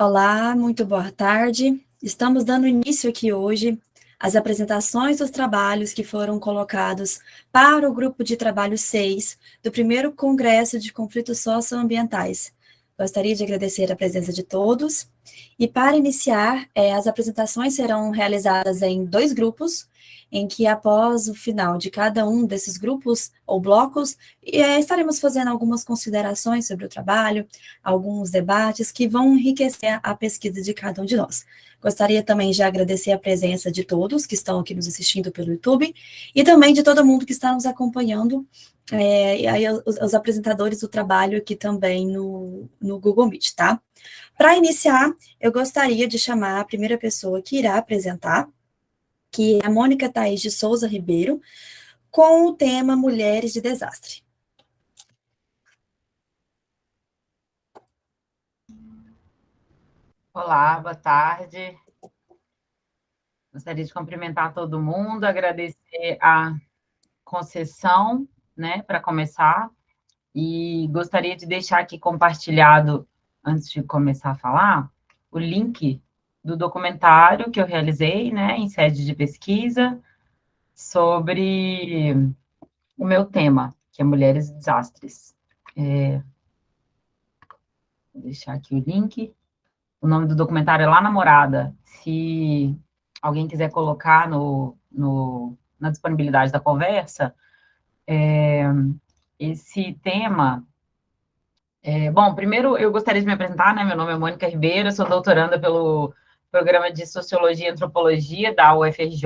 Olá, muito boa tarde. Estamos dando início aqui hoje às apresentações dos trabalhos que foram colocados para o grupo de trabalho 6 do primeiro Congresso de Conflitos Socioambientais. Gostaria de agradecer a presença de todos. E para iniciar, é, as apresentações serão realizadas em dois grupos, em que após o final de cada um desses grupos ou blocos, é, estaremos fazendo algumas considerações sobre o trabalho, alguns debates que vão enriquecer a pesquisa de cada um de nós. Gostaria também de agradecer a presença de todos que estão aqui nos assistindo pelo YouTube e também de todo mundo que está nos acompanhando, é, e aí os, os, apresentadores do trabalho aqui também no, no Google Meet, tá? Para iniciar, eu gostaria de chamar a primeira pessoa que irá apresentar, que é a Mônica Thaís de Souza Ribeiro, com o tema Mulheres de Desastre. Olá, boa tarde. Gostaria de cumprimentar todo mundo, agradecer a concessão, né, para começar, e gostaria de deixar aqui compartilhado, antes de começar a falar, o link do documentário que eu realizei, né, em sede de pesquisa, sobre o meu tema, que é Mulheres e Desastres. É... Vou deixar aqui o link. O nome do documentário é Lá Namorada. Se alguém quiser colocar no, no na disponibilidade da conversa, é, esse tema é, bom, primeiro eu gostaria de me apresentar, né? Meu nome é Mônica Ribeiro, sou doutoranda pelo programa de Sociologia e Antropologia da UFRJ,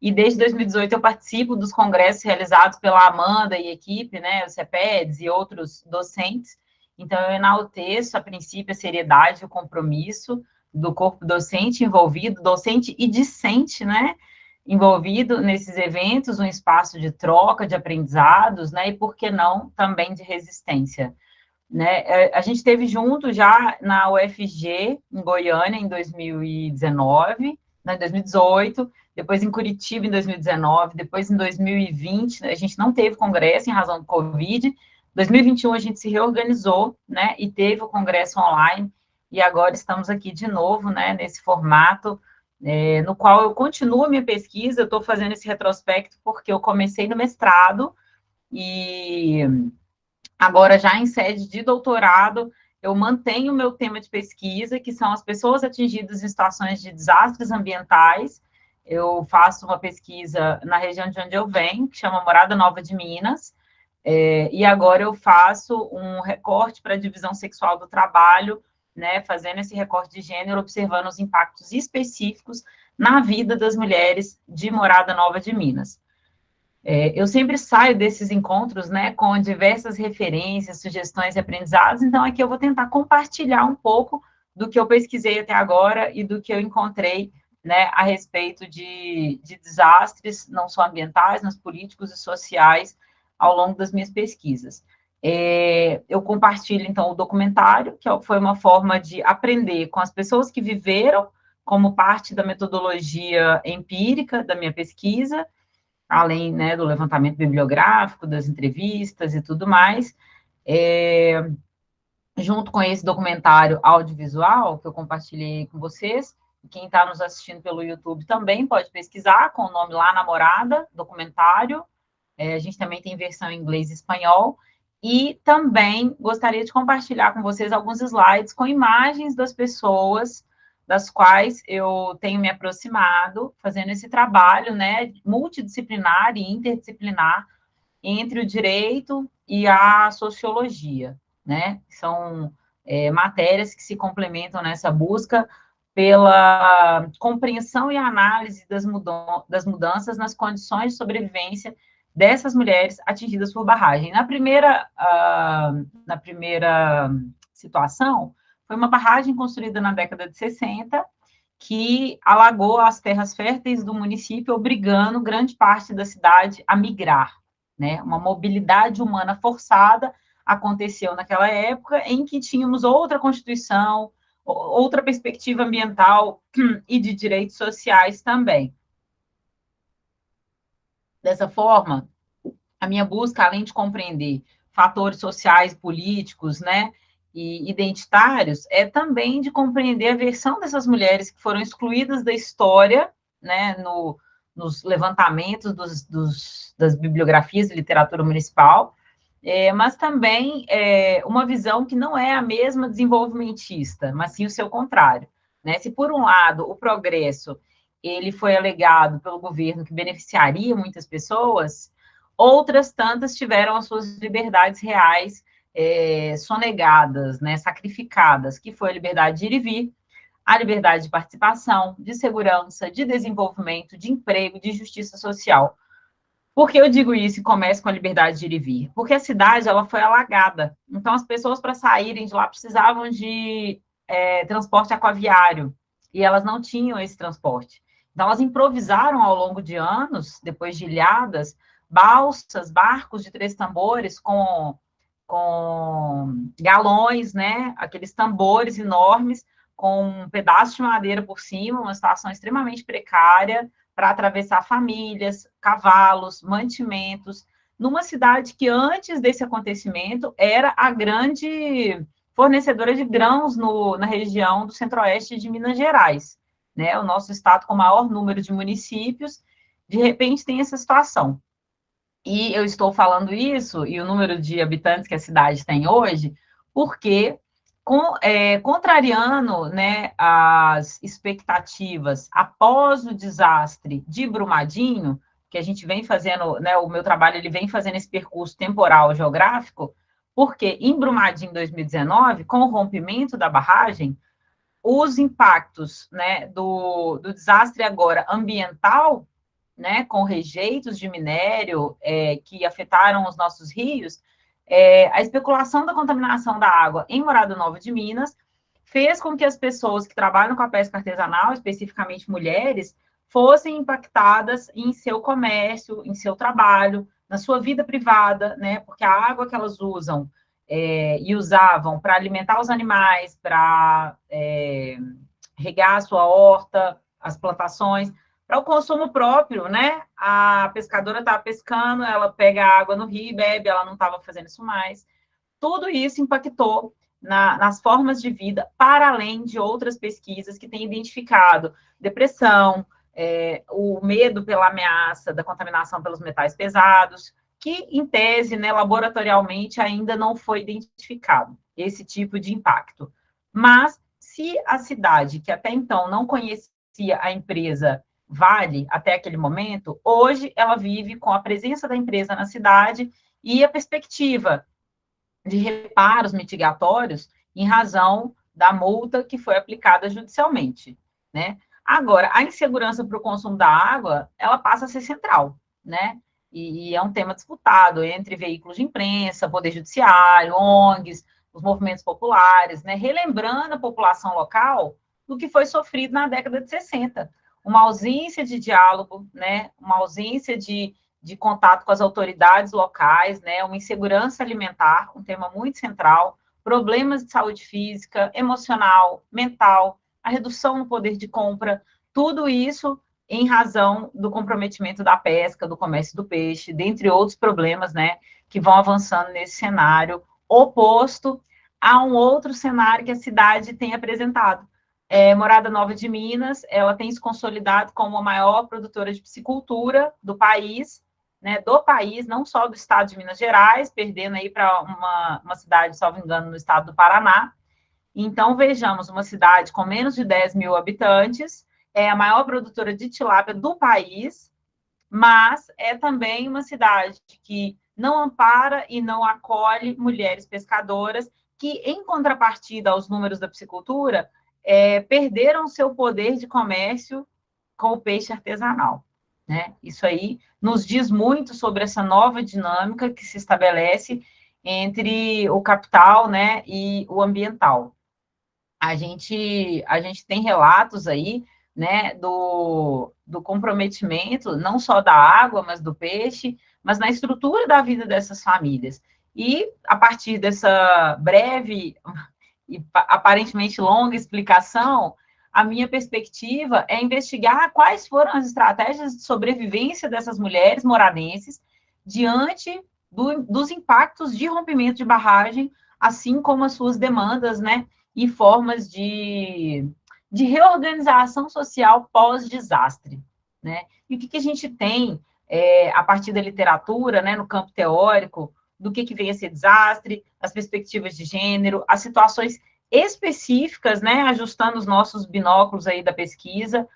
e desde 2018 eu participo dos congressos realizados pela Amanda e equipe, né, o CEPEDS e outros docentes, então eu enalteço, a princípio, a seriedade e o compromisso do corpo docente envolvido, docente e discente, né, envolvido nesses eventos, um espaço de troca, de aprendizados, né, e por que não, também de resistência. Né? É, a gente teve junto já na UFG, em Goiânia, em 2019, né, 2018, depois em Curitiba, em 2019, depois em 2020, a gente não teve congresso em razão do Covid, 2021 a gente se reorganizou, né, e teve o congresso online, e agora estamos aqui de novo, né, nesse formato, é, no qual eu continuo a minha pesquisa, eu estou fazendo esse retrospecto porque eu comecei no mestrado, e Agora, já em sede de doutorado, eu mantenho o meu tema de pesquisa, que são as pessoas atingidas em situações de desastres ambientais. Eu faço uma pesquisa na região de onde eu venho, que chama Morada Nova de Minas, é, e agora eu faço um recorte para a divisão sexual do trabalho, né, fazendo esse recorte de gênero, observando os impactos específicos na vida das mulheres de Morada Nova de Minas. É, eu sempre saio desses encontros, né, com diversas referências, sugestões e aprendizados, então aqui eu vou tentar compartilhar um pouco do que eu pesquisei até agora e do que eu encontrei, né, a respeito de, de desastres, não só ambientais, mas políticos e sociais, ao longo das minhas pesquisas. É, eu compartilho, então, o documentário, que foi uma forma de aprender com as pessoas que viveram, como parte da metodologia empírica da minha pesquisa, além né, do levantamento bibliográfico, das entrevistas e tudo mais, é, junto com esse documentário audiovisual que eu compartilhei com vocês, quem está nos assistindo pelo YouTube também pode pesquisar com o nome lá Namorada, documentário, é, a gente também tem versão em inglês e espanhol, e também gostaria de compartilhar com vocês alguns slides com imagens das pessoas das quais eu tenho me aproximado, fazendo esse trabalho, né, multidisciplinar e interdisciplinar entre o direito e a sociologia, né? São é, matérias que se complementam nessa busca pela compreensão e análise das, das mudanças nas condições de sobrevivência dessas mulheres atingidas por barragem. Na primeira, uh, na primeira situação, foi uma barragem construída na década de 60 que alagou as terras férteis do município, obrigando grande parte da cidade a migrar. Né? Uma mobilidade humana forçada aconteceu naquela época em que tínhamos outra constituição, outra perspectiva ambiental e de direitos sociais também. Dessa forma, a minha busca, além de compreender fatores sociais, políticos, né, e identitários é também de compreender a versão dessas mulheres que foram excluídas da história, né, no, nos levantamentos dos, dos, das bibliografias de literatura municipal, é, mas também é, uma visão que não é a mesma desenvolvimentista, mas sim o seu contrário. Né? Se, por um lado, o progresso ele foi alegado pelo governo que beneficiaria muitas pessoas, outras tantas tiveram as suas liberdades reais é, sonegadas, né, sacrificadas, que foi a liberdade de ir e vir, a liberdade de participação, de segurança, de desenvolvimento, de emprego, de justiça social. Por que eu digo isso e começo com a liberdade de ir e vir? Porque a cidade ela foi alagada. Então, as pessoas, para saírem de lá, precisavam de é, transporte aquaviário, e elas não tinham esse transporte. Então, elas improvisaram ao longo de anos, depois de ilhadas, balsas, barcos de três tambores com com galões, né? Aqueles tambores enormes com um pedaço de madeira por cima, uma situação extremamente precária para atravessar famílias, cavalos, mantimentos, numa cidade que antes desse acontecimento era a grande fornecedora de grãos no, na região do centro-oeste de Minas Gerais, né? O nosso estado com o maior número de municípios, de repente tem essa situação. E eu estou falando isso, e o número de habitantes que a cidade tem hoje, porque, com, é, contrariando né, as expectativas após o desastre de Brumadinho, que a gente vem fazendo, né, o meu trabalho ele vem fazendo esse percurso temporal geográfico, porque em Brumadinho 2019, com o rompimento da barragem, os impactos né, do, do desastre agora ambiental né, com rejeitos de minério é, que afetaram os nossos rios, é, a especulação da contaminação da água em Morada Nova de Minas fez com que as pessoas que trabalham com a pesca artesanal, especificamente mulheres, fossem impactadas em seu comércio, em seu trabalho, na sua vida privada, né? Porque a água que elas usam é, e usavam para alimentar os animais, para é, regar a sua horta, as plantações, para o consumo próprio, né? A pescadora estava pescando, ela pega água no rio e bebe, ela não estava fazendo isso mais. Tudo isso impactou na, nas formas de vida, para além de outras pesquisas que têm identificado depressão, é, o medo pela ameaça da contaminação pelos metais pesados, que, em tese, né, laboratorialmente, ainda não foi identificado esse tipo de impacto. Mas, se a cidade, que até então não conhecia a empresa Vale até aquele momento, hoje ela vive com a presença da empresa na cidade e a perspectiva de reparos mitigatórios em razão da multa que foi aplicada judicialmente, né? Agora, a insegurança para o consumo da água, ela passa a ser central, né? E, e é um tema disputado entre veículos de imprensa, poder judiciário, ONGs, os movimentos populares, né? Relembrando a população local do que foi sofrido na década de 60, uma ausência de diálogo, né, uma ausência de, de contato com as autoridades locais, né, uma insegurança alimentar, um tema muito central, problemas de saúde física, emocional, mental, a redução no poder de compra, tudo isso em razão do comprometimento da pesca, do comércio do peixe, dentre outros problemas, né, que vão avançando nesse cenário oposto a um outro cenário que a cidade tem apresentado, é, Morada Nova de Minas, ela tem se consolidado como a maior produtora de piscicultura do país, né, do país, não só do estado de Minas Gerais, perdendo aí para uma, uma cidade, salvo engano, no estado do Paraná. Então, vejamos, uma cidade com menos de 10 mil habitantes, é a maior produtora de tilápia do país, mas é também uma cidade que não ampara e não acolhe mulheres pescadoras, que, em contrapartida aos números da piscicultura, é, perderam seu poder de comércio com o peixe artesanal. Né? Isso aí nos diz muito sobre essa nova dinâmica que se estabelece entre o capital né, e o ambiental. A gente, a gente tem relatos aí né, do, do comprometimento, não só da água, mas do peixe, mas na estrutura da vida dessas famílias. E, a partir dessa breve e aparentemente longa explicação, a minha perspectiva é investigar quais foram as estratégias de sobrevivência dessas mulheres moradenses diante do, dos impactos de rompimento de barragem assim como as suas demandas, né, e formas de, de reorganização social pós-desastre, né? E o que, que a gente tem é, a partir da literatura, né, no campo teórico, do que, que vem a ser desastre, as perspectivas de gênero, as situações específicas, né, ajustando os nossos binóculos aí da pesquisa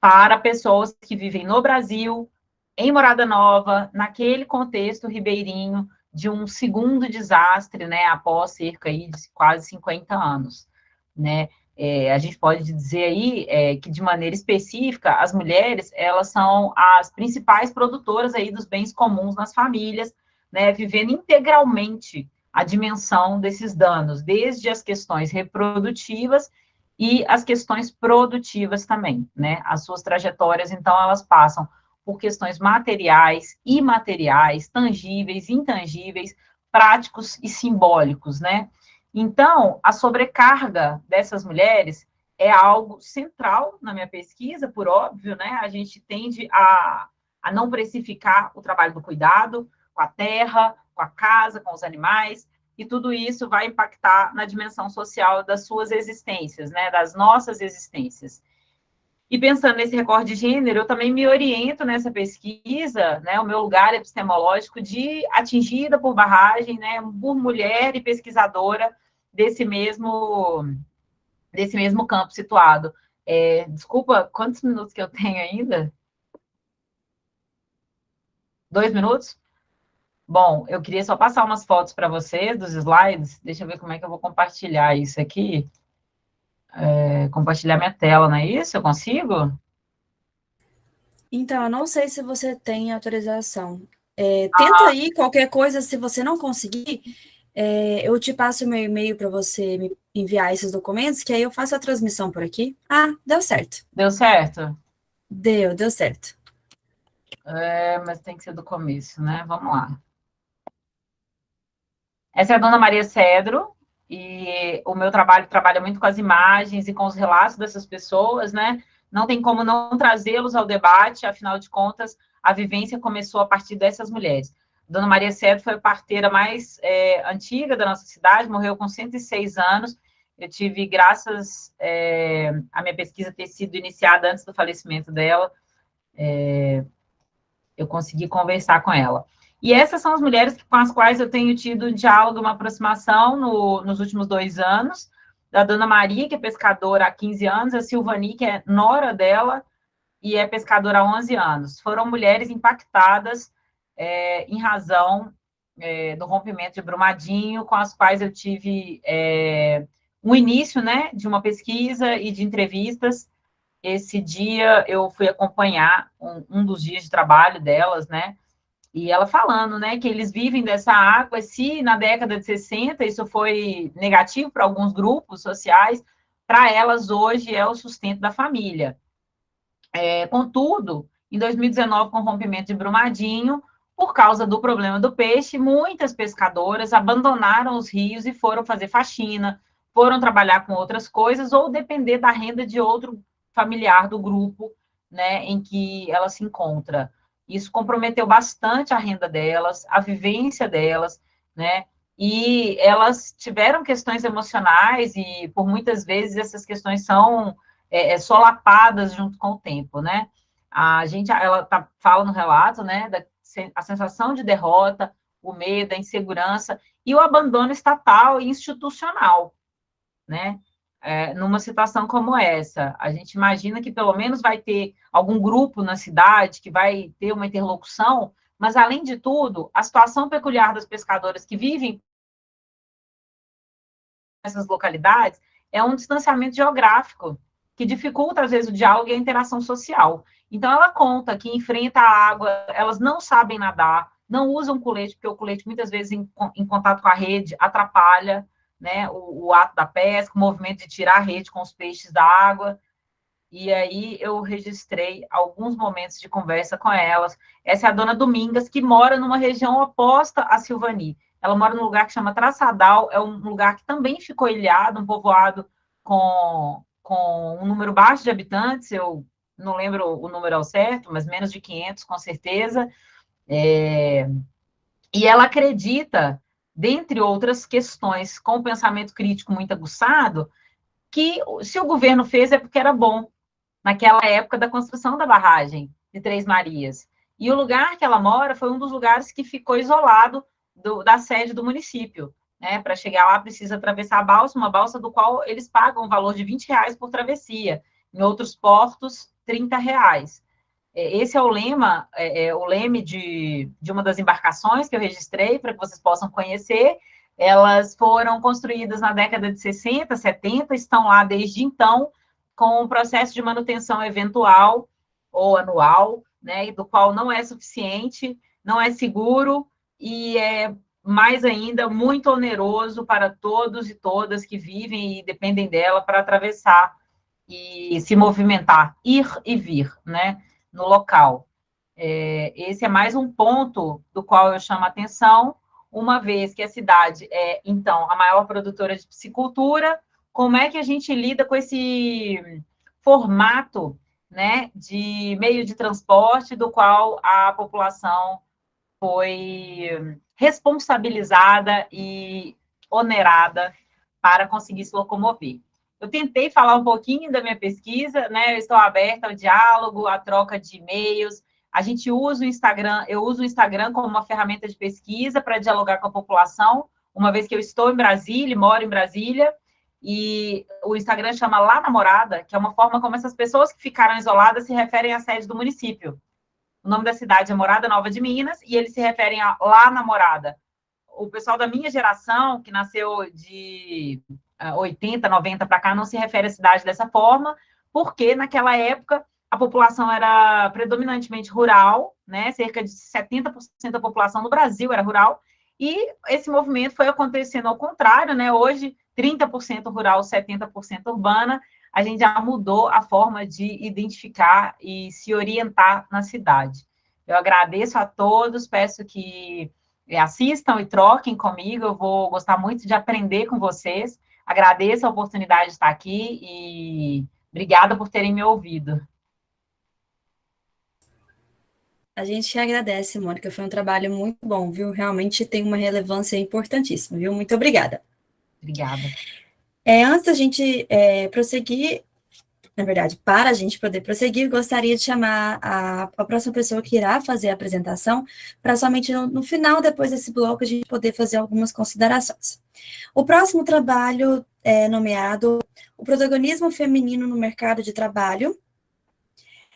para pessoas que vivem no Brasil, em Morada Nova, naquele contexto ribeirinho de um segundo desastre, né, após cerca aí de quase 50 anos, né, é, a gente pode dizer aí é, que, de maneira específica, as mulheres, elas são as principais produtoras aí dos bens comuns nas famílias, né, vivendo integralmente a dimensão desses danos, desde as questões reprodutivas e as questões produtivas também, né, as suas trajetórias, então, elas passam por questões materiais, imateriais, tangíveis, intangíveis, práticos e simbólicos, né, então, a sobrecarga dessas mulheres é algo central na minha pesquisa, por óbvio, né? A gente tende a, a não precificar o trabalho do cuidado com a terra, com a casa, com os animais, e tudo isso vai impactar na dimensão social das suas existências, né? Das nossas existências. E pensando nesse recorde de gênero, eu também me oriento nessa pesquisa, né, o meu lugar epistemológico de atingida por barragem, né, por mulher e pesquisadora desse mesmo, desse mesmo campo situado. É, desculpa, quantos minutos que eu tenho ainda? Dois minutos? Bom, eu queria só passar umas fotos para vocês dos slides. Deixa eu ver como é que eu vou compartilhar isso aqui. É, compartilhar minha tela, não é isso? Eu consigo? Então, eu não sei se você tem autorização. É, tenta ah. aí, qualquer coisa, se você não conseguir, é, eu te passo o meu e-mail para você me enviar esses documentos, que aí eu faço a transmissão por aqui. Ah, deu certo. Deu certo? Deu, deu certo. É, mas tem que ser do começo, né? Vamos lá. Essa é a dona Maria Cedro, e o meu trabalho trabalha muito com as imagens e com os relatos dessas pessoas, né? Não tem como não trazê-los ao debate, afinal de contas, a vivência começou a partir dessas mulheres. Dona Maria Cedro foi a parteira mais é, antiga da nossa cidade, morreu com 106 anos. Eu tive, graças é, à minha pesquisa ter sido iniciada antes do falecimento dela, é, eu consegui conversar com ela. E essas são as mulheres com as quais eu tenho tido um diálogo, uma aproximação no, nos últimos dois anos. Da Dona Maria, que é pescadora há 15 anos, a Silvani, que é nora dela, e é pescadora há 11 anos. Foram mulheres impactadas é, em razão é, do rompimento de Brumadinho, com as quais eu tive é, um início, né, de uma pesquisa e de entrevistas. Esse dia eu fui acompanhar um, um dos dias de trabalho delas, né, e ela falando, né, que eles vivem dessa água, se na década de 60 isso foi negativo para alguns grupos sociais, para elas hoje é o sustento da família. É, contudo, em 2019, com o rompimento de Brumadinho, por causa do problema do peixe, muitas pescadoras abandonaram os rios e foram fazer faxina, foram trabalhar com outras coisas ou depender da renda de outro familiar do grupo, né, em que ela se encontra. Isso comprometeu bastante a renda delas, a vivência delas, né? E elas tiveram questões emocionais e por muitas vezes essas questões são é, é solapadas junto com o tempo, né? A gente, ela tá, fala no relato, né, da, a sensação de derrota, o medo, a insegurança e o abandono estatal e institucional, né? É, numa situação como essa, a gente imagina que pelo menos vai ter algum grupo na cidade que vai ter uma interlocução, mas além de tudo, a situação peculiar das pescadoras que vivem nessas localidades é um distanciamento geográfico que dificulta às vezes o diálogo e a interação social. Então, ela conta que enfrenta a água, elas não sabem nadar, não usam colete, porque o colete, muitas vezes, em, em contato com a rede, atrapalha né, o, o, ato da pesca, o movimento de tirar a rede com os peixes da água. E aí eu registrei alguns momentos de conversa com elas. Essa é a dona Domingas, que mora numa região oposta a Silvani. Ela mora num lugar que chama Traçadal, é um lugar que também ficou ilhado, um povoado com, com um número baixo de habitantes, eu não lembro o número ao certo, mas menos de 500, com certeza. É, e ela acredita dentre outras questões, com o pensamento crítico muito aguçado, que se o governo fez é porque era bom, naquela época da construção da barragem de Três Marias. E o lugar que ela mora foi um dos lugares que ficou isolado do, da sede do município. Né? Para chegar lá, precisa atravessar a balsa, uma balsa do qual eles pagam um valor de 20 reais por travessia. Em outros portos, 30 reais. É, esse é o lema, é, é o leme de, de uma das embarcações que eu registrei para que vocês possam conhecer. Elas foram construídas na década de 60, 70, estão lá desde então, com um processo de manutenção eventual ou anual, né, do qual não é suficiente, não é seguro e é mais ainda muito oneroso para todos e todas que vivem e dependem dela para atravessar e se movimentar, ir e vir, né, no local. É, esse é mais um ponto do qual eu chamo a atenção, uma vez que a cidade é, então, a maior produtora de piscicultura, como é que a gente lida com esse formato né, de meio de transporte do qual a população foi responsabilizada e onerada para conseguir se locomover. Eu tentei falar um pouquinho da minha pesquisa, né? Eu estou aberta ao diálogo, à troca de e-mails. A gente usa o Instagram, eu uso o Instagram como uma ferramenta de pesquisa para dialogar com a população, uma vez que eu estou em Brasília, moro em Brasília, e o Instagram chama Lá Namorada, que é uma forma como essas pessoas que ficaram isoladas se referem à sede do município. O nome da cidade é Morada Nova de Minas, e eles se referem a Lá Namorada. O pessoal da minha geração, que nasceu de 80, 90 para cá, não se refere à cidade dessa forma, porque naquela época a população era predominantemente rural, né? Cerca de 70% da população no Brasil era rural, e esse movimento foi acontecendo ao contrário, né? Hoje 30% rural, 70% urbana, a gente já mudou a forma de identificar e se orientar na cidade. Eu agradeço a todos, peço que eh, assistam e troquem comigo, eu vou gostar muito de aprender com vocês. Agradeço a oportunidade de estar aqui e obrigada por terem me ouvido. A gente agradece, Mônica, foi um trabalho muito bom, viu? Realmente tem uma relevância importantíssima, viu? Muito obrigada. Obrigada. É, antes da gente é, prosseguir, na verdade, para a gente poder prosseguir, gostaria de chamar a, a próxima pessoa que irá fazer a apresentação, para somente no, no, final, depois desse bloco, a gente poder fazer algumas considerações. O próximo trabalho é nomeado O Protagonismo Feminino no Mercado de Trabalho,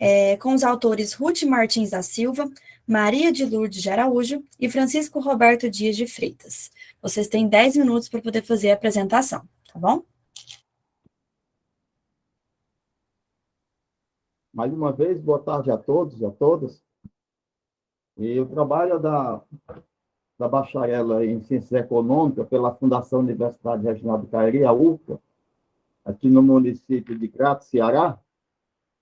é, com os autores Ruth Martins da Silva, Maria de Lourdes de Araújo e Francisco Roberto Dias de Freitas. Vocês têm 10 minutos para poder fazer a apresentação, tá bom? Mais uma vez, boa tarde a todos e a todas. E o trabalho da, da bacharela em Ciências Econômicas pela Fundação Universidade Regional do Cariri, a UFA, aqui no município de Crato, Ceará,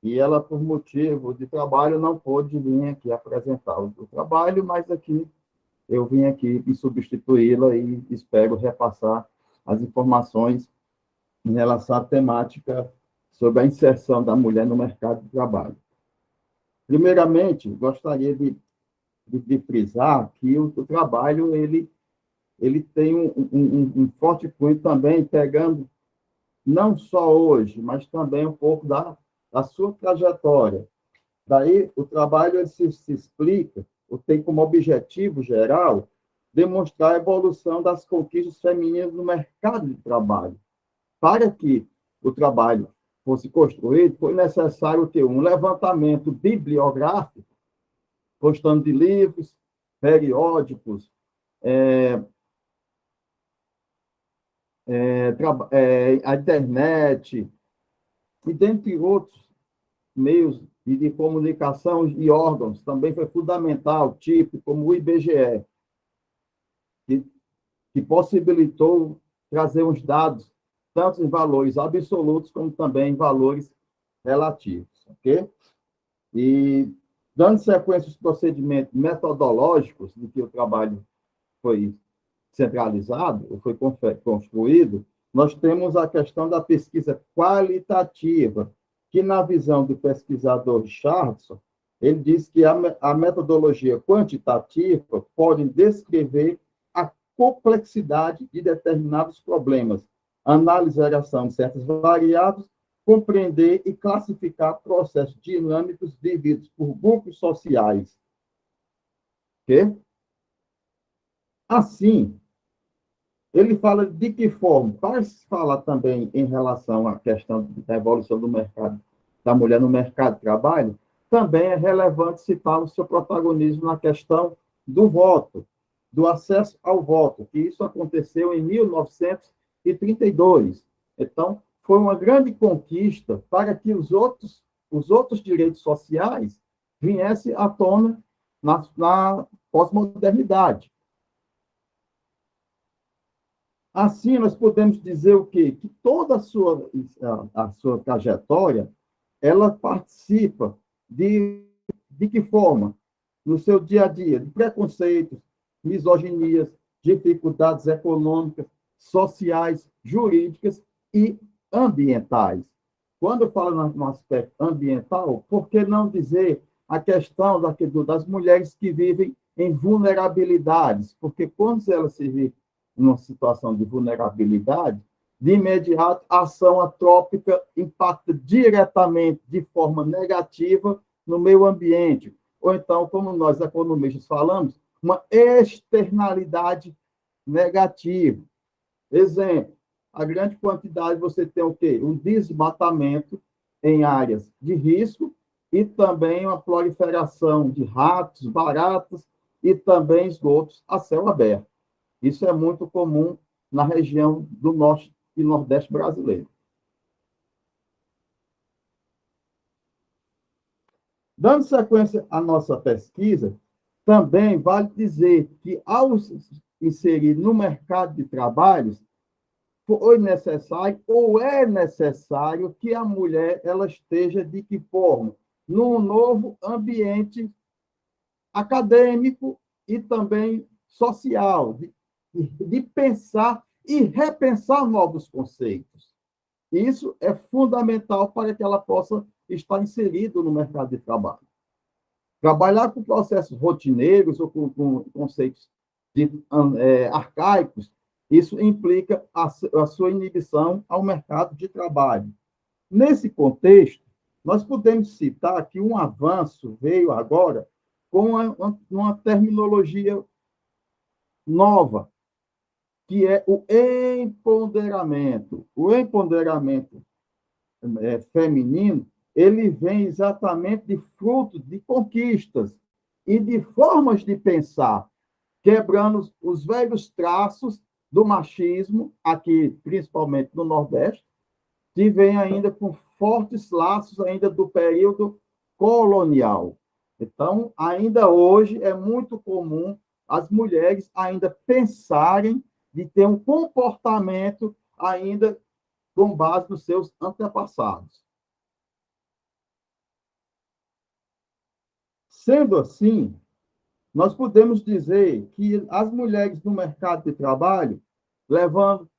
e ela, por motivo de trabalho, não pôde vir aqui apresentar o trabalho, mas aqui eu vim aqui e substituí-la e espero repassar as informações em relação à temática sobre a inserção da mulher no mercado de trabalho. Primeiramente, gostaria de, de, de frisar que o, o, trabalho ele, ele tem um, um, um forte cunho também, pegando não só hoje, mas também um pouco da, da sua trajetória. Daí, o trabalho se, se explica tem como objetivo geral demonstrar a evolução das conquistas femininas no mercado de trabalho. Para que o trabalho fosse construído, foi necessário ter um levantamento bibliográfico, constando de livros, periódicos, é, é, é, a internet, e dentre outros meios e de comunicação e órgãos também foi fundamental, tipo como o IBGE, que, que possibilitou trazer os dados, tanto em valores absolutos como também em valores relativos, ok? E, dando sequência aos procedimentos metodológicos de que o trabalho foi centralizado, ou foi construído, nós temos a questão da pesquisa qualitativa, que, na visão do pesquisador Richardson, ele diz que a, a metodologia quantitativa pode descrever a complexidade de determinados problemas, análise e variação de certas variáveis, compreender e classificar processos dinâmicos vividos por grupos sociais. Ok? Assim, ele fala de que forma? Para falar também em relação à questão da evolução do mercado, da mulher no mercado de trabalho, também é relevante citar o seu protagonismo na questão do voto, do acesso ao voto, que isso aconteceu em 1932. Então, foi uma grande conquista para que os outros, os outros direitos sociais viessem à tona na, na pós-modernidade. Assim, nós podemos dizer o quê? Que toda a sua, a, a sua trajetória, ela participa de, de que forma? No seu dia a dia, de preconceitos, misoginias, dificuldades econômicas, sociais, jurídicas e ambientais. Quando eu falo no aspecto ambiental, por que não dizer a questão das mulheres que vivem em vulnerabilidades? Porque quando elas se vê numa situação de vulnerabilidade, de imediato a ação antrópica impacta diretamente, de forma negativa, no meio ambiente. Ou então, como nós economistas falamos, uma externalidade negativa. Exemplo, a grande quantidade você tem o quê? Um desmatamento em áreas de risco e também uma proliferação de ratos, baratas e também esgotos a céu aberto. Isso é muito comum na região do norte e nordeste brasileiro. Dando sequência à nossa pesquisa, também vale dizer que, ao inserir no mercado de trabalhos, foi necessário ou é necessário que a mulher ela esteja de que forma? Num novo ambiente acadêmico e também social, de, de pensar e repensar novos conceitos. Isso é fundamental para que ela possa estar inserida no mercado de trabalho. Trabalhar com processos rotineiros ou com, com conceitos de, é, arcaicos isso implica a, a sua inibição ao mercado de trabalho. Nesse contexto, nós podemos citar que um avanço veio agora com uma, uma terminologia nova, que é o empoderamento. O empoderamento é, feminino, ele vem exatamente de fruto de conquistas e de formas de pensar, quebrando os velhos traços do machismo, aqui principalmente no Nordeste, que vem ainda com fortes laços ainda do período colonial. Então, ainda hoje é muito comum as mulheres ainda pensarem de ter um comportamento ainda com base nos seus antepassados. Sendo assim, nós podemos dizer que as mulheres no mercado de trabalho, levando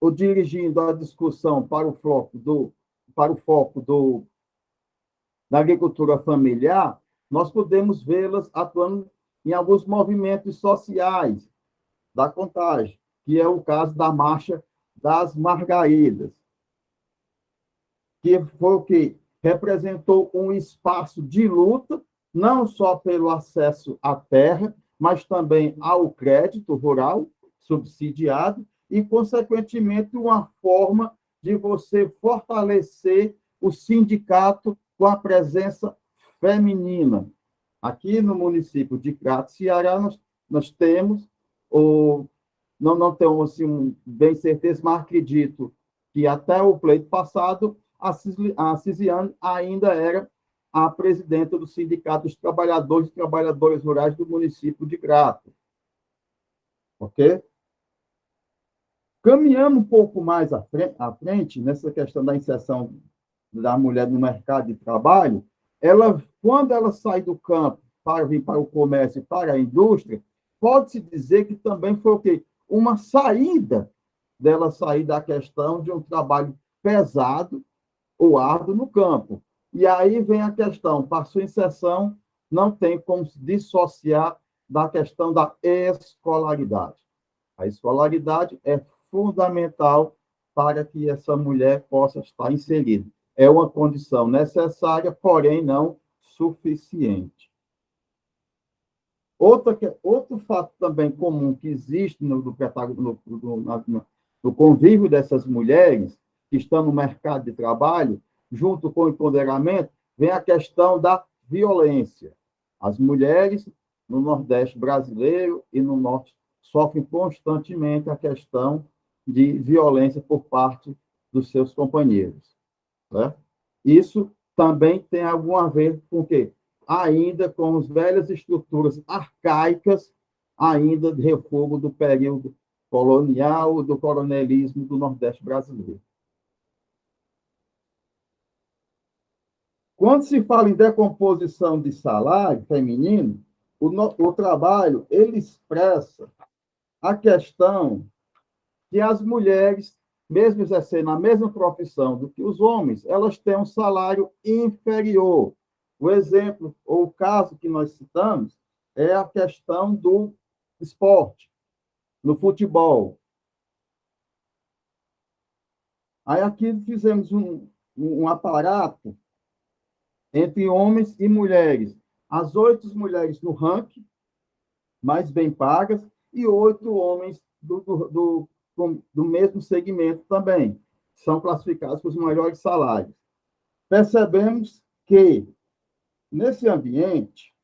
ou dirigindo a discussão para o foco do, para o foco do, da agricultura familiar, nós podemos vê-las atuando em alguns movimentos sociais da contagem, que é o caso da Marcha das Margaridas, que foi o que representou um espaço de luta não só pelo acesso à terra, mas também ao crédito rural subsidiado e, consequentemente, uma forma de você fortalecer o sindicato com a presença feminina. Aqui no município de Crato, Ceará, nós, nós temos, ou não, não temos assim, bem certeza, mas acredito que até o pleito passado, a Cisiane ainda era a presidenta do Sindicato dos Trabalhadores e Trabalhadoras Rurais do município de Grato. Ok? Caminhando um pouco mais à frente, nessa questão da inserção da mulher no mercado de trabalho, ela, quando ela sai do campo para vir para o comércio e para a indústria, pode-se dizer que também foi o quê? Uma saída dela sair da questão de um trabalho pesado ou árduo no campo. E aí vem a questão, para sua inserção, não tem como se dissociar da questão da escolaridade. A escolaridade é fundamental para que essa mulher possa estar inserida. É uma condição necessária, porém não suficiente. Outra, outro fato também comum que existe no, no, no, no convívio dessas mulheres que estão no mercado de trabalho, junto com o empoderamento, vem a questão da violência. As mulheres no Nordeste brasileiro e no Norte sofrem constantemente a questão de violência por parte dos seus companheiros. Né? Isso também tem algum a ver com o quê? Ainda com as velhas estruturas arcaicas, ainda de refogo do período colonial, do coronelismo do Nordeste brasileiro. Quando se fala em decomposição de salário feminino, o, o trabalho ele expressa a questão que as mulheres, mesmo exercendo a mesma profissão do que os homens, elas têm um salário inferior. O exemplo, ou o caso que nós citamos, é a questão do esporte, no futebol. Aí aqui fizemos um, um aparato entre homens e mulheres. As oito mulheres no ranking, mais bem pagas, e oito homens do, do, do, do mesmo segmento também. São classificados com os maiores salários. Percebemos que, nesse ambiente,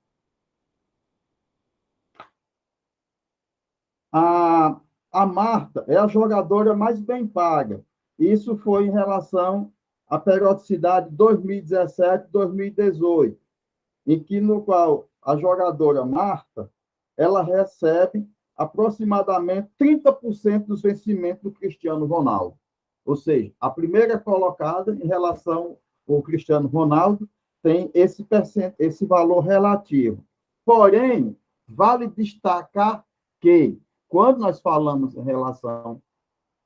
a, a Marta é a jogadora mais bem paga. Isso foi em relação à periodicidade 2017-2018, em que no qual a jogadora Marta ela recebe aproximadamente 30% dos vencimentos do Cristiano Ronaldo. Ou seja, a primeira colocada em relação ao Cristiano Ronaldo tem esse, esse valor relativo. Porém, vale destacar que, quando nós falamos em relação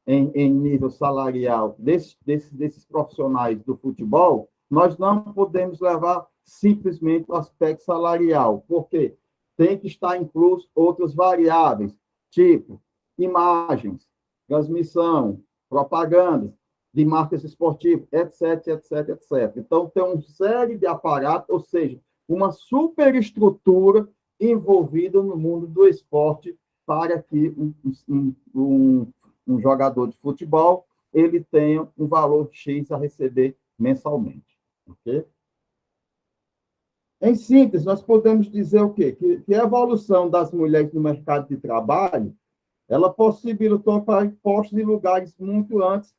em, em nível salarial desses, desses, desses profissionais do futebol, nós não podemos levar simplesmente o aspecto salarial. Por quê? tem que estar incluso outras variáveis, tipo imagens, transmissão, propaganda de marcas esportivas, etc, etc, etc. Então, tem uma série de aparatos, ou seja, uma superestrutura envolvida no mundo do esporte para que um, um, um, um jogador de futebol ele tenha um valor X a receber mensalmente. ok? Em síntese, nós podemos dizer o quê? Que, que a evolução das mulheres no mercado de trabalho, ela possibilitou para postos em lugares muito antes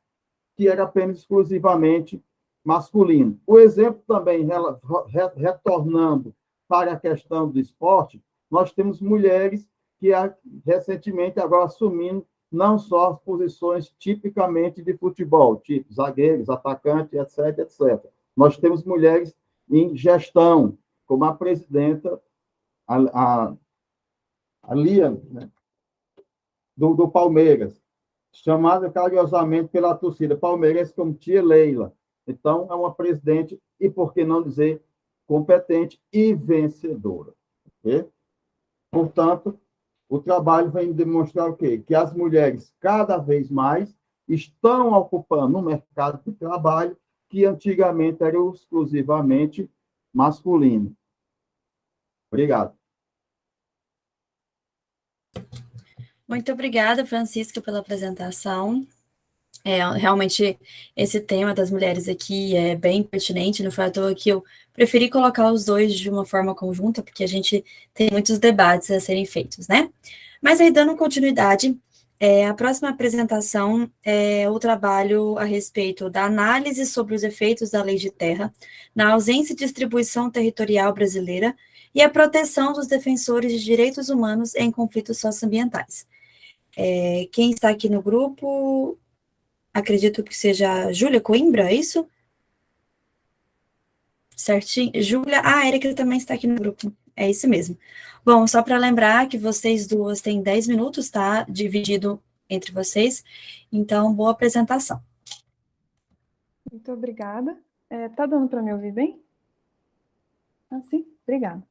que era apenas exclusivamente masculino. O exemplo também, retornando para a questão do esporte, nós temos mulheres que recentemente agora assumindo não só as posições tipicamente de futebol, tipo zagueiros, atacantes, etc, etc. Nós temos mulheres em gestão, como a presidenta, a, a, a Lia, né, do, do Palmeiras, chamada carinhosamente pela torcida palmeirense como tia Leila. Então, é uma presidente, e por que não dizer, competente e vencedora. Okay? Portanto, o trabalho vem demonstrar o quê? Que as mulheres, cada vez mais, estão ocupando um mercado de trabalho que antigamente era exclusivamente masculino. Obrigado. Muito obrigada, Francisca, pela apresentação. É, realmente, esse tema das mulheres aqui é bem pertinente, não foi à toa que eu preferi colocar os dois de uma forma conjunta, porque a gente tem muitos debates a serem feitos, né? Mas aí, dando continuidade, é, a próxima apresentação é o trabalho a respeito da análise sobre os efeitos da lei de terra na ausência e distribuição territorial brasileira e a proteção dos defensores de direitos humanos em conflitos socioambientais. É, quem está aqui no grupo, acredito que seja Júlia Coimbra, é isso? Certinho? Júlia, ah, a Erika também está aqui no grupo, é isso mesmo. Bom, só para lembrar que vocês duas têm 10 minutos, tá? Dividido entre vocês, então, boa apresentação. Muito obrigada. É, tá dando para me ouvir bem? Ah, sim, obrigada.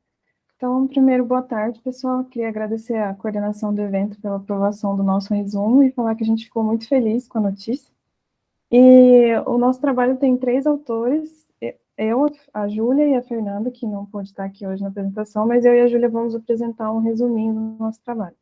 Então, primeiro, boa tarde, pessoal. Queria agradecer a coordenação do evento pela aprovação do nosso resumo e falar que a gente ficou muito feliz com a notícia. E o nosso trabalho tem três autores, eu, a Júlia e a Fernanda, que não pôde estar aqui hoje na apresentação, mas eu e a Júlia vamos apresentar um resuminho do nosso trabalho.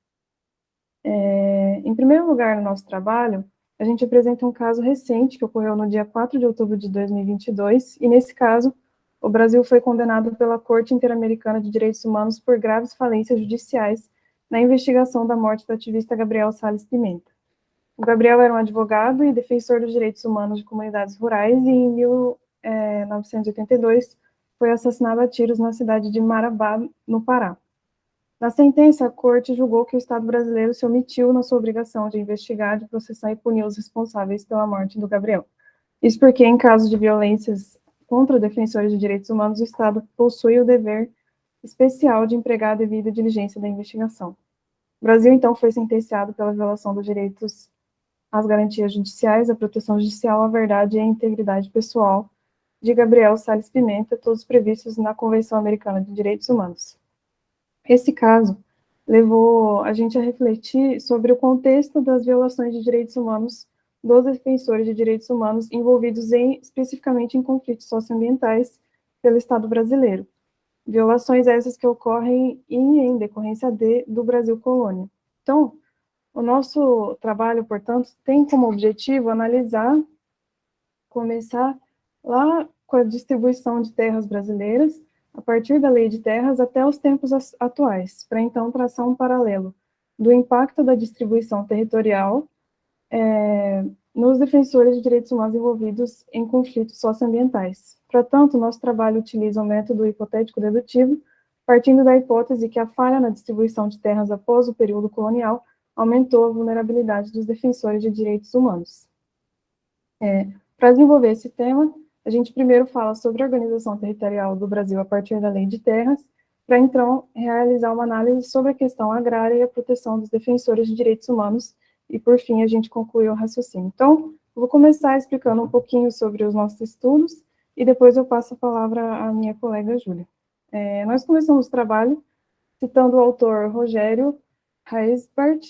É, em primeiro lugar, no nosso trabalho, a gente apresenta um caso recente que ocorreu no dia 4 de outubro de 2022, e nesse caso, o Brasil foi condenado pela Corte Interamericana de Direitos Humanos por graves falências judiciais na investigação da morte do ativista Gabriel Salles Pimenta. O Gabriel era um advogado e defensor dos direitos humanos de comunidades rurais e em 1982 foi assassinado a tiros na cidade de Marabá, no Pará. Na sentença, a corte julgou que o Estado brasileiro se omitiu na sua obrigação de investigar, de processar e punir os responsáveis pela morte do Gabriel. Isso porque, em caso de violências contra defensores de direitos humanos, o Estado possui o dever especial de empregar a devida diligência da investigação. O Brasil, então, foi sentenciado pela violação dos direitos às garantias judiciais, à proteção judicial, à verdade e à integridade pessoal de Gabriel Salles Pimenta, todos previstos na Convenção Americana de Direitos Humanos. Esse caso levou a gente a refletir sobre o contexto das violações de direitos humanos dos defensores de direitos humanos envolvidos em, especificamente em conflitos socioambientais pelo Estado brasileiro. Violações essas que ocorrem em, em decorrência de, do Brasil colônia. Então, o nosso trabalho, portanto, tem como objetivo analisar, começar lá com a distribuição de terras brasileiras, a partir da lei de terras até os tempos atuais, para então traçar um paralelo do impacto da distribuição territorial é, nos defensores de direitos humanos envolvidos em conflitos socioambientais. Portanto, nosso trabalho utiliza o método hipotético dedutivo, partindo da hipótese que a falha na distribuição de terras após o período colonial aumentou a vulnerabilidade dos defensores de direitos humanos. É, Para desenvolver esse tema, a gente primeiro fala sobre a organização territorial do Brasil a partir da Lei de Terras, para então realizar uma análise sobre a questão agrária e a proteção dos defensores de direitos humanos e, por fim, a gente concluiu o raciocínio. Então, vou começar explicando um pouquinho sobre os nossos estudos e depois eu passo a palavra à minha colega Júlia. É, nós começamos o trabalho citando o autor Rogério Reisbart,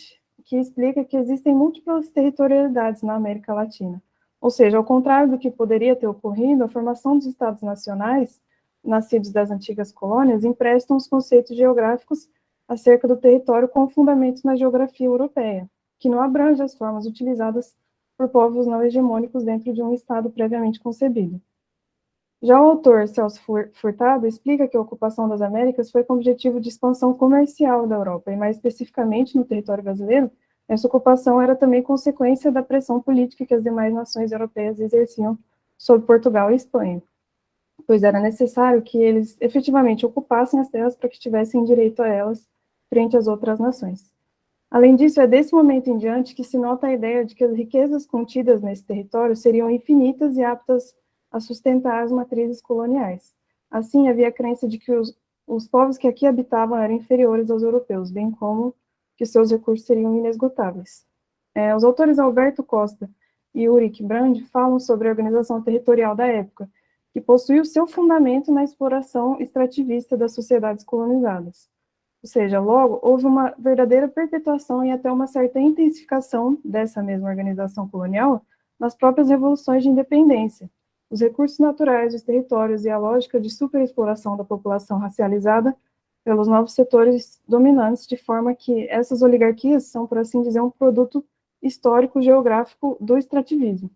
que explica que existem múltiplas territorialidades na América Latina. Ou seja, ao contrário do que poderia ter ocorrido, a formação dos estados nacionais, nascidos das antigas colônias, emprestam os conceitos geográficos acerca do território com fundamentos na geografia europeia que não abrange as formas utilizadas por povos não hegemônicos dentro de um Estado previamente concebido. Já o autor Celso Furtado explica que a ocupação das Américas foi com o objetivo de expansão comercial da Europa, e mais especificamente no território brasileiro, essa ocupação era também consequência da pressão política que as demais nações europeias exerciam sobre Portugal e Espanha, pois era necessário que eles efetivamente ocupassem as terras para que tivessem direito a elas frente às outras nações. Além disso, é desse momento em diante que se nota a ideia de que as riquezas contidas nesse território seriam infinitas e aptas a sustentar as matrizes coloniais. Assim, havia a crença de que os, os povos que aqui habitavam eram inferiores aos europeus, bem como que seus recursos seriam inesgotáveis. É, os autores Alberto Costa e Ulrich Brand falam sobre a organização territorial da época, que possui o seu fundamento na exploração extrativista das sociedades colonizadas. Ou seja, logo, houve uma verdadeira perpetuação e até uma certa intensificação dessa mesma organização colonial nas próprias revoluções de independência. Os recursos naturais dos territórios e a lógica de superexploração da população racializada pelos novos setores dominantes, de forma que essas oligarquias são, por assim dizer, um produto histórico geográfico do extrativismo.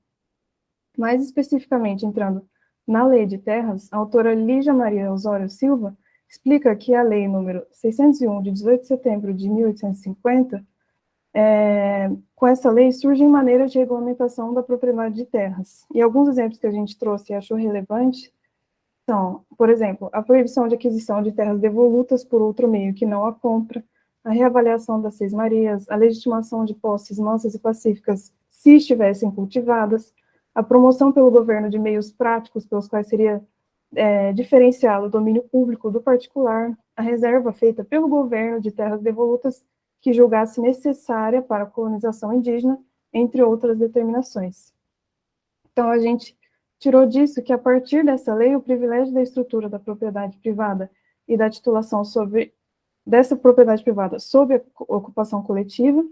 Mais especificamente, entrando na Lei de Terras, a autora Lígia Maria Osório Silva explica que a lei número 601, de 18 de setembro de 1850, é, com essa lei surgem maneiras de regulamentação da propriedade de terras. E alguns exemplos que a gente trouxe e achou relevante são, por exemplo, a proibição de aquisição de terras devolutas por outro meio que não a compra, a reavaliação das seis marias, a legitimação de posses mansas e pacíficas se estivessem cultivadas, a promoção pelo governo de meios práticos pelos quais seria é, diferenciá-lo do domínio público do particular, a reserva feita pelo governo de terras devolutas que julgasse necessária para a colonização indígena, entre outras determinações. Então, a gente tirou disso que, a partir dessa lei, o privilégio da estrutura da propriedade privada e da titulação sobre dessa propriedade privada sob a ocupação coletiva,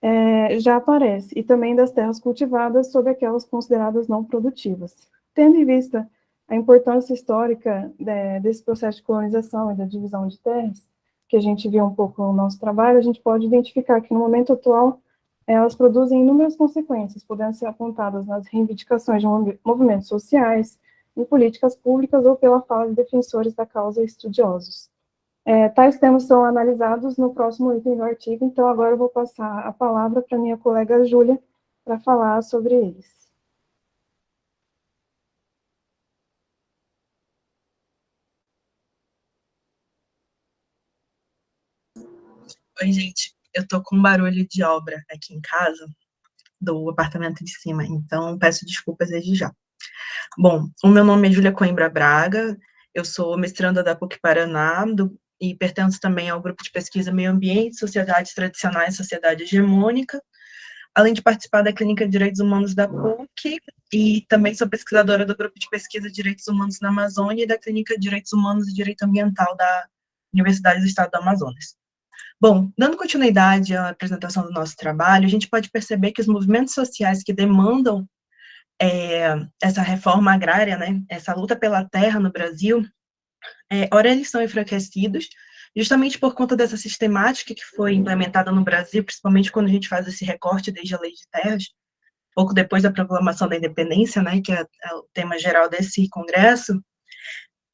é, já aparece, e também das terras cultivadas sob aquelas consideradas não produtivas. Tendo em vista a importância histórica de, desse processo de colonização e da divisão de terras, que a gente viu um pouco no nosso trabalho, a gente pode identificar que no momento atual elas produzem inúmeras consequências, podendo ser apontadas nas reivindicações de movimentos sociais, em políticas públicas ou pela fala de defensores da causa estudiosos. É, tais temas são analisados no próximo item do artigo, então agora eu vou passar a palavra para minha colega Júlia para falar sobre eles. Oi, gente. Eu tô com barulho de obra aqui em casa, do apartamento de cima, então peço desculpas desde já. Bom, o meu nome é Júlia Coimbra Braga, eu sou mestranda da PUC Paraná do, e pertenço também ao grupo de pesquisa Meio Ambiente, Sociedades Tradicionais e Sociedade Hegemônica, além de participar da Clínica de Direitos Humanos da PUC, e também sou pesquisadora do grupo de pesquisa Direitos Humanos na Amazônia e da Clínica de Direitos Humanos e Direito Ambiental da Universidade do Estado do Amazonas. Bom, dando continuidade à apresentação do nosso trabalho, a gente pode perceber que os movimentos sociais que demandam é, essa reforma agrária, né, essa luta pela terra no Brasil, é, ora eles são enfraquecidos, justamente por conta dessa sistemática que foi implementada no Brasil, principalmente quando a gente faz esse recorte desde a Lei de Terras, pouco depois da proclamação da independência, né, que é, é o tema geral desse congresso,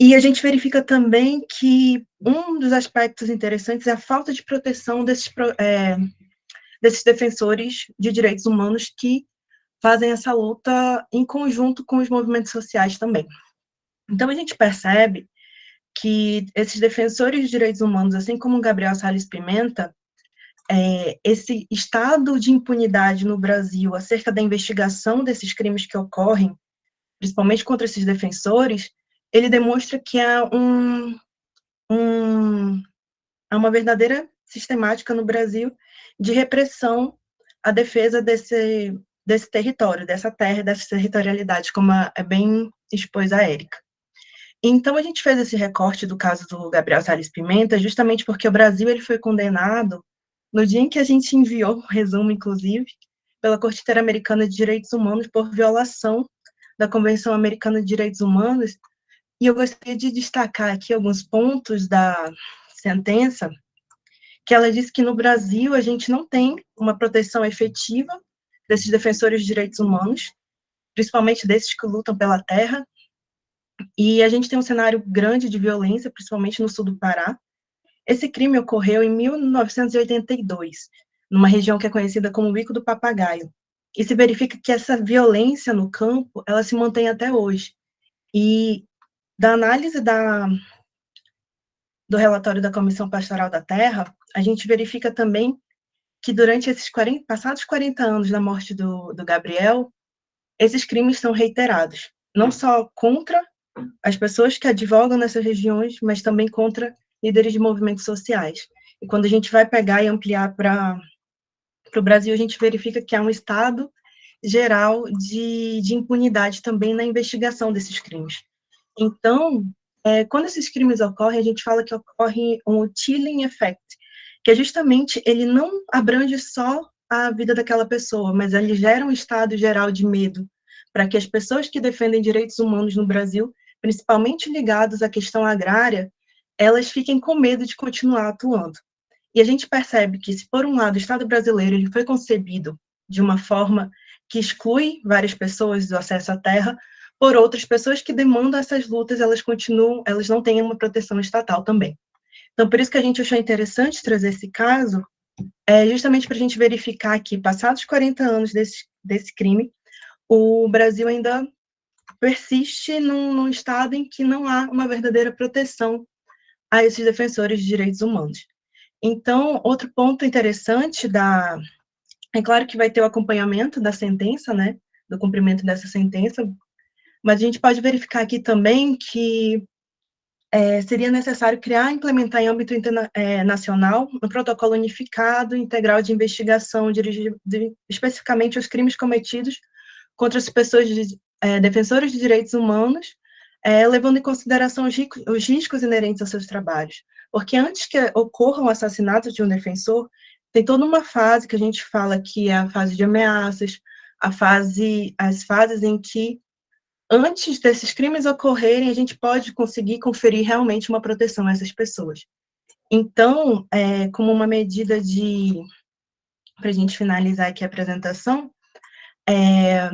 e a gente verifica também que um dos aspectos interessantes é a falta de proteção desses, é, desses defensores de direitos humanos que fazem essa luta em conjunto com os movimentos sociais também. Então, a gente percebe que esses defensores de direitos humanos, assim como Gabriel Salles Pimenta, é, esse estado de impunidade no Brasil acerca da investigação desses crimes que ocorrem, principalmente contra esses defensores, ele demonstra que há um, um, há uma verdadeira sistemática no Brasil de repressão à defesa desse, desse território, dessa terra, dessa territorialidade, como é bem expôs a Érica. Então, a gente fez esse recorte do caso do Gabriel Salles Pimenta, justamente porque o Brasil ele foi condenado no dia em que a gente enviou o resumo, inclusive, pela Corte Interamericana de Direitos Humanos por violação da Convenção Americana de Direitos Humanos e eu gostaria de destacar aqui alguns pontos da sentença, que ela diz que no Brasil a gente não tem uma proteção efetiva desses defensores de direitos humanos, principalmente desses que lutam pela terra, e a gente tem um cenário grande de violência, principalmente no sul do Pará. Esse crime ocorreu em 1982, numa região que é conhecida como Bico do Papagaio, e se verifica que essa violência no campo, ela se mantém até hoje. E da análise da, do relatório da Comissão Pastoral da Terra, a gente verifica também que durante esses 40, passados 40 anos da morte do, do Gabriel, esses crimes são reiterados, não só contra as pessoas que advogam nessas regiões, mas também contra líderes de movimentos sociais. E quando a gente vai pegar e ampliar para o Brasil, a gente verifica que há um estado geral de, de impunidade também na investigação desses crimes. Então, é, quando esses crimes ocorrem, a gente fala que ocorre um chilling effect, que é justamente, ele não abrange só a vida daquela pessoa, mas ele gera um estado geral de medo, para que as pessoas que defendem direitos humanos no Brasil, principalmente ligados à questão agrária, elas fiquem com medo de continuar atuando. E a gente percebe que, se por um lado o Estado brasileiro ele foi concebido de uma forma que exclui várias pessoas do acesso à terra, por outras pessoas que demandam essas lutas, elas continuam, elas não têm uma proteção estatal também. Então, por isso que a gente achou interessante trazer esse caso, é justamente para a gente verificar que, passados 40 anos desse, desse crime, o Brasil ainda persiste num, num estado em que não há uma verdadeira proteção a esses defensores de direitos humanos. Então, outro ponto interessante da... É claro que vai ter o acompanhamento da sentença, né, do cumprimento dessa sentença, mas a gente pode verificar aqui também que é, seria necessário criar e implementar em âmbito é, um protocolo unificado integral de investigação dirigido especificamente aos crimes cometidos contra as pessoas de, é, defensores de direitos humanos, é, levando em consideração os, os riscos inerentes aos seus trabalhos. Porque antes que ocorra um assassinato de um defensor, tem toda uma fase que a gente fala que é a fase de ameaças, a fase, as fases em que, antes desses crimes ocorrerem, a gente pode conseguir conferir realmente uma proteção a essas pessoas. Então, é, como uma medida de, para a gente finalizar aqui a apresentação, é,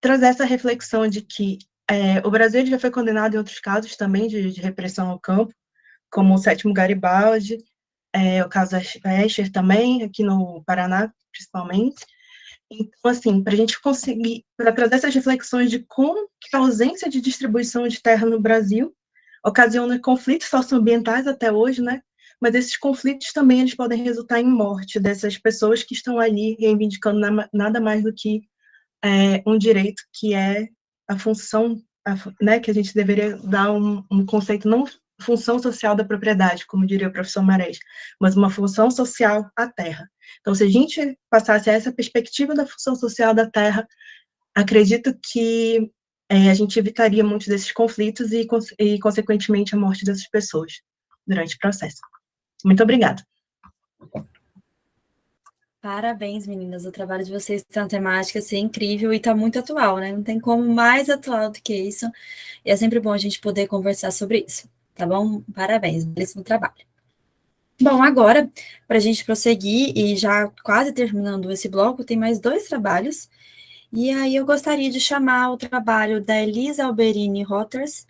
trazer essa reflexão de que é, o Brasil já foi condenado em outros casos também de, de repressão ao campo, como o sétimo Garibaldi, é, o caso Escher também, aqui no Paraná, principalmente. Então, assim, para a gente conseguir, para trazer essas reflexões de como a ausência de distribuição de terra no Brasil ocasiona conflitos socioambientais até hoje, né? Mas esses conflitos também eles podem resultar em morte dessas pessoas que estão ali reivindicando na, nada mais do que é, um direito que é a função, a, né, que a gente deveria dar um, um, conceito não função social da propriedade, como diria o professor Marés, mas uma função social à terra. Então, se a gente passasse a essa perspectiva da função social da terra, acredito que é, a gente evitaria muitos desses conflitos e, e, consequentemente, a morte dessas pessoas durante o processo. Muito obrigada. Parabéns, meninas. O trabalho de vocês tem temática assim, incrível e está muito atual, né? Não tem como mais atual do que isso. E é sempre bom a gente poder conversar sobre isso, tá bom? Parabéns, belíssimo trabalho. Bom, agora, para a gente prosseguir e já quase terminando esse bloco, tem mais dois trabalhos. E aí eu gostaria de chamar o trabalho da Elisa Alberini Rotters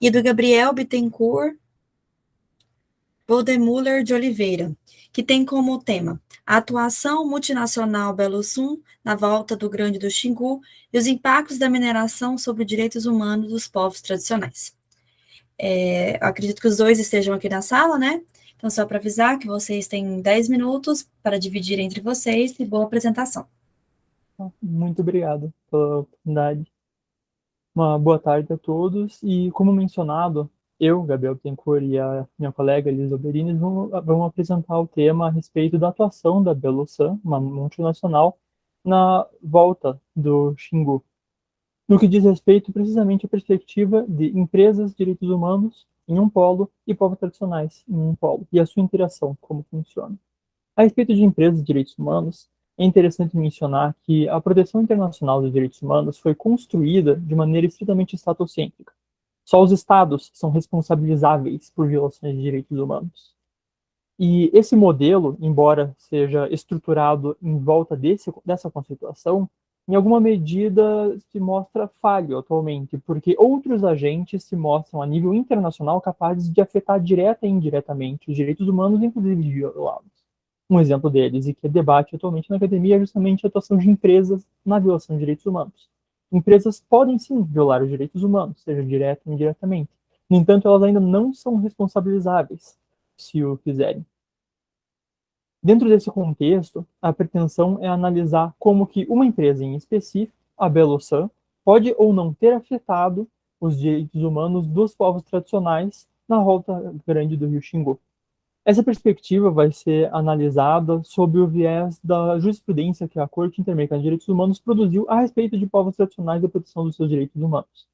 e do Gabriel Bittencourt Boldemuller de Oliveira, que tem como tema a atuação multinacional Belo Sul na volta do Grande do Xingu e os impactos da mineração sobre os direitos humanos dos povos tradicionais. É, acredito que os dois estejam aqui na sala, né? Então, só para avisar que vocês têm 10 minutos para dividir entre vocês e boa apresentação. Muito obrigado pela oportunidade. Uma boa tarde a todos. E, como mencionado, eu, Gabriel Tencourt e a minha colega Elisa Berini vamos, vamos apresentar o tema a respeito da atuação da Belosan, uma multinacional, na volta do Xingu. No que diz respeito precisamente à perspectiva de empresas, direitos humanos em um polo e povos tradicionais em um polo, e a sua interação, como funciona. A respeito de empresas e direitos humanos, é interessante mencionar que a proteção internacional dos direitos humanos foi construída de maneira estritamente estatocêntrica, só os estados são responsabilizáveis por violações de direitos humanos. E esse modelo, embora seja estruturado em volta desse, dessa conceituação, em alguma medida se mostra falho atualmente, porque outros agentes se mostram a nível internacional capazes de afetar direta e indiretamente os direitos humanos, inclusive de violá-los. Um exemplo deles, e que é debate atualmente na academia, é justamente a atuação de empresas na violação de direitos humanos. Empresas podem sim violar os direitos humanos, seja direto ou indiretamente. No entanto, elas ainda não são responsabilizáveis se o fizerem. Dentro desse contexto, a pretensão é analisar como que uma empresa em específico, a Belosan, pode ou não ter afetado os direitos humanos dos povos tradicionais na volta grande do rio Xingu. Essa perspectiva vai ser analisada sob o viés da jurisprudência que a Corte Interamericana de Direitos Humanos produziu a respeito de povos tradicionais e a proteção dos seus direitos humanos.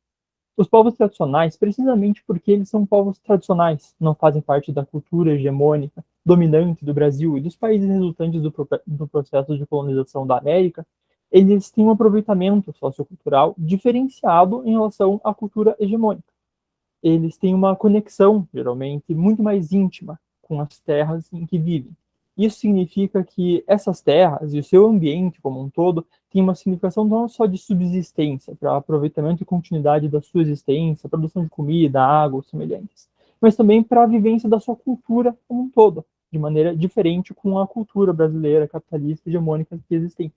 Os povos tradicionais, precisamente porque eles são povos tradicionais, não fazem parte da cultura hegemônica, dominante do Brasil e dos países resultantes do, do processo de colonização da América, eles têm um aproveitamento sociocultural diferenciado em relação à cultura hegemônica. Eles têm uma conexão, geralmente, muito mais íntima com as terras em que vivem. Isso significa que essas terras e o seu ambiente como um todo têm uma significação não só de subsistência, para aproveitamento e continuidade da sua existência, produção de comida, água, semelhantes, mas também para a vivência da sua cultura como um todo, de maneira diferente com a cultura brasileira capitalista hegemônica que existem.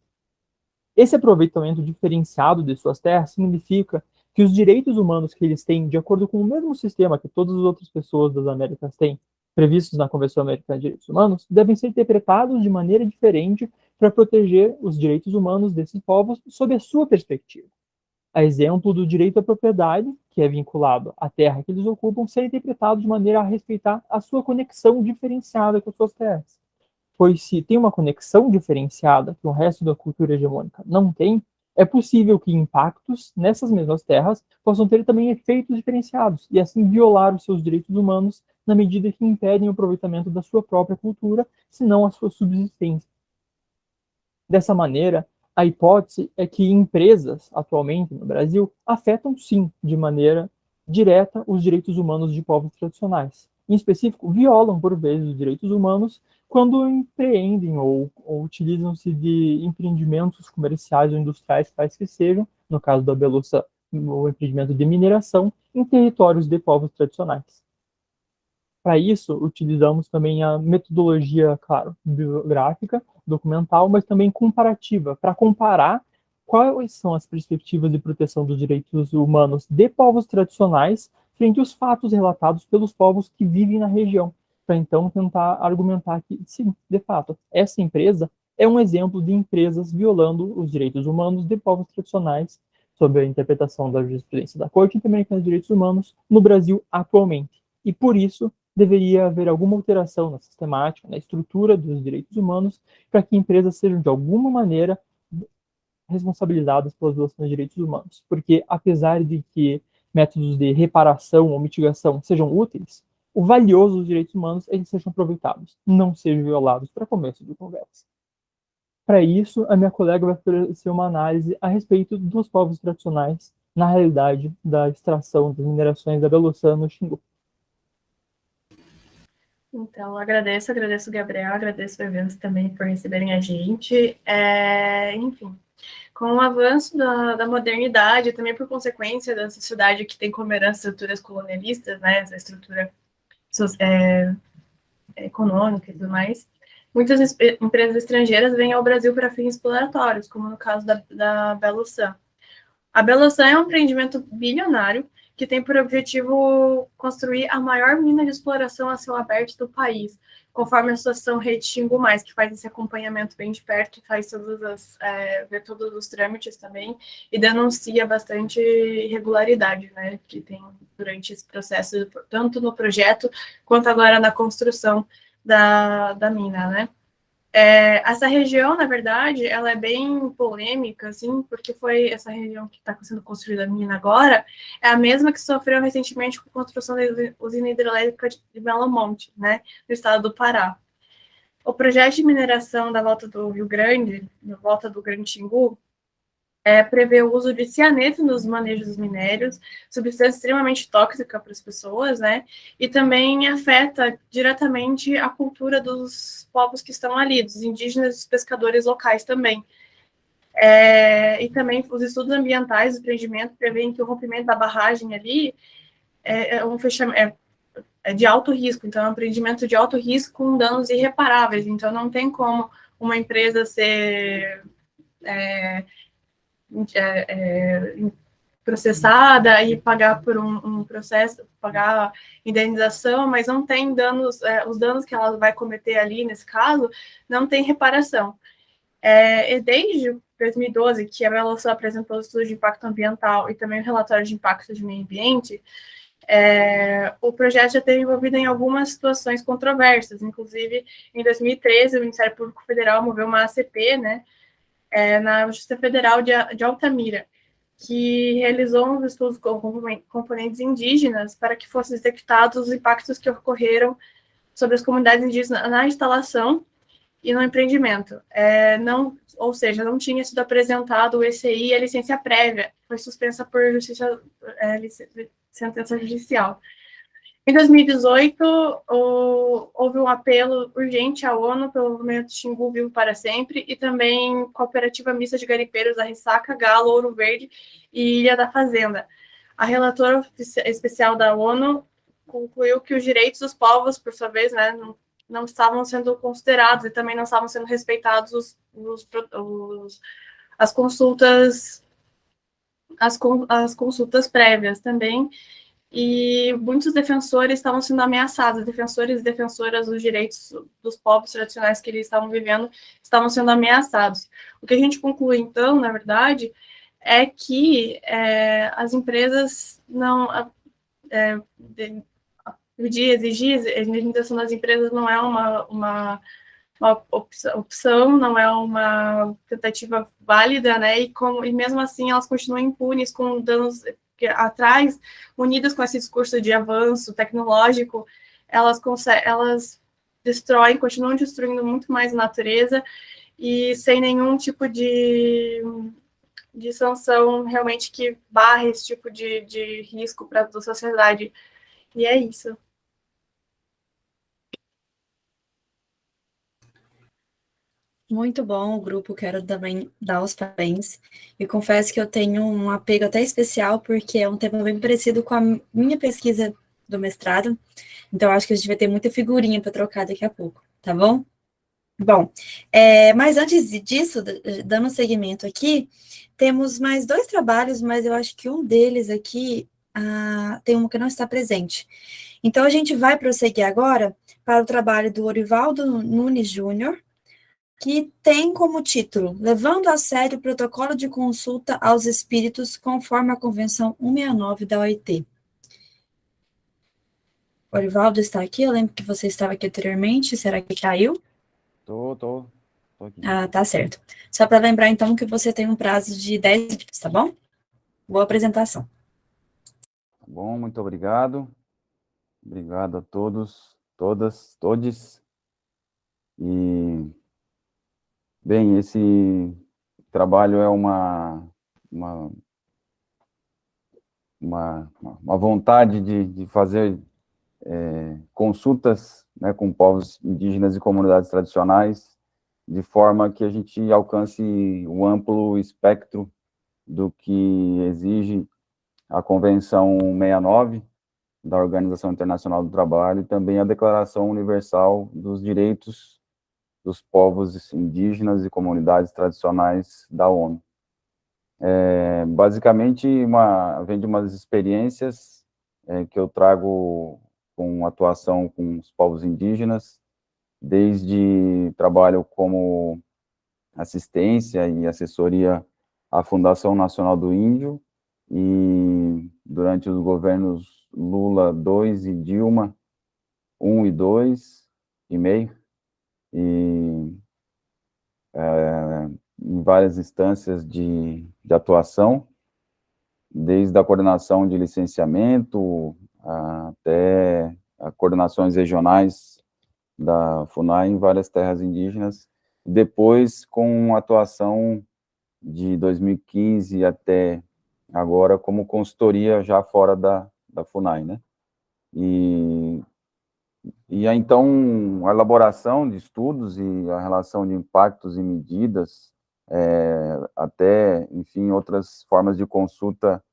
Esse aproveitamento diferenciado de suas terras significa que os direitos humanos que eles têm, de acordo com o mesmo sistema que todas as outras pessoas das Américas têm, previstos na Convenção Americana de Direitos Humanos devem ser interpretados de maneira diferente para proteger os direitos humanos desses povos sob a sua perspectiva. A exemplo do direito à propriedade, que é vinculado à terra que eles ocupam, ser interpretado de maneira a respeitar a sua conexão diferenciada com as suas terras. Pois se tem uma conexão diferenciada que o resto da cultura hegemônica não tem, é possível que impactos nessas mesmas terras possam ter também efeitos diferenciados e assim violar os seus direitos humanos na medida que impedem o aproveitamento da sua própria cultura, se não a sua subsistência. Dessa maneira, a hipótese é que empresas, atualmente no Brasil, afetam sim, de maneira direta, os direitos humanos de povos tradicionais. Em específico, violam, por vezes, os direitos humanos quando empreendem ou, ou utilizam-se de empreendimentos comerciais ou industriais, quais que sejam, no caso da Belussa, o empreendimento de mineração, em territórios de povos tradicionais. Para isso, utilizamos também a metodologia, claro, biográfica, documental, mas também comparativa, para comparar quais são as perspectivas de proteção dos direitos humanos de povos tradicionais frente aos fatos relatados pelos povos que vivem na região, para então tentar argumentar que, sim, de fato, essa empresa é um exemplo de empresas violando os direitos humanos de povos tradicionais, sob a interpretação da jurisprudência da Corte Interamericana de Direitos Humanos no Brasil atualmente. E por isso, deveria haver alguma alteração na sistemática, na estrutura dos direitos humanos, para que empresas sejam, de alguma maneira, responsabilizadas pelas violações de direitos humanos. Porque, apesar de que métodos de reparação ou mitigação sejam úteis, o valioso dos direitos humanos é que sejam aproveitados, não sejam violados, para começo de conversa. Para isso, a minha colega vai oferecer uma análise a respeito dos povos tradicionais na realidade da extração das minerações da Beloçã no Xingu. Então, agradeço, agradeço o Gabriel, agradeço o evento também por receberem a gente. É, enfim, com o avanço da, da, modernidade, também por consequência da sociedade que tem como herança estruturas colonialistas, né, essa estrutura é, econômica e tudo mais, muitas empresas estrangeiras vêm ao Brasil para fins exploratórios, como no caso da, da. A Belosan é um empreendimento bilionário que tem por objetivo construir a maior mina de exploração a céu aberto do país, conforme a Associação Rede Xingu Mais, que faz esse acompanhamento bem de perto, faz todas as, é, vê todos os trâmites também, e denuncia bastante irregularidade, né, que tem durante esse processo, tanto no projeto, quanto agora na construção da, da mina, né. É, essa região, na verdade, ela é bem polêmica, assim, porque foi essa região que está sendo construída a mina agora, é a mesma que sofreu recentemente com a construção da usina hidrelétrica de Belo Monte, né, no estado do Pará. O projeto de mineração da volta do Rio Grande, na volta do Grande Xingu, é, prevê o uso de cianeto nos manejos minérios, substância extremamente tóxica para as pessoas, né? E também afeta diretamente a cultura dos povos que estão ali, dos indígenas e dos pescadores locais também. É, e também os estudos ambientais do empreendimento prevêem que o rompimento da barragem ali é, é um fechamento, é, é de alto risco, então é um empreendimento de alto risco com danos irreparáveis, então não tem como uma empresa ser é, é, é, processada e pagar por um, um, processo, pagar indenização, mas não tem danos, é, os danos que ela vai cometer ali, nesse caso, não tem reparação. É, e desde 2012, que a Veloção apresentou o estudo de impacto ambiental e também o relatório de impacto de meio ambiente, é, o projeto já teve envolvido em algumas situações controversas, inclusive em 2013 o Ministério Público Federal moveu uma ACP, né, é, na Justiça Federal de, de Altamira, que realizou uns estudos com componentes indígenas para que fossem detectados os impactos que ocorreram sobre as comunidades indígenas na instalação e no empreendimento. É, não, ou seja, não tinha sido apresentado o ECI e a licença prévia, foi suspensa por justiça, é, sentença judicial. Em 2018, o, houve um apelo urgente à ONU pelo movimento Xingu Vivo para Sempre e também Cooperativa Mista de Garimpeiros da Ressaca, Galo, Ouro Verde e Ilha da Fazenda. A relatora especial da ONU concluiu que os direitos dos povos, por sua vez, né, não, não estavam sendo considerados e também não estavam sendo respeitados os, os, os, as consultas as, as consultas prévias também e muitos defensores estavam sendo ameaçados, defensores e defensoras dos direitos dos povos tradicionais que eles estavam vivendo estavam sendo ameaçados. O que a gente conclui, então, na verdade, é que é, as empresas não... É, pedir, exigir a indenização das empresas não é uma, uma uma opção, não é uma tentativa válida, né? E, como, e mesmo assim elas continuam impunes com danos atrás, unidas com esse discurso de avanço tecnológico, elas, elas destroem, continuam destruindo muito mais a natureza e sem nenhum tipo de, de sanção realmente que barre esse tipo de, de risco para a sociedade. E é isso. Muito bom o grupo, quero também dar os parabéns. E confesso que eu tenho um apego até especial, porque é um tema bem parecido com a minha pesquisa do mestrado. Então, acho que a gente vai ter muita figurinha para trocar daqui a pouco, tá bom? Bom, é, mas antes disso, dando seguimento aqui, temos mais dois trabalhos, mas eu acho que um deles aqui ah, tem um que não está presente. Então, a gente vai prosseguir agora para o trabalho do Orivaldo Nunes Júnior, que tem como título Levando a sério o protocolo de consulta aos espíritos conforme a Convenção 169 da OIT. Orivaldo está aqui, eu lembro que você estava aqui anteriormente, será que caiu? Tô, tô, tô aqui. Ah, tá certo. Só para lembrar, então, que você tem um prazo de 10 minutos, tá bom? Boa apresentação. Tá bom, muito obrigado. Obrigado a todos, todas, todes. E Bem, esse trabalho é uma, uma, uma, uma vontade de, de fazer é, consultas né, com povos indígenas e comunidades tradicionais, de forma que a gente alcance o amplo espectro do que exige a Convenção 69 da Organização Internacional do Trabalho e também a Declaração Universal dos Direitos dos povos indígenas e comunidades tradicionais da ONU. É, basicamente, uma, vem de umas experiências é, que eu trago com atuação com os povos indígenas, desde trabalho como assistência e assessoria à Fundação Nacional do Índio, e durante os governos Lula 2 e Dilma 1 e 2 e meio, e é, em várias instâncias de, de atuação, desde a coordenação de licenciamento até coordenações regionais da FUNAI em várias terras indígenas, depois com atuação de 2015 até agora como consultoria já fora da, da FUNAI, né? E e então, a elaboração de estudos e a relação de impactos e medidas, é, até, enfim, outras formas de consulta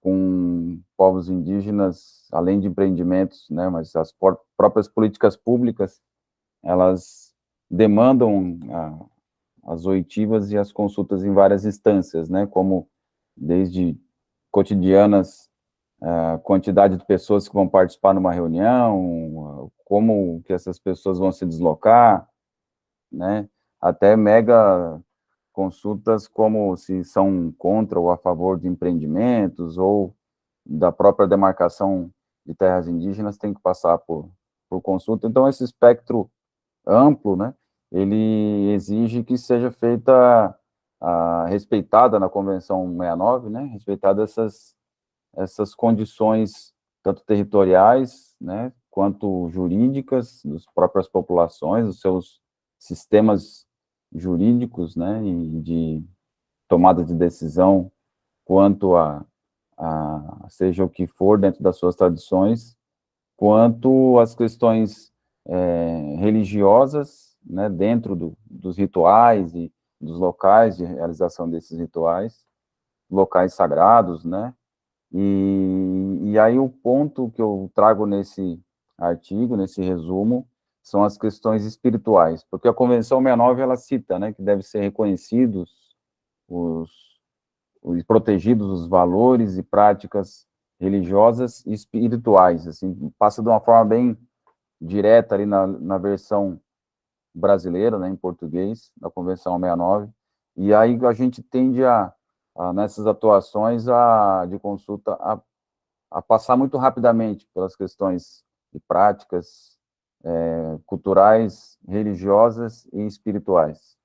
com povos indígenas, além de empreendimentos, né, mas as próprias políticas públicas, elas demandam a, as oitivas e as consultas em várias instâncias, né, como desde cotidianas a quantidade de pessoas que vão participar numa reunião, como que essas pessoas vão se deslocar, né? Até mega consultas como se são contra ou a favor de empreendimentos ou da própria demarcação de terras indígenas tem que passar por, por consulta. Então, esse espectro amplo, né, ele exige que seja feita, a, respeitada na Convenção 69, né, respeitada essas essas condições, tanto territoriais, né, quanto jurídicas, das próprias populações, dos seus sistemas jurídicos, né, e de tomada de decisão quanto a, a seja o que for dentro das suas tradições, quanto as questões é, religiosas, né, dentro do, dos rituais e dos locais de realização desses rituais, locais sagrados, né, e, e aí o ponto que eu trago nesse artigo, nesse resumo, são as questões espirituais, porque a Convenção 69, ela cita, né, que deve ser reconhecidos os, os protegidos os valores e práticas religiosas e espirituais, assim, passa de uma forma bem direta ali na, na versão brasileira, né, em português, da Convenção 69, e aí a gente tende a ah, nessas atuações a, de consulta a, a, passar muito rapidamente pelas questões de práticas é, culturais, religiosas e espirituais.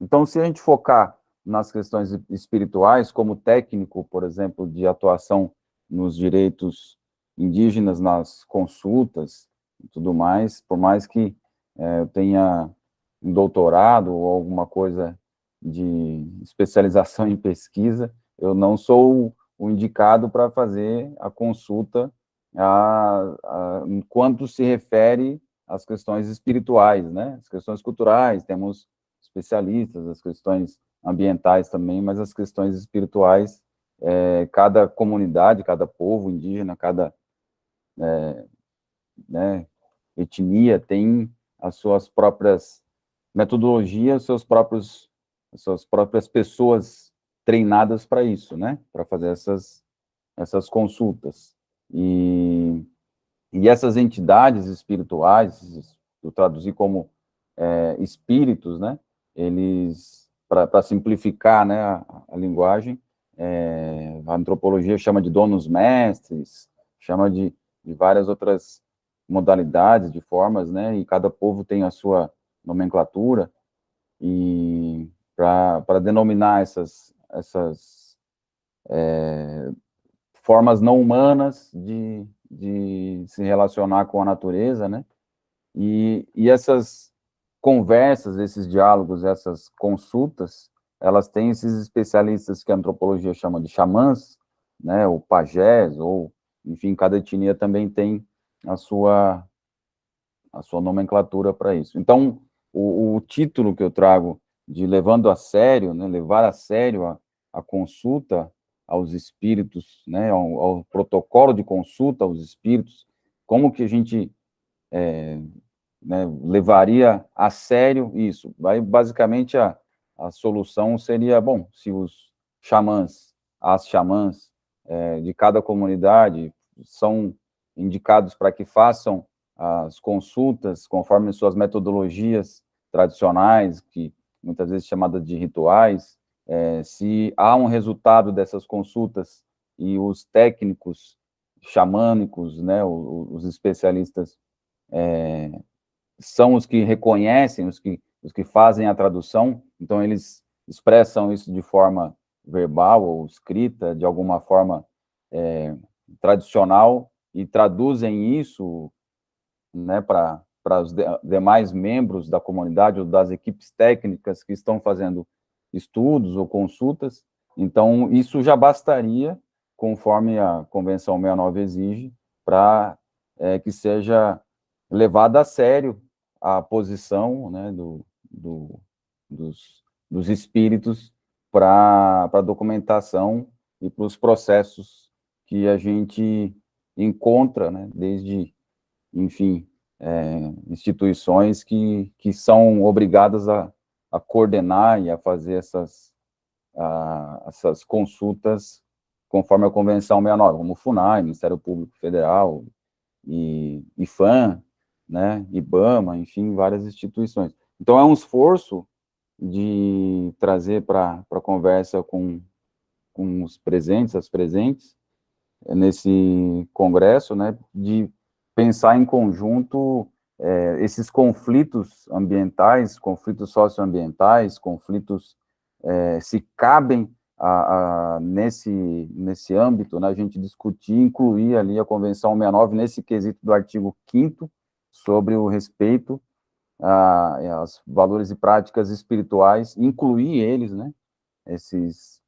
Então, se a gente focar nas questões espirituais, como técnico, por exemplo, de atuação nos direitos indígenas, nas consultas e tudo mais, por mais que é, eu tenha um doutorado ou alguma coisa de especialização em pesquisa, eu não sou o indicado para fazer a consulta a, a, enquanto se refere às questões espirituais, né? As questões culturais, temos especialistas, as questões ambientais também, mas as questões espirituais, é, cada comunidade, cada povo indígena, cada é, né, etnia tem as suas próprias metodologias, seus próprios, suas próprias pessoas treinadas para isso, né, para fazer essas, essas consultas. E, e essas entidades espirituais, eu traduzi como é, espíritos, né, eles, para simplificar né, a, a linguagem, é, a antropologia chama de donos mestres, chama de, de várias outras modalidades, de formas, né, e cada povo tem a sua nomenclatura, e para denominar essas, essas é, formas não humanas de, de se relacionar com a natureza, né, e, e essas conversas, esses diálogos, essas consultas, elas têm esses especialistas que a antropologia chama de xamãs, né, ou pajés, ou, enfim, cada etnia também tem a sua, a sua nomenclatura para isso. Então, o, o, título que eu trago de levando a sério, né, levar a sério a, a consulta aos espíritos, né, ao, ao, protocolo de consulta aos espíritos, como que a gente é, né, levaria a sério isso. Vai, basicamente, a, a solução seria, bom, se os xamãs, as xamãs é, de cada comunidade são indicados para que façam as consultas conforme suas metodologias tradicionais, que muitas vezes chamadas de rituais, é, se há um resultado dessas consultas e os técnicos xamânicos, né, os, os especialistas é, são os que reconhecem, os que, os que fazem a tradução, então eles expressam isso de forma verbal ou escrita, de alguma forma é, tradicional, e traduzem isso né, para os de, demais membros da comunidade ou das equipes técnicas que estão fazendo estudos ou consultas, então isso já bastaria, conforme a Convenção 69 exige, para é, que seja levada a sério a posição né, do, do, dos, dos espíritos para a documentação e para os processos que a gente encontra, né, desde, enfim, é, instituições que, que são obrigadas a, a coordenar e a fazer essas, a, essas consultas conforme a Convenção 69, como o FUNAI, Ministério Público Federal, e IFAM, né, IBAMA, enfim, várias instituições. Então, é um esforço de trazer para a conversa com, com os presentes, as presentes, nesse congresso, né, de pensar em conjunto é, esses conflitos ambientais, conflitos socioambientais, conflitos, é, se cabem a, a, nesse, nesse âmbito, né, a gente discutir, incluir ali a Convenção 69 nesse quesito do artigo 5 sobre o respeito aos valores e práticas espirituais, incluir eles, né, esses,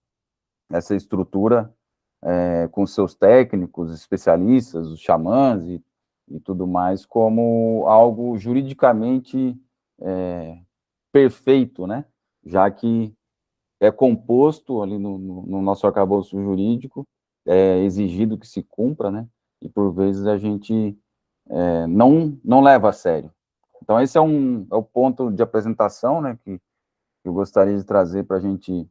essa estrutura é, com seus técnicos, especialistas, os xamãs e, e tudo mais, como algo juridicamente é, perfeito, né, já que é composto ali no, no, no nosso arcabouço jurídico, é exigido que se cumpra, né, e por vezes a gente é, não, não leva a sério. Então, esse é, um, é o ponto de apresentação, né, que, eu gostaria de trazer para a gente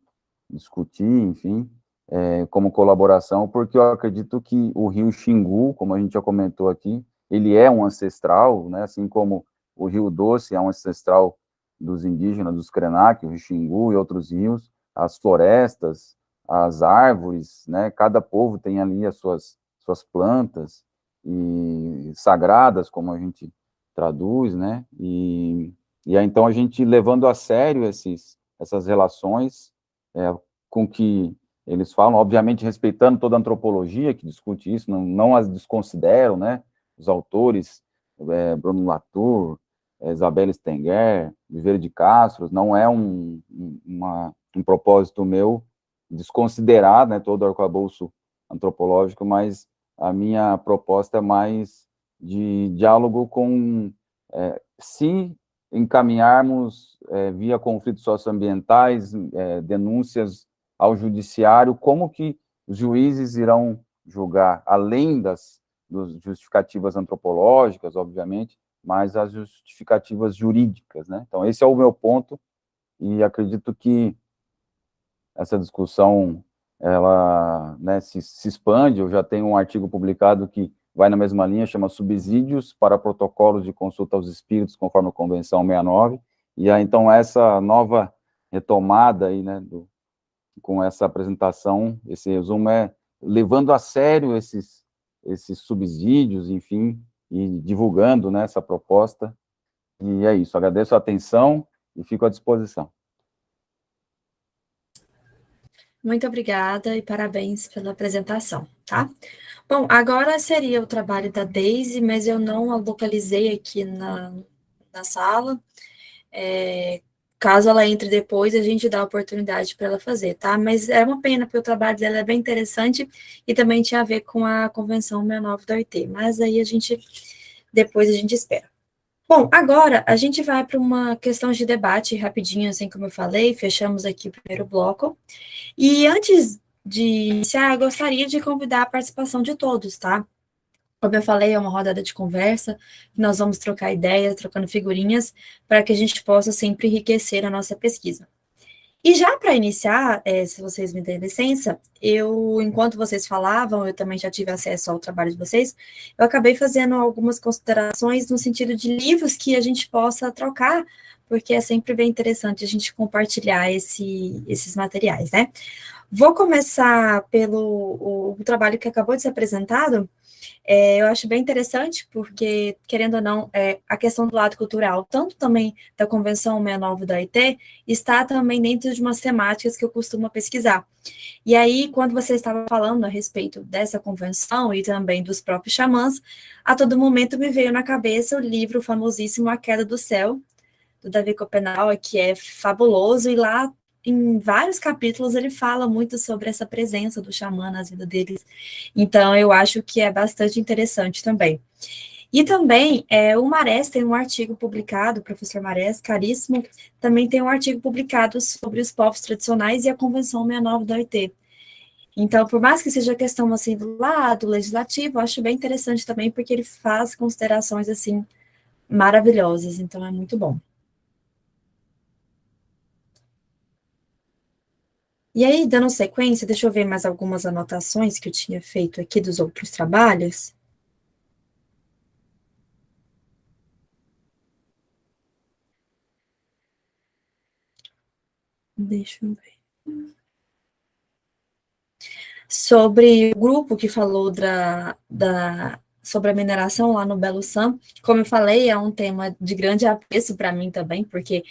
discutir, enfim, é, como colaboração, porque eu acredito que o rio Xingu, como a gente já comentou aqui, ele é um ancestral, né, assim como o Rio Doce é um ancestral dos indígenas, dos Krenak, o Xingu e outros rios, as florestas, as árvores, né, cada povo tem ali as suas, suas plantas, e sagradas, como a gente traduz, né, e, e então a gente levando a sério esses, essas relações é, com que eles falam, obviamente respeitando toda a antropologia que discute isso, não, não as desconsideram, né, os autores, é, Bruno Latour, é, Isabelle Stenger, Viveiro de Castro, não é um, uma, um propósito meu desconsiderar, né, todo o arcabouço antropológico, mas a minha proposta é mais de diálogo com, é, se encaminharmos é, via conflitos socioambientais, é, denúncias ao judiciário, como que os juízes irão julgar, além das, das justificativas antropológicas, obviamente, mas as justificativas jurídicas, né? Então, esse é o meu ponto, e acredito que essa discussão, ela né, se, se expande, eu já tenho um artigo publicado que vai na mesma linha, chama Subsídios para Protocolos de Consulta aos Espíritos, conforme a Convenção 69, e aí, então, essa nova retomada aí, né, do, com essa apresentação, esse resumo é levando a sério esses, esses subsídios, enfim, e divulgando né, essa proposta, e é isso, agradeço a atenção e fico à disposição. Muito obrigada e parabéns pela apresentação, tá? Bom, agora seria o trabalho da Daisy, mas eu não a localizei aqui na, na sala. É, caso ela entre depois, a gente dá a oportunidade para ela fazer, tá? Mas é uma pena, porque o trabalho dela é bem interessante e também tinha a ver com a Convenção 69 da OIT, mas aí a gente, depois a gente espera. Bom, agora a gente vai para uma questão de debate rapidinho, assim como eu falei, fechamos aqui o primeiro bloco. E antes de iniciar, eu gostaria de convidar a participação de todos, tá? Como eu falei, é uma rodada de conversa, nós vamos trocar ideias, trocando figurinhas, para que a gente possa sempre enriquecer a nossa pesquisa. E já para iniciar, é, se vocês me derem licença, eu, enquanto vocês falavam, eu também já tive acesso ao trabalho de vocês, eu acabei fazendo algumas considerações no sentido de livros que a gente possa trocar, porque é sempre bem interessante a gente compartilhar esse, esses materiais, né? Vou começar pelo o, o trabalho que acabou de ser apresentado, é, eu acho bem interessante, porque, querendo ou não, é, a questão do lado cultural, tanto também da Convenção 69 da IT, está também dentro de umas temáticas que eu costumo pesquisar. E aí, quando você estava falando a respeito dessa convenção e também dos próprios xamãs, a todo momento me veio na cabeça o livro famosíssimo A Queda do Céu, do Davi Copenau, que é fabuloso, e lá em vários capítulos ele fala muito sobre essa presença do xamã nas vidas deles. Então, eu acho que é bastante interessante também. E também, é, o Marés tem um artigo publicado, o professor Marés, caríssimo, também tem um artigo publicado sobre os povos tradicionais e a Convenção 69 da OIT. Então, por mais que seja questão, assim, do lado legislativo, eu acho bem interessante também, porque ele faz considerações, assim, maravilhosas, então é muito bom. E aí, dando sequência, deixa eu ver mais algumas anotações que eu tinha feito aqui dos outros trabalhos. Deixa eu ver. Sobre o grupo que falou da, da sobre a mineração lá no Belo Sam. Como eu falei, é um tema de grande apreço para mim também, porque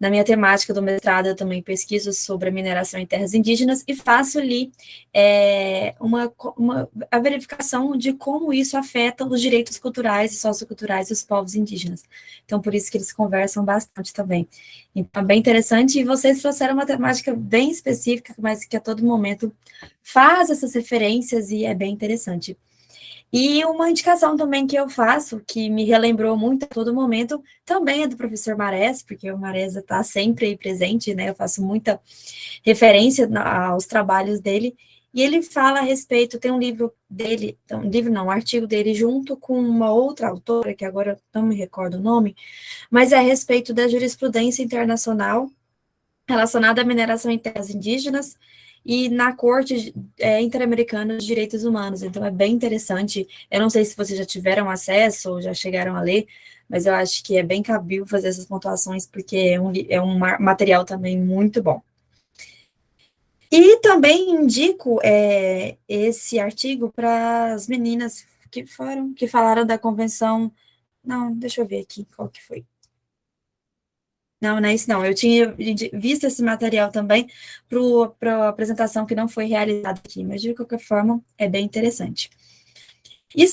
na minha temática do mestrado eu também pesquiso sobre a mineração em terras indígenas e faço ali é, uma, uma, a verificação de como isso afeta os direitos culturais e socioculturais dos povos indígenas. Então, por isso que eles conversam bastante também. Então, é bem interessante, e vocês trouxeram uma temática bem específica, mas que a todo momento faz essas referências e é bem interessante. E uma indicação também que eu faço, que me relembrou muito a todo momento, também é do professor Marés, porque o Marés está sempre aí presente, né? Eu faço muita referência aos trabalhos dele, e ele fala a respeito, tem um livro dele, um livro não, um artigo dele, junto com uma outra autora, que agora não me recordo o nome, mas é a respeito da jurisprudência internacional relacionada à mineração em terras indígenas, e na Corte é, Interamericana de Direitos Humanos. Então, é bem interessante. Eu não sei se vocês já tiveram acesso ou já chegaram a ler, mas eu acho que é bem cabível fazer essas pontuações, porque é um, é um material também muito bom. E também indico é, esse artigo para as meninas que foram, que falaram da Convenção Não, deixa eu ver aqui qual que foi. Não, não é isso não. Eu tinha visto esse material também para a apresentação que não foi realizada aqui, mas de qualquer forma é bem interessante. E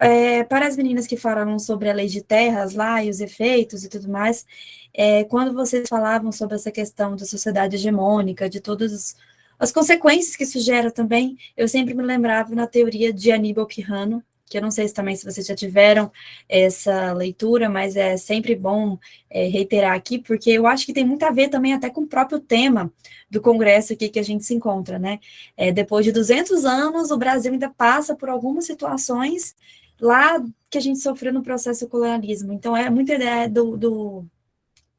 é, para as meninas que falaram sobre a lei de terras lá e os efeitos e tudo mais, é, quando vocês falavam sobre essa questão da sociedade hegemônica, de todas as consequências que isso gera também, eu sempre me lembrava na teoria de Aníbal Quijano, que eu não sei se também se vocês já tiveram essa leitura, mas é sempre bom é, reiterar aqui, porque eu acho que tem muito a ver também até com o próprio tema do congresso aqui que a gente se encontra, né? É, depois de 200 anos, o Brasil ainda passa por algumas situações lá que a gente sofreu no processo colonialismo. Então, é muita ideia do, do,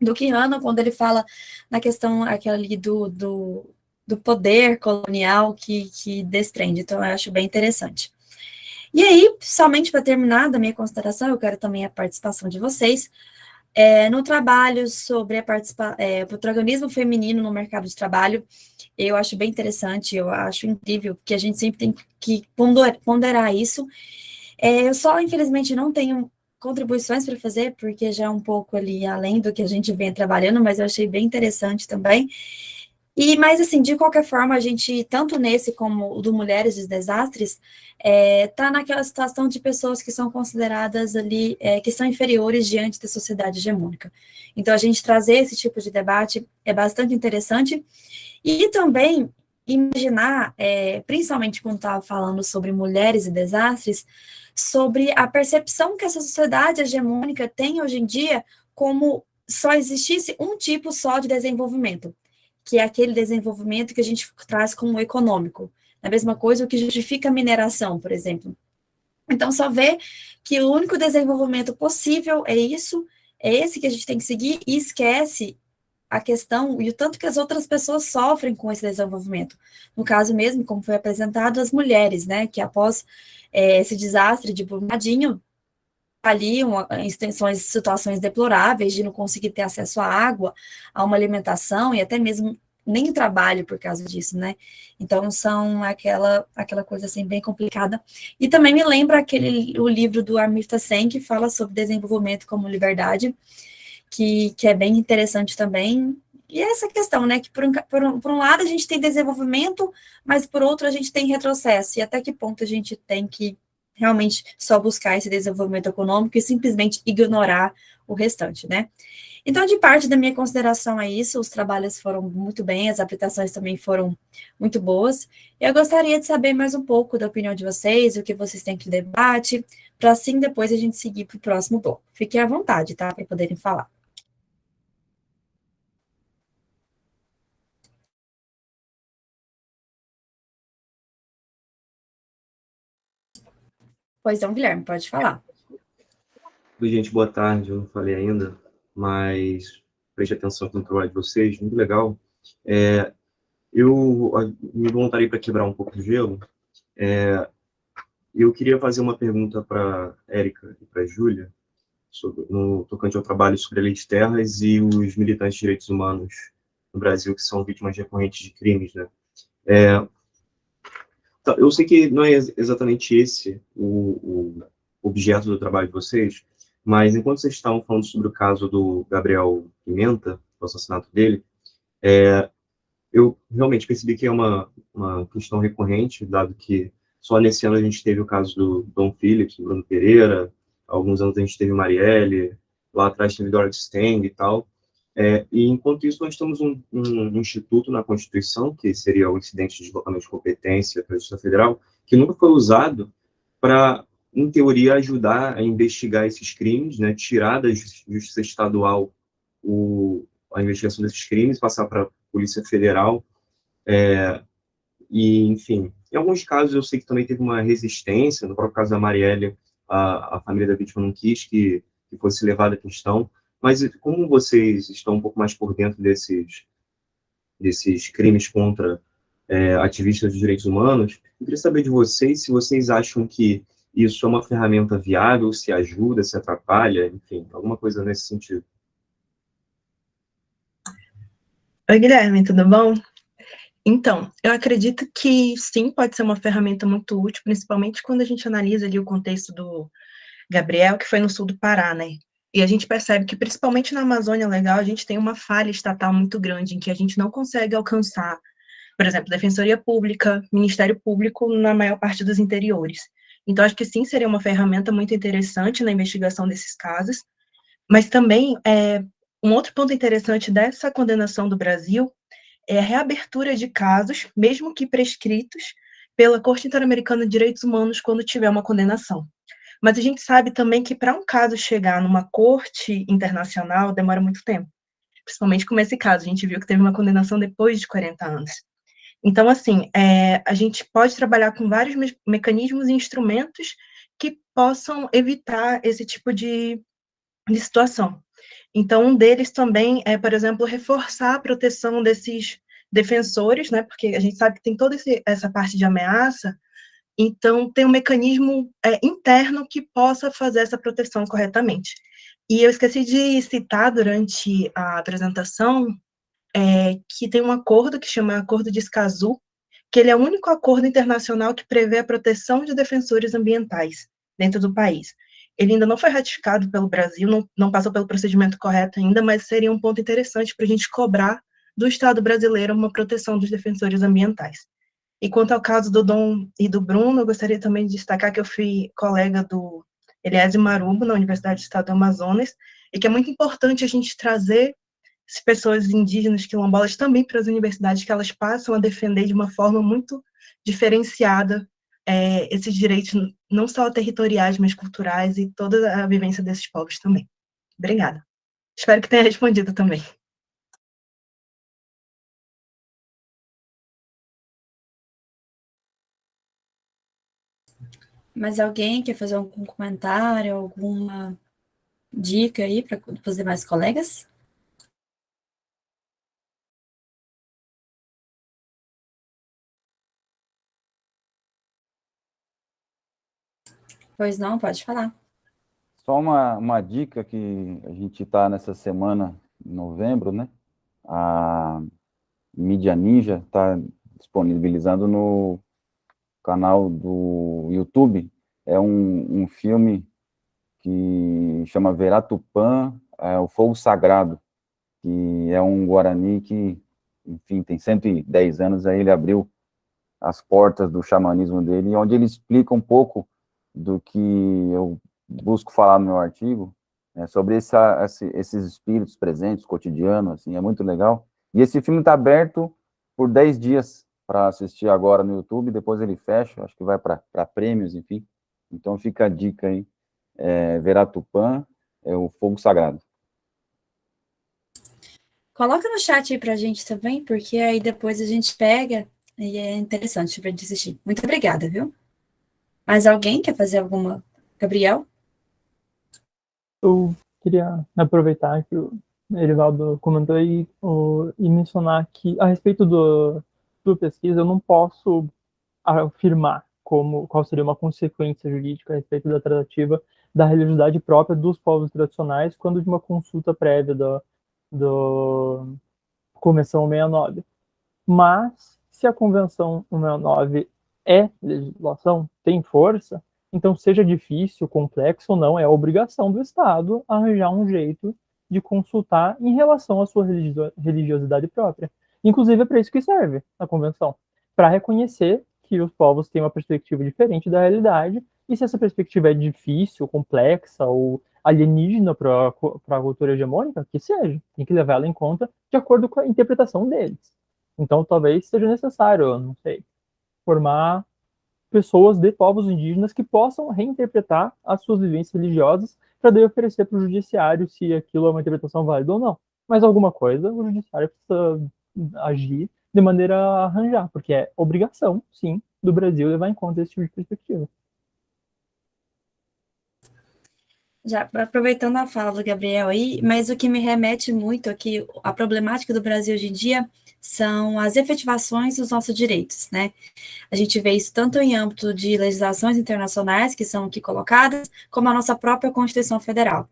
do quando ele fala na questão aquela ali do, do, do poder colonial que, que desprende. Então, eu acho bem interessante. E aí, somente para terminar da minha consideração, eu quero também a participação de vocês, é, no trabalho sobre a é, o protagonismo feminino no mercado de trabalho, eu acho bem interessante, eu acho incrível, porque a gente sempre tem que ponderar isso. É, eu só, infelizmente, não tenho contribuições para fazer, porque já é um pouco ali além do que a gente vem trabalhando, mas eu achei bem interessante também. E, mas, assim, de qualquer forma, a gente, tanto nesse como o do Mulheres dos Desastres, está é, tá naquela situação de pessoas que são consideradas ali, é, que são inferiores diante da sociedade hegemônica. Então, a gente trazer esse tipo de debate é bastante interessante, e também imaginar, é, principalmente quando estava falando sobre mulheres e desastres, sobre a percepção que essa sociedade hegemônica tem hoje em dia como só existisse um tipo só de desenvolvimento que é aquele desenvolvimento que a gente traz como econômico. A mesma coisa o que justifica a mineração, por exemplo. Então, só vê que o único desenvolvimento possível é isso, é esse que a gente tem que seguir, e esquece a questão e o tanto que as outras pessoas sofrem com esse desenvolvimento. No caso mesmo, como foi apresentado, as mulheres, né, que após é, esse desastre de Brumadinho, ali uma, em situações deploráveis de não conseguir ter acesso à água, a uma alimentação e até mesmo nem trabalho por causa disso, né? Então são aquela aquela coisa assim bem complicada. E também me lembra aquele o livro do Amirta Sen que fala sobre desenvolvimento como liberdade, que, que é bem interessante também. E é essa questão, né, que por um, por, um, por um lado a gente tem desenvolvimento, mas por outro a gente tem retrocesso, e até que ponto a gente tem que realmente só buscar esse desenvolvimento econômico e simplesmente ignorar o restante, né? Então, de parte da minha consideração é isso, os trabalhos foram muito bem, as aplicações também foram muito boas. Eu gostaria de saber mais um pouco da opinião de vocês, o que vocês têm que debate, para assim depois a gente seguir para o próximo bloco. Fiquem à vontade, tá, para poderem falar. Pois não, Guilherme, pode falar. Oi, gente, boa tarde. Eu não falei ainda, mas preste atenção no trabalho de vocês, muito legal. É, eu me voluntarei para quebrar um pouco do gelo. É, eu queria fazer uma pergunta para Érica e para Júlia, no tocante ao trabalho sobre a lei de terras e os militantes de direitos humanos no Brasil que são vítimas recorrentes de crimes, né? É, eu sei que não é exatamente esse o, o objeto do trabalho de vocês, mas enquanto vocês estavam falando sobre o caso do Gabriel Pimenta, o assassinato dele, é, eu realmente percebi que é uma, uma questão recorrente, dado que só nesse ano a gente teve o caso do Dom Phillips, do Bruno Pereira, alguns anos a gente teve Marielle, lá atrás teve Dorothy Stang e tal, é, e, enquanto isso, nós temos um, um, instituto na Constituição, que seria o incidente de deslocamento de competência para a Justiça Federal, que nunca foi usado para, em teoria, ajudar a investigar esses crimes, né, tirar da Justiça Estadual o, a investigação desses crimes, passar para a Polícia Federal, é, e, enfim, em alguns casos eu sei que também teve uma resistência, no próprio caso da Marielle, a, a família da vítima não quis que, que fosse levada a questão, mas como vocês estão um pouco mais por dentro desses, desses crimes contra é, ativistas de direitos humanos, eu queria saber de vocês se vocês acham que isso é uma ferramenta viável, se ajuda, se atrapalha, enfim, alguma coisa nesse sentido. Oi, Guilherme, tudo bom? Então, eu acredito que sim, pode ser uma ferramenta muito útil, principalmente quando a gente analisa ali o contexto do, Gabriel, que foi no sul do Pará, né? E a gente percebe que, principalmente na Amazônia Legal, a gente tem uma falha estatal muito grande, em que a gente não consegue alcançar, por exemplo, Defensoria Pública, Ministério Público, na maior parte dos interiores. Então, acho que sim, seria uma ferramenta muito interessante na investigação desses casos, mas também, é, um outro ponto interessante dessa condenação do Brasil é a reabertura de casos, mesmo que prescritos, pela Corte Interamericana de Direitos Humanos quando tiver uma condenação. Mas a gente sabe também que para um caso chegar numa corte internacional demora muito tempo. Principalmente como esse caso, a gente viu que teve uma condenação depois de 40 anos. Então, assim, é, a gente pode trabalhar com vários me mecanismos e instrumentos que possam evitar esse tipo de, de situação. Então, um deles também é, por exemplo, reforçar a proteção desses defensores, né, porque a gente sabe que tem toda esse, essa parte de ameaça, então, tem um mecanismo é, interno que possa fazer essa proteção corretamente. E eu esqueci de citar durante a apresentação é, que tem um acordo que chama Acordo de Escazú, que ele é o único acordo internacional que prevê a proteção de defensores ambientais dentro do país. Ele ainda não foi ratificado pelo Brasil, não, não passou pelo procedimento correto ainda, mas seria um ponto interessante para a gente cobrar do Estado brasileiro uma proteção dos defensores ambientais. E quanto ao caso do Dom e do Bruno, eu gostaria também de destacar que eu fui colega do Eliésio Marubo, na Universidade do Estado do Amazonas, e que é muito importante a gente trazer as pessoas indígenas quilombolas também para as universidades, que elas passam a defender de uma forma muito diferenciada é, esses direitos, não só territoriais, mas culturais, e toda a vivência desses povos também. Obrigada. Espero que tenha respondido também. Mas alguém quer fazer algum comentário, alguma dica aí para os demais colegas? Pois não, pode falar. Só uma, uma dica que a gente está nessa semana, em novembro, né? A Mídia Ninja está disponibilizando no canal do YouTube, é um, um filme que chama Veratupã, é, o Fogo Sagrado, que é um Guarani que, enfim, tem 110 anos, aí ele abriu as portas do xamanismo dele, onde ele explica um pouco do que eu busco falar no meu artigo, né, sobre essa, esses espíritos presentes, cotidiano, assim, é muito legal. E esse filme está aberto por 10 dias, para assistir agora no YouTube, depois ele fecha, acho que vai para prêmios, enfim. Então fica a dica aí, é, Veratupã, é o Fogo Sagrado. Coloca no chat aí para a gente também, porque aí depois a gente pega e é interessante para gente assistir. Muito obrigada, viu? Mais alguém quer fazer alguma? Gabriel? Eu queria aproveitar que o Erivaldo comentou e, e mencionar que, a respeito do, sua pesquisa, eu não posso afirmar como, qual seria uma consequência jurídica a respeito da tratativa da religiosidade própria dos povos tradicionais quando de uma consulta prévia da do Convenção 69. Mas, se a Convenção 69 é legislação, tem força, então seja difícil, complexo ou não, é obrigação do Estado arranjar um jeito de consultar em relação à sua religiosidade própria. Inclusive, é para isso que serve a convenção para reconhecer que os povos têm uma perspectiva diferente da realidade, e se essa perspectiva é difícil, complexa ou alienígena para a cultura hegemônica, que seja, tem que levar ela em conta de acordo com a interpretação deles. Então, talvez seja necessário, não sei, formar pessoas de povos indígenas que possam reinterpretar as suas vivências religiosas para daí oferecer para o judiciário se aquilo é uma interpretação válida ou não. Mas alguma coisa o judiciário precisa agir de maneira a arranjar, porque é obrigação, sim, do Brasil levar em conta esse tipo de perspectiva. Já aproveitando a fala do Gabriel aí, mas o que me remete muito aqui, a problemática do Brasil hoje em dia são as efetivações dos nossos direitos, né? A gente vê isso tanto em âmbito de legislações internacionais, que são aqui colocadas, como a nossa própria Constituição Federal.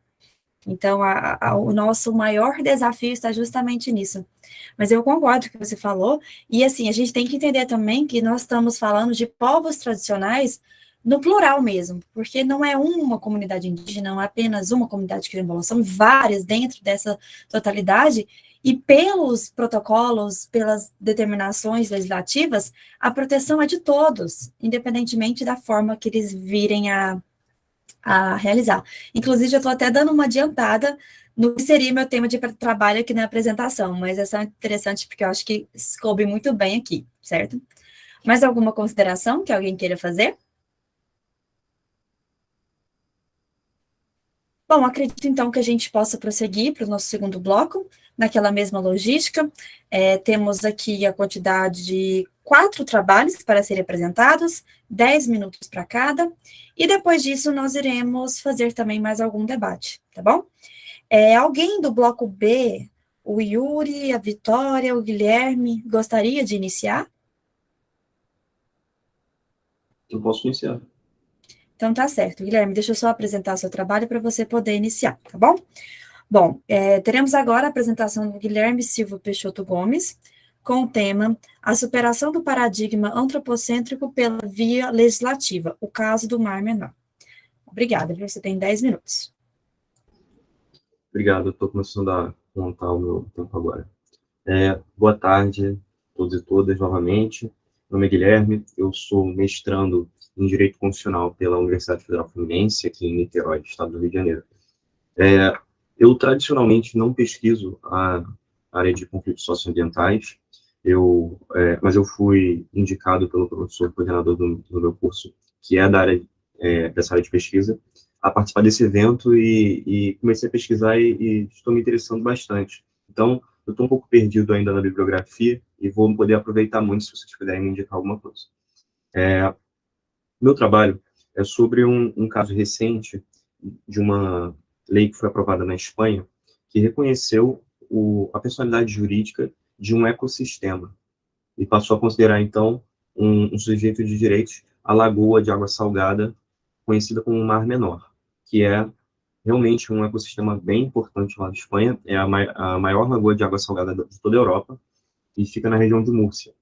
Então, a, a, o nosso maior desafio está justamente nisso. Mas eu concordo com o que você falou, e assim, a gente tem que entender também que nós estamos falando de povos tradicionais no plural mesmo, porque não é uma comunidade indígena, não é apenas uma comunidade quilombola, são várias dentro dessa totalidade, e pelos protocolos, pelas determinações legislativas, a proteção é de todos, independentemente da forma que eles virem a, a realizar. Inclusive, eu estou até dando uma adiantada no que seria meu tema de trabalho aqui na apresentação, mas é só interessante porque eu acho que coube muito bem aqui, certo? Mais alguma consideração que alguém queira fazer? Bom, acredito então que a gente possa prosseguir para o nosso segundo bloco, naquela mesma logística. É, temos aqui a quantidade de quatro trabalhos para serem apresentados, dez minutos para cada, e depois disso nós iremos fazer também mais algum debate, tá bom? É, alguém do bloco B, o Yuri, a Vitória, o Guilherme, gostaria de iniciar? Eu posso iniciar. Então tá certo. Guilherme, deixa eu só apresentar o seu trabalho para você poder iniciar, tá bom? Bom, é, teremos agora a apresentação do Guilherme Silva Peixoto Gomes, com o tema A superação do paradigma antropocêntrico pela via legislativa, o caso do Mar Menor. Obrigada, você tem 10 minutos. Obrigado, estou começando a montar o meu tempo agora. É, boa tarde a todos e todas novamente. Meu nome é Guilherme, eu sou mestrando em Direito Constitucional pela Universidade Federal Fluminense, aqui em Niterói, estado do Rio de Janeiro. É, eu, tradicionalmente, não pesquiso a área de conflitos socioambientais, eu, é, mas eu fui indicado pelo professor coordenador do, do meu curso, que é da área, é, dessa área de pesquisa, a participar desse evento e, e comecei a pesquisar e, e, estou me interessando bastante. Então, eu estou um pouco perdido ainda na bibliografia e vou poder aproveitar muito se vocês puderem me indicar alguma coisa. É, meu trabalho é sobre um, um caso recente de uma lei que foi aprovada na Espanha, que reconheceu o, a personalidade jurídica de um ecossistema e passou a considerar, então, um, um sujeito de direitos a lagoa de água salgada, conhecida como Mar Menor, que é realmente um ecossistema bem importante lá na Espanha, é a, mai a maior lagoa de água salgada de toda a Europa, e fica na região de Múrcia.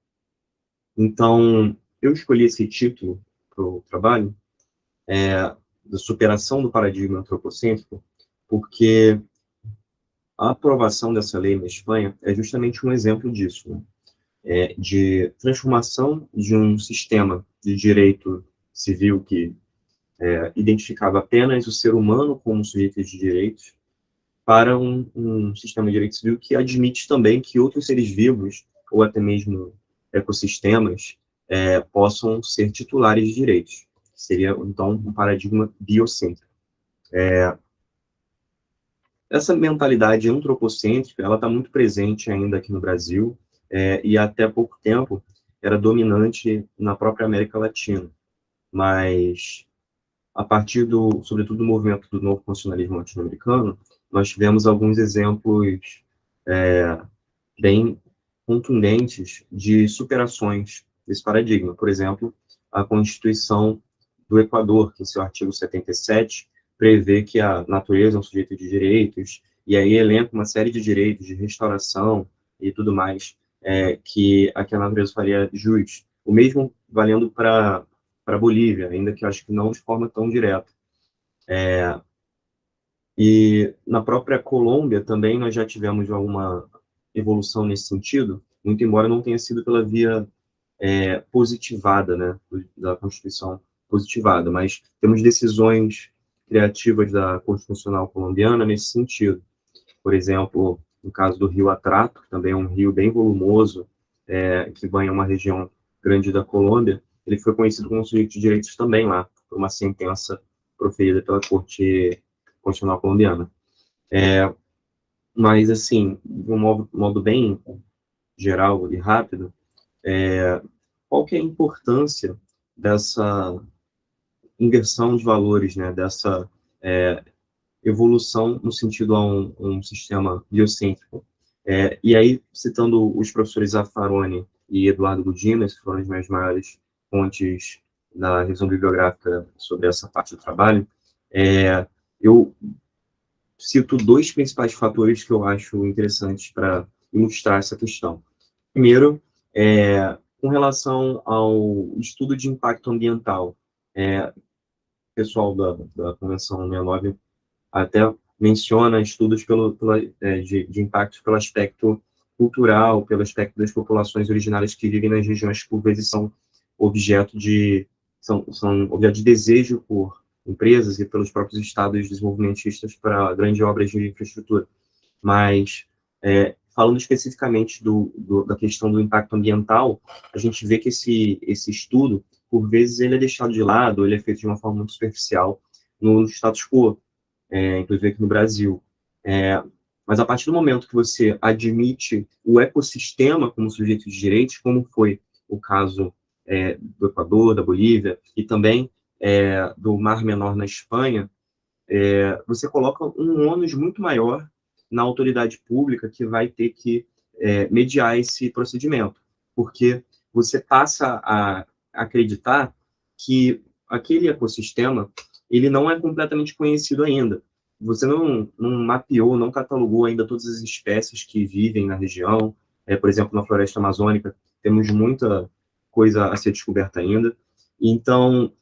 Então, eu escolhi esse título para o trabalho, é, da superação do paradigma antropocêntrico, porque a aprovação dessa lei na Espanha é justamente um exemplo disso, né? é, de transformação de um sistema de direito civil que é, identificava apenas o ser humano como sujeito de direitos para um, um sistema de direito civil que admite também que outros seres vivos, ou até mesmo ecossistemas, é, possam ser titulares de direitos. Seria, então, um paradigma biocêntrico. É, essa mentalidade antropocêntrica, ela está muito presente ainda aqui no Brasil, é, e até pouco tempo era dominante na própria América Latina. Mas, a partir do, sobretudo, do movimento do novo constitucionalismo latino-americano, nós tivemos alguns exemplos é, bem contundentes de superações desse paradigma. Por exemplo, a Constituição do Equador, que em seu artigo 77 prevê que a natureza é um sujeito de direitos, e aí elenca uma série de direitos de restauração e tudo mais, é, que a, que a natureza faria jus. O mesmo valendo para a Bolívia, ainda que eu acho que não de forma tão direta. É, e na própria Colômbia também nós já tivemos alguma evolução nesse sentido, muito embora não tenha sido pela via é, positivada, né, da Constituição positivada, mas temos decisões criativas da Constitucional colombiana nesse sentido. Por exemplo, no caso do Rio Atrato, que também é um rio bem volumoso, é, que banha uma região grande da Colômbia, ele foi conhecido como sujeito de direitos também lá, por uma sentença proferida pela Corte Constitucional colombiana. É, mas, assim, de um modo, modo bem geral e rápido, é, qual que é a importância dessa inversão de valores, né, dessa é, evolução no sentido a um, um sistema biocêntrico. É, e aí, citando os professores Zaffaroni e Eduardo Gudinas, que foram as minhas maiores fontes da revisão bibliográfica sobre essa parte do trabalho, é, eu cito dois principais fatores que eu acho interessantes para ilustrar essa questão. Primeiro, é, com relação ao estudo de impacto ambiental, é, pessoal da, da Convenção 69 até menciona estudos pelo, pela, é, de, de impactos pelo aspecto cultural, pelo aspecto das populações originárias que vivem nas regiões por vezes, são objeto de, são, são objeto de desejo por empresas e pelos próprios estados desenvolvimentistas para grandes obras de infraestrutura. Mas, é, falando especificamente do, do, da questão do impacto ambiental, a gente vê que esse, esse estudo, por vezes, ele é deixado de lado, ele é feito de uma forma muito superficial no status quo, é, inclusive aqui no Brasil. É, mas a partir do momento que você admite o ecossistema como sujeito de direitos, como foi o caso é, do Equador, da Bolívia, e também é, do Mar Menor na Espanha, é, você coloca um ônus muito maior na autoridade pública que vai ter que é, mediar esse procedimento, porque você passa a acreditar que aquele ecossistema ele não é completamente conhecido ainda. Você não, não mapeou, não catalogou ainda todas as espécies que vivem na região. É, por exemplo, na floresta amazônica, temos muita coisa a ser descoberta ainda. Então,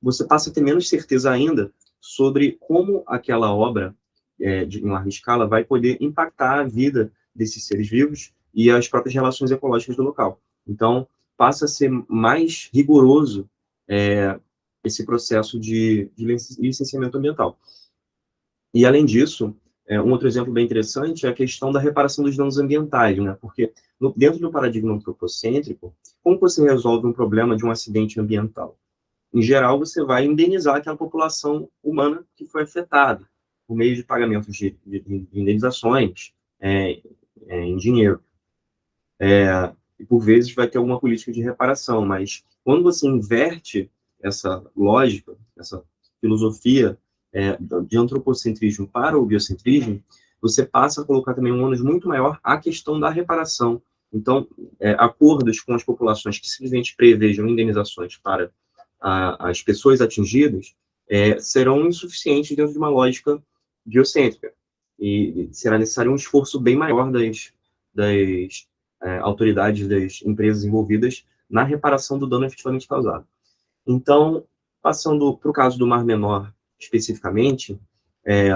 você passa a ter menos certeza ainda sobre como aquela obra, é, de, em larga escala, vai poder impactar a vida desses seres vivos e as próprias relações ecológicas do local. Então, passa a ser mais rigoroso é, esse processo de, de licenciamento ambiental. E, além disso, é, um outro exemplo bem interessante é a questão da reparação dos danos ambientais, né? porque no, dentro do paradigma antropocêntrico, como você resolve um problema de um acidente ambiental? Em geral, você vai indenizar aquela população humana que foi afetada, por meio de pagamentos de, de, de indenizações é, é, em dinheiro. É, e, por vezes, vai ter alguma política de reparação, mas quando você inverte essa lógica, essa filosofia é, de antropocentrismo para o biocentrismo, você passa a colocar também um ônus muito maior à questão da reparação. Então, é, acordos com as populações que simplesmente prevejam indenizações para a, as pessoas atingidas é, serão insuficientes dentro de uma lógica biocêntrica. E será necessário um esforço bem maior das, das é, autoridades, das empresas envolvidas na reparação do dano efetivamente causado. Então, passando para o caso do Mar Menor especificamente, é,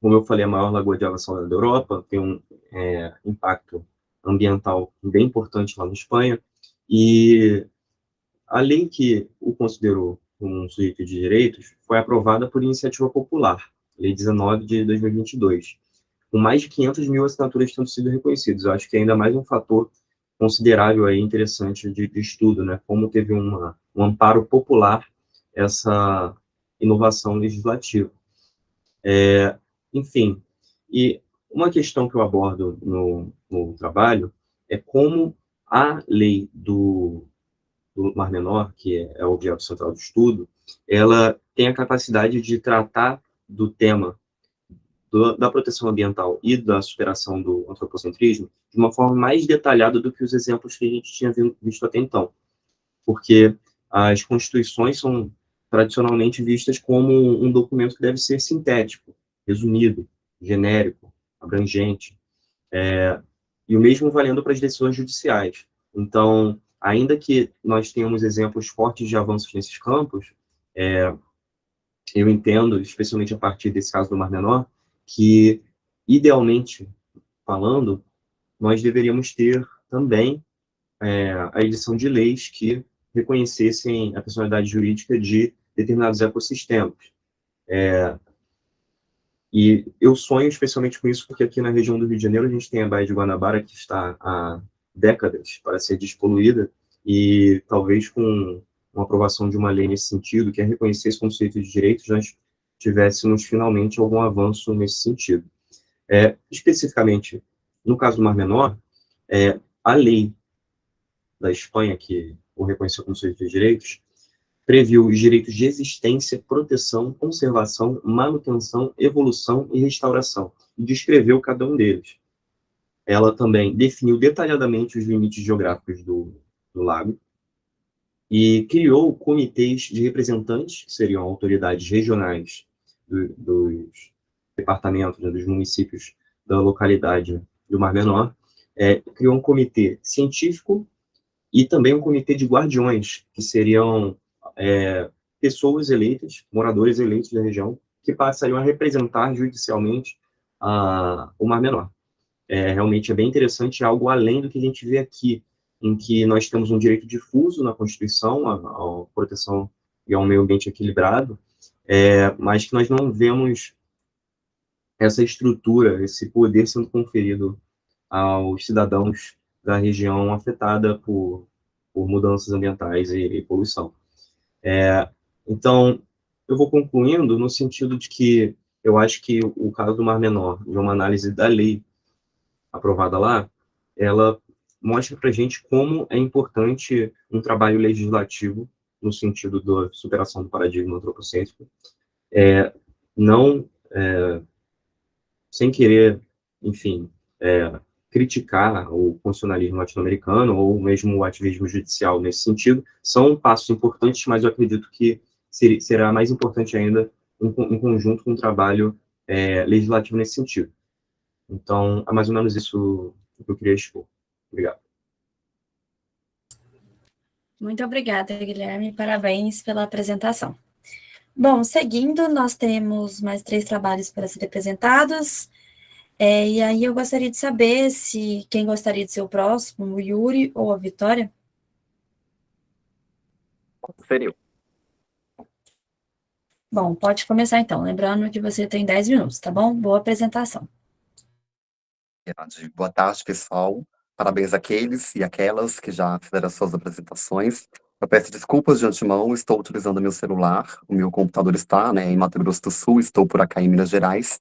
como eu falei, a maior lagoa de água salgada da Europa, tem um é, impacto ambiental bem importante lá na Espanha, e a lei que o considerou como um sujeito de direitos foi aprovada por iniciativa popular, Lei 19 de 2022, com mais de 500 mil assinaturas tendo sido reconhecidas. Eu acho que é ainda mais um fator considerável aí, interessante de, de estudo, né? Como teve uma, um amparo popular essa inovação legislativa. É, enfim, e uma questão que eu abordo no, no trabalho é como a lei do, do Mar Menor, que é, é o objeto central do estudo, ela tem a capacidade de tratar do tema do, da proteção ambiental e da superação do antropocentrismo de uma forma mais detalhada do que os exemplos que a gente tinha visto até então. Porque as constituições são tradicionalmente vistas como um documento que deve ser sintético, resumido, genérico, abrangente, é, e o mesmo valendo para as decisões judiciais. Então, ainda que nós tenhamos exemplos fortes de avanços nesses campos, é, eu entendo, especialmente a partir desse caso do Mar Menor, que, idealmente falando, nós deveríamos ter também é, a edição de leis que reconhecessem a personalidade jurídica de determinados ecossistemas. É, e eu sonho especialmente com isso, porque aqui na região do Rio de Janeiro a gente tem a Baía de Guanabara, que está há décadas para ser despoluída, e talvez com uma aprovação de uma lei nesse sentido, que é reconhecer esse conceito de direitos, nós tivéssemos finalmente algum avanço nesse sentido. É, especificamente, no caso do Mar Menor, é, a lei da Espanha, que o reconheceu como conceito de direitos, previu os direitos de existência, proteção, conservação, manutenção, evolução e restauração, e descreveu cada um deles. Ela também definiu detalhadamente os limites geográficos do, do lago, e criou comitês de representantes, que seriam autoridades regionais do, dos departamentos, né, dos municípios da localidade do Mar Menor, é, criou um comitê científico e também um comitê de guardiões, que seriam é, pessoas eleitas, moradores eleitos da região, que passariam a representar judicialmente a, o Mar Menor. É, realmente é bem interessante, é algo além do que a gente vê aqui, em que nós temos um direito difuso na Constituição, a, a proteção e ao meio ambiente equilibrado, é, mas que nós não vemos essa estrutura, esse poder sendo conferido aos cidadãos da região afetada por, por mudanças ambientais e, e poluição. É, então, eu vou concluindo no sentido de que eu acho que o caso do Mar Menor, de uma análise da lei aprovada lá, ela mostra para gente como é importante um trabalho legislativo no sentido da superação do paradigma antropocêntrico, é, não é, sem querer, enfim, é, criticar o funcionalismo latino-americano ou mesmo o ativismo judicial nesse sentido, são passos importantes, mas eu acredito que será mais importante ainda em, conjunto com um trabalho é, legislativo nesse sentido. Então, é mais ou menos isso que eu queria expor. Obrigado. Muito obrigada, Guilherme. Parabéns pela apresentação. Bom, seguindo, nós temos mais três trabalhos para ser apresentados. É, e aí eu gostaria de saber se quem gostaria de ser o próximo, o Yuri ou a Vitória? Seria. Bom, pode começar então. Lembrando que você tem 10 minutos, tá bom? Boa apresentação. Boa tarde, pessoal. Parabéns àqueles e aquelas que já fizeram as suas apresentações. Eu peço desculpas de antemão, estou utilizando meu celular, o meu computador está né, em Mato Grosso do Sul, estou por acá em Minas Gerais.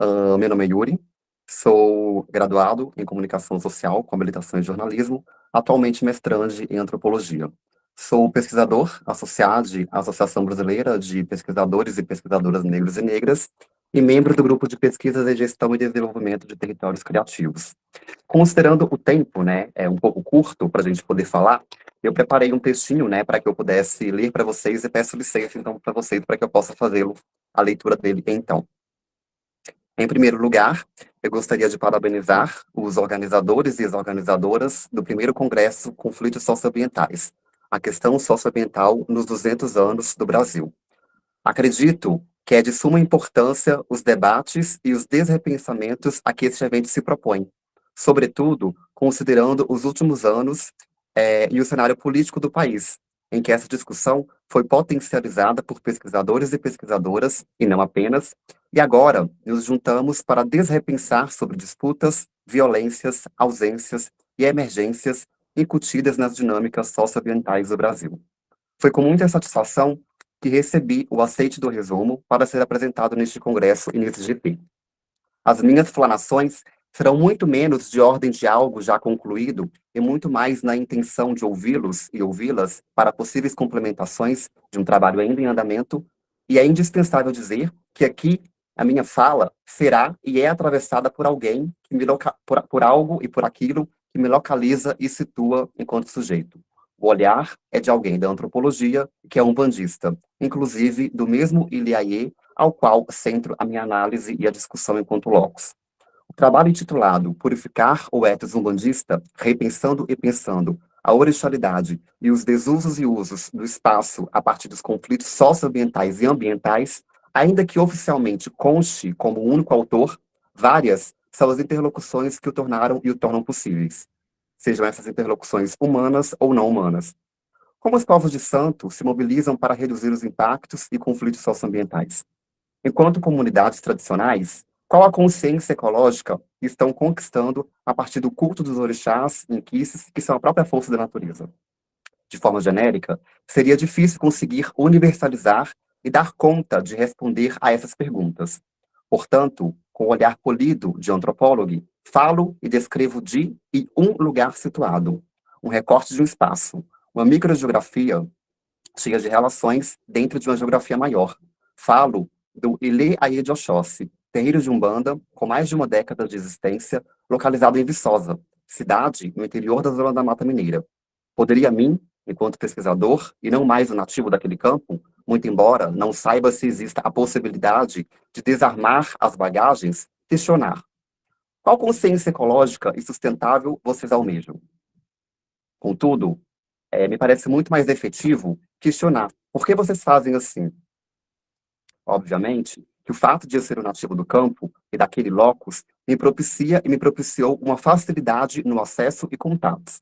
Uh, meu nome é Yuri, sou graduado em Comunicação Social com habilitação em Jornalismo, atualmente mestrande em Antropologia. Sou pesquisador associado à Associação Brasileira de Pesquisadores e Pesquisadoras Negros e Negras e membro do Grupo de Pesquisas e Gestão e Desenvolvimento de Territórios Criativos. Considerando o tempo, né, é um pouco curto para a gente poder falar, eu preparei um textinho, né, para que eu pudesse ler para vocês e peço licença, então, para vocês, para que eu possa fazê-lo, a leitura dele, então. Em primeiro lugar, eu gostaria de parabenizar os organizadores e as organizadoras do primeiro Congresso Conflitos Socioambientais, a questão socioambiental nos 200 anos do Brasil. Acredito que é de suma importância os debates e os desrepensamentos a que este evento se propõe, sobretudo considerando os últimos anos é, e o cenário político do país, em que essa discussão foi potencializada por pesquisadores e pesquisadoras, e não apenas, e agora nos juntamos para desrepensar sobre disputas, violências, ausências e emergências incutidas nas dinâmicas socioambientais do Brasil. Foi com muita satisfação que recebi o aceite do resumo para ser apresentado neste congresso e nesse GP. As minhas explanações serão muito menos de ordem de algo já concluído e muito mais na intenção de ouvi-los e ouvi-las para possíveis complementações de um trabalho ainda em andamento, e é indispensável dizer que aqui a minha fala será e é atravessada por alguém, que me por, por algo e por aquilo que me localiza e situa enquanto sujeito. O olhar é de alguém da antropologia, que é um bandista, inclusive do mesmo Iliaie, ao qual centro a minha análise e a discussão enquanto locus. O trabalho intitulado Purificar o Etos Umbandista, repensando e pensando a orixalidade e os desusos e usos do espaço a partir dos conflitos socioambientais e ambientais, ainda que oficialmente conste como único autor, várias são as interlocuções que o tornaram e o tornam possíveis, sejam essas interlocuções humanas ou não humanas. Como os povos de santo se mobilizam para reduzir os impactos e conflitos socioambientais? Enquanto comunidades tradicionais, qual a consciência ecológica estão conquistando a partir do culto dos orixás, inquices, que são a própria força da natureza? De forma genérica, seria difícil conseguir universalizar e dar conta de responder a essas perguntas. Portanto, com o olhar polido de antropólogo, falo e descrevo de e um lugar situado, um recorte de um espaço, uma microgeografia cheia de relações dentro de uma geografia maior. Falo do Ilê Aie de Oxóssi, terreiro de Umbanda, com mais de uma década de existência, localizado em Viçosa, cidade no interior da zona da Mata Mineira. Poderia mim, enquanto pesquisador, e não mais o nativo daquele campo, muito embora não saiba se exista a possibilidade de desarmar as bagagens, questionar. Qual consciência ecológica e sustentável vocês almejam? Contudo, é, me parece muito mais efetivo questionar Por que vocês fazem assim? Obviamente, que o fato de eu ser um nativo do campo e daquele locus me propicia e me propiciou uma facilidade no acesso e contatos.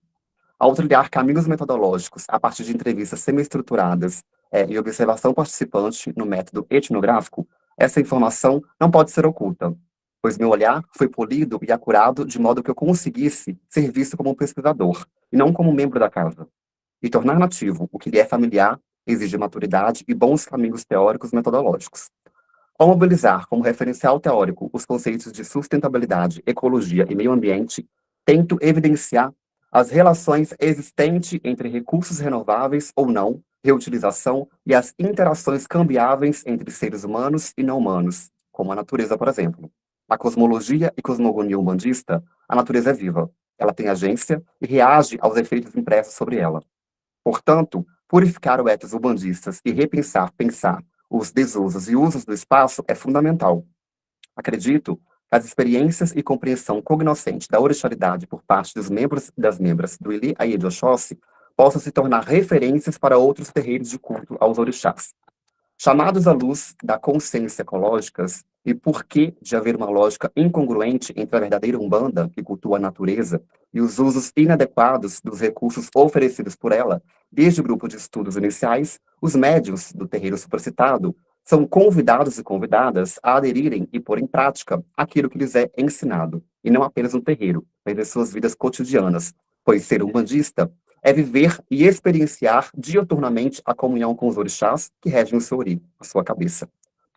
Ao trilhar caminhos metodológicos a partir de entrevistas semi-estruturadas é, e observação participante no método etnográfico, essa informação não pode ser oculta, pois meu olhar foi polido e acurado de modo que eu conseguisse ser visto como um pesquisador, e não como membro da casa. E tornar nativo o que lhe é familiar exige maturidade e bons caminhos teóricos metodológicos. Ao mobilizar como referencial teórico os conceitos de sustentabilidade, ecologia e meio ambiente, tento evidenciar as relações existentes entre recursos renováveis ou não, reutilização e as interações cambiáveis entre seres humanos e não humanos, como a natureza, por exemplo. Na cosmologia e cosmogonia umbandista, a natureza é viva, ela tem agência e reage aos efeitos impressos sobre ela. Portanto, purificar o ethos umbandistas e repensar, pensar os desusos e usos do espaço é fundamental. Acredito as experiências e compreensão cognoscente da orixalidade por parte dos membros e das membras do Ili Aed Oxóssi possam se tornar referências para outros terreiros de culto aos orixás. Chamados à luz da consciência ecológicas e por que de haver uma lógica incongruente entre a verdadeira Umbanda, que cultua a natureza, e os usos inadequados dos recursos oferecidos por ela, desde o grupo de estudos iniciais, os médios do terreiro supercitado são convidados e convidadas a aderirem e pôr em prática aquilo que lhes é ensinado, e não apenas no terreiro, mas em suas vidas cotidianas, pois ser umbandista é viver e experienciar dioturnamente a comunhão com os orixás que regem o seu ori, a sua cabeça.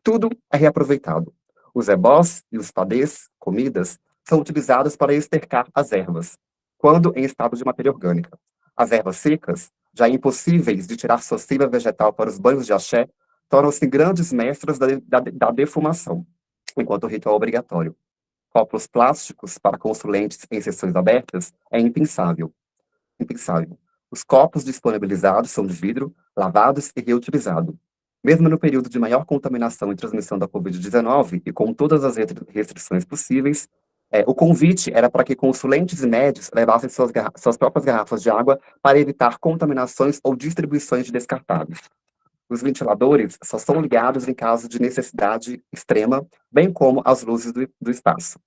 Tudo é reaproveitado. Os ebós e os padês, comidas, são utilizados para estercar as ervas, quando em estado de matéria orgânica. As ervas secas, já impossíveis de tirar sua seiva vegetal para os banhos de axé, tornam-se grandes mestras da, da, da defumação, enquanto o ritual obrigatório. Copos plásticos para consulentes em sessões abertas é impensável impensável. Os copos disponibilizados são de vidro, lavados e reutilizados. Mesmo no período de maior contaminação e transmissão da Covid-19 e com todas as restrições possíveis, é, o convite era para que consulentes e médios levassem suas, suas próprias garrafas de água para evitar contaminações ou distribuições de descartáveis. Os ventiladores só são ligados em caso de necessidade extrema, bem como as luzes do, do espaço.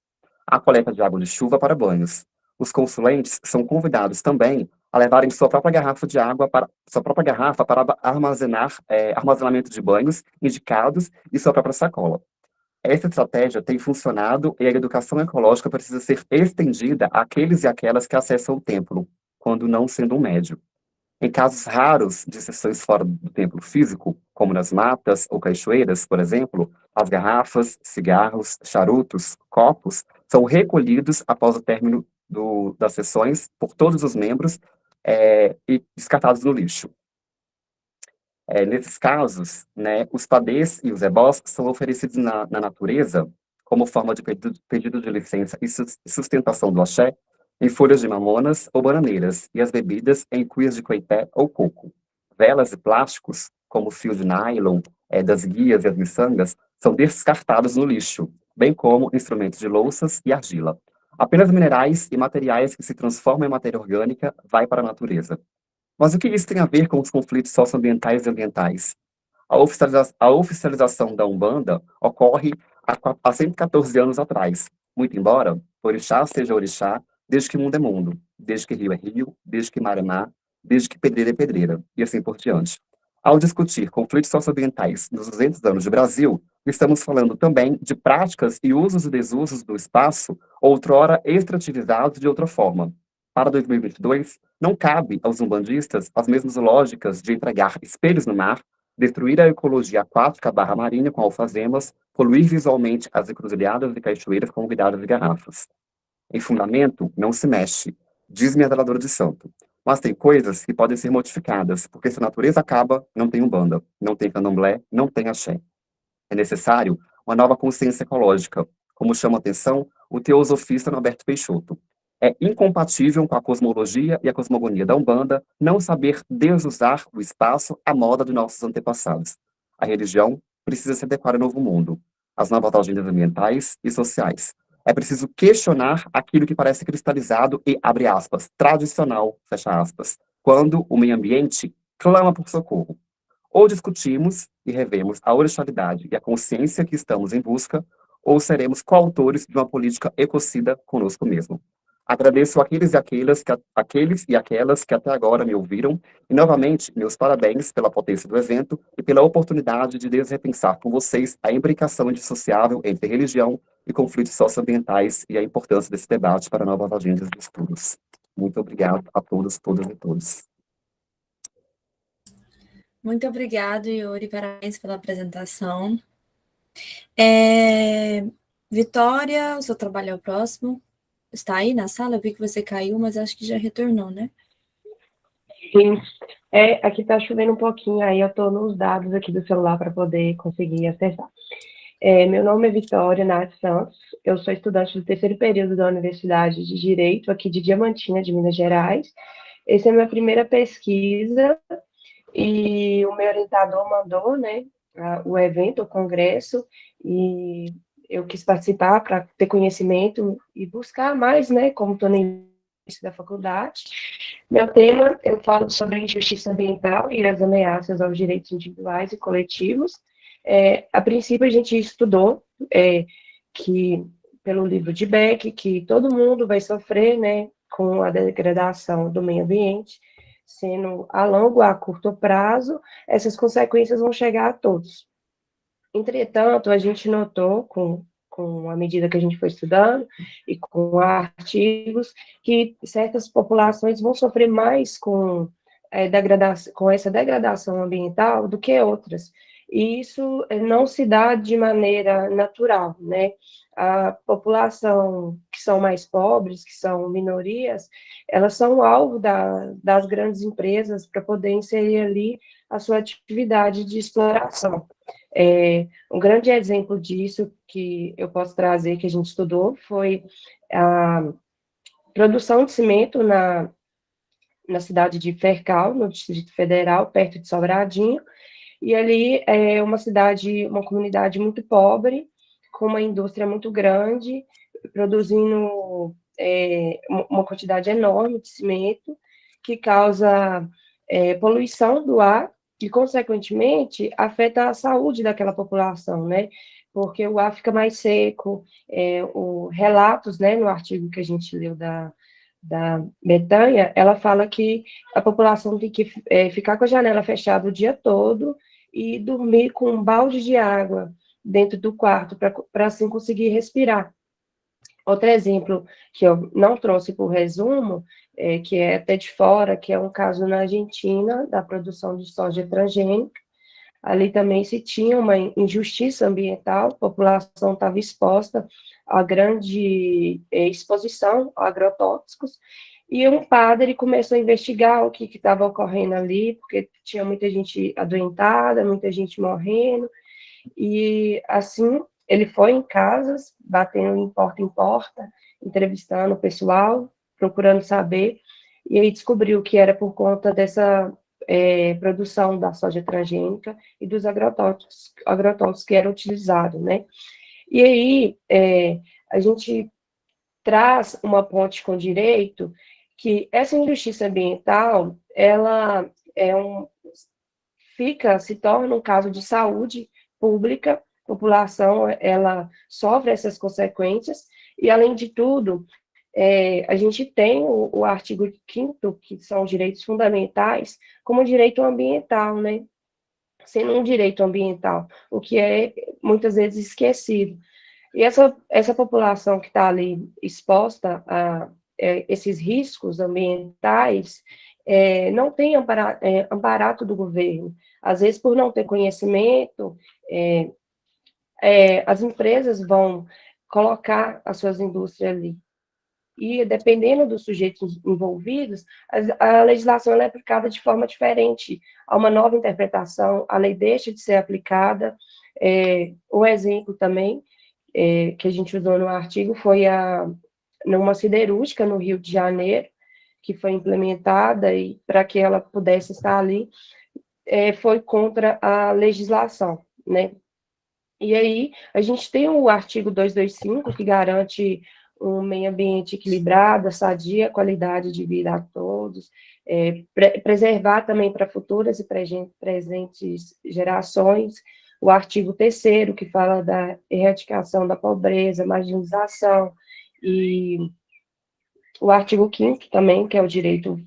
A coleta de água de chuva para banhos os consulentes são convidados também a levarem sua própria garrafa de água para sua própria garrafa para armazenar é, armazenamento de banhos indicados e sua própria sacola. Essa estratégia tem funcionado e a educação ecológica precisa ser estendida àqueles e aquelas que acessam o templo, quando não sendo um médio. Em casos raros de sessões fora do templo físico, como nas matas ou cachoeiras, por exemplo, as garrafas, cigarros, charutos, copos são recolhidos após o término do, das sessões por todos os membros é, e descartados no lixo. É, nesses casos, né, os padês e os ebós são oferecidos na, na natureza como forma de pedido, pedido de licença e sustentação do axé em folhas de mamonas ou bananeiras e as bebidas em cuias de coité ou coco. Velas e plásticos, como fio de nylon, é, das guias e as miçangas, são descartados no lixo, bem como instrumentos de louças e argila. Apenas minerais e materiais que se transformam em matéria orgânica vai para a natureza. Mas o que isso tem a ver com os conflitos socioambientais e ambientais? A, oficializa a oficialização da Umbanda ocorre há 114 anos atrás, muito embora orixá seja orixá desde que mundo é mundo, desde que rio é rio, desde que mar é mar, desde que pedreira é pedreira, e assim por diante. Ao discutir conflitos socioambientais nos 200 anos de Brasil, estamos falando também de práticas e usos e desusos do espaço, outrora extrativizados de outra forma. Para 2022, não cabe aos umbandistas as mesmas lógicas de entregar espelhos no mar, destruir a ecologia aquática barra marinha com alfazemas, poluir visualmente as encruzilhadas e cachoeiras com vidadas de garrafas. Em fundamento, não se mexe, diz-me a veladora de santo. Mas tem coisas que podem ser modificadas, porque se a natureza acaba, não tem umbanda, não tem candomblé, não tem axé. É necessário uma nova consciência ecológica, como chama a atenção o teosofista Norberto Peixoto. É incompatível com a cosmologia e a cosmogonia da Umbanda não saber desusar o espaço à moda de nossos antepassados. A religião precisa se adequar ao novo mundo, às novas agendas ambientais e sociais. É preciso questionar aquilo que parece cristalizado e, abre aspas, tradicional, fecha aspas, quando o meio ambiente clama por socorro. Ou discutimos e revemos a originalidade e a consciência que estamos em busca, ou seremos coautores de uma política ecocida conosco mesmo. Agradeço aqueles e aquelas que, aqueles e aquelas que até agora me ouviram, e novamente, meus parabéns pela potência do evento e pela oportunidade de repensar com vocês a imbricação indissociável entre religião e conflitos socioambientais e a importância desse debate para novas agendas de estudos. Muito obrigado a todos, todas e todos. Muito obrigado, Yuri, parabéns pela apresentação. É... Vitória, o seu trabalho é o próximo. Está aí na sala? Vi que você caiu, mas acho que já retornou, né? Sim. É, aqui está chovendo um pouquinho, aí eu estou nos dados aqui do celular para poder conseguir acessar. É, meu nome é Vitória Nath Santos, eu sou estudante do terceiro período da Universidade de Direito, aqui de Diamantina, de Minas Gerais. Essa é a minha primeira pesquisa, e o meu orientador mandou, né, o evento, o congresso, e eu quis participar para ter conhecimento e buscar mais, né, como estou no início da faculdade. Meu tema, eu falo sobre a injustiça ambiental e as ameaças aos direitos individuais e coletivos. É, a princípio, a gente estudou é, que, pelo livro de Beck, que todo mundo vai sofrer, né, com a degradação do meio ambiente, sendo a longo a curto prazo, essas consequências vão chegar a todos. Entretanto, a gente notou, com, com a medida que a gente foi estudando, e com artigos, que certas populações vão sofrer mais com, é, degradação, com essa degradação ambiental do que outras. E isso é, não se dá de maneira natural, né? a população que são mais pobres, que são minorias, elas são alvo da, das grandes empresas para poder inserir ali a sua atividade de exploração. É, um grande exemplo disso que eu posso trazer, que a gente estudou, foi a produção de cimento na, na cidade de Fercal, no Distrito Federal, perto de Sobradinho, e ali é uma cidade, uma comunidade muito pobre, com uma indústria muito grande, produzindo é, uma quantidade enorme de cimento, que causa é, poluição do ar e, consequentemente, afeta a saúde daquela população, né? Porque o ar fica mais seco, é, o relatos, né, no artigo que a gente leu da, da Betânia, ela fala que a população tem que é, ficar com a janela fechada o dia todo e dormir com um balde de água dentro do quarto, para assim conseguir respirar. Outro exemplo que eu não trouxe por resumo, é, que é até de fora, que é um caso na Argentina, da produção de soja transgênica. Ali também se tinha uma injustiça ambiental, a população estava exposta a grande é, exposição a agrotóxicos, e um padre começou a investigar o que estava ocorrendo ali, porque tinha muita gente adoentada, muita gente morrendo, e assim ele foi em casas, batendo em porta em porta, entrevistando o pessoal, procurando saber, e aí descobriu que era por conta dessa é, produção da soja transgênica e dos agrotóxicos, agrotóxicos que eram utilizados, né? E aí é, a gente traz uma ponte com direito que essa injustiça ambiental, ela é um, fica, se torna um caso de saúde pública, população ela sofre essas consequências, e além de tudo, é, a gente tem o, o artigo 5 que são direitos fundamentais, como direito ambiental, né? Sendo um direito ambiental, o que é muitas vezes esquecido. E essa, essa população que está ali exposta a é, esses riscos ambientais, é, não tem ampara, é, amparato do governo. Às vezes, por não ter conhecimento, é, é, as empresas vão colocar as suas indústrias ali. E, dependendo dos sujeitos envolvidos, a, legislação é aplicada de forma diferente. Há uma nova interpretação, a lei deixa de ser aplicada. É, o exemplo também, é, que a gente usou no artigo, foi a, numa siderúrgica no Rio de Janeiro, que foi implementada e para que ela pudesse estar ali, é, foi contra a legislação, né? E aí, a gente tem o artigo 225, que garante um meio ambiente equilibrado, sadia, qualidade de vida a todos, é, pre preservar também para futuras e presentes gerações, o artigo 3 que fala da erradicação da pobreza, marginalização, e o artigo 5 também, que é o direito,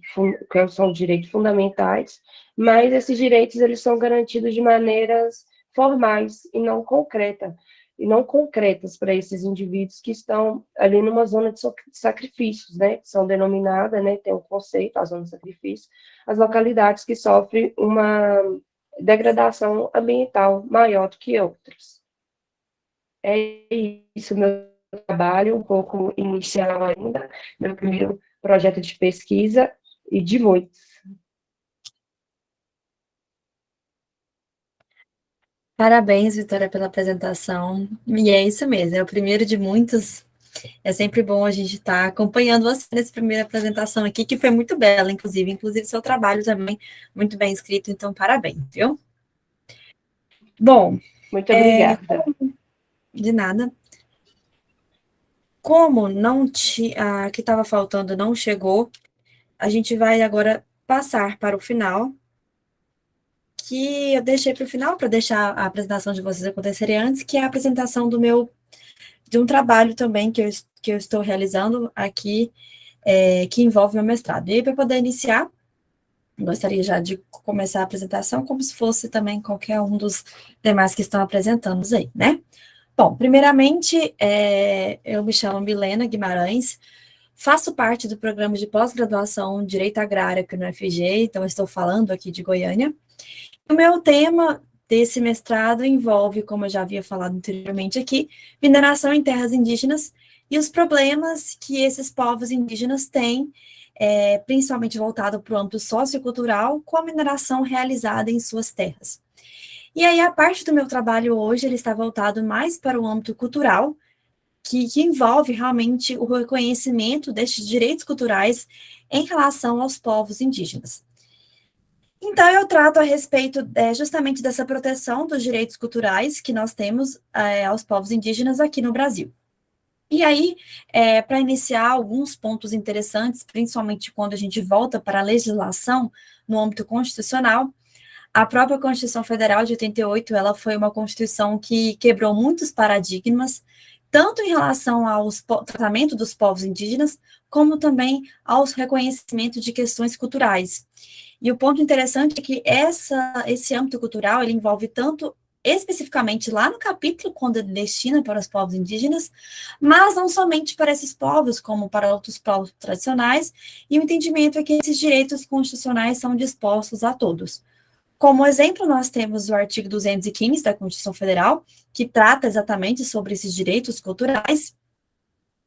que são direitos fundamentais, mas esses direitos, eles são garantidos de maneiras formais e não concretas, e não concretas para esses indivíduos que estão ali numa zona de sacrifícios, né, que são denominadas, né, tem um conceito, a zona de sacrifício, as localidades que sofrem uma degradação ambiental maior do que outras. É isso, meu trabalho, um pouco inicial ainda, meu primeiro projeto de pesquisa e de muitos. Parabéns, Vitória, pela apresentação. E é isso mesmo, é o primeiro de muitos. É sempre bom a gente estar tá acompanhando você nessa primeira apresentação aqui, que foi muito bela, inclusive. Inclusive, seu trabalho também muito bem escrito, então parabéns, viu? Bom. Muito obrigada. É, de nada. Como não te, a que estava faltando não chegou, a gente vai agora passar para o final que eu deixei para o final, para deixar a apresentação de vocês acontecerem antes, que é a apresentação do meu, de um trabalho também que eu, que eu estou realizando aqui, é, que envolve meu mestrado. E aí, para poder iniciar, gostaria já de começar a apresentação como se fosse também qualquer um dos demais que estão apresentando aí, né? Bom, primeiramente, é, eu me chamo Milena Guimarães, faço parte do programa de pós-graduação Direito Agrário aqui no FG, então estou falando aqui de Goiânia, o meu tema desse mestrado envolve, como eu já havia falado anteriormente aqui, mineração em terras indígenas e os problemas que esses povos indígenas têm, é, principalmente voltado para o âmbito sociocultural, com a mineração realizada em suas terras. E aí, a parte do meu trabalho hoje, ele está voltado mais para o âmbito cultural, que, que envolve realmente o reconhecimento destes direitos culturais em relação aos povos indígenas. Então, eu trato a respeito é, justamente dessa proteção dos direitos culturais que nós temos é, aos povos indígenas aqui no Brasil. E aí, é, para iniciar alguns pontos interessantes, principalmente quando a gente volta para a legislação no âmbito constitucional, a própria Constituição Federal de 88, ela foi uma Constituição que quebrou muitos paradigmas, tanto em relação ao tratamento dos povos indígenas, como também aos reconhecimentos de questões culturais. E o ponto interessante é que essa, esse âmbito cultural, ele envolve tanto especificamente lá no capítulo, quando ele destina para os povos indígenas, mas não somente para esses povos, como para outros povos tradicionais, e o entendimento é que esses direitos constitucionais são dispostos a todos. Como exemplo, nós temos o artigo 215 da Constituição Federal, que trata exatamente sobre esses direitos culturais,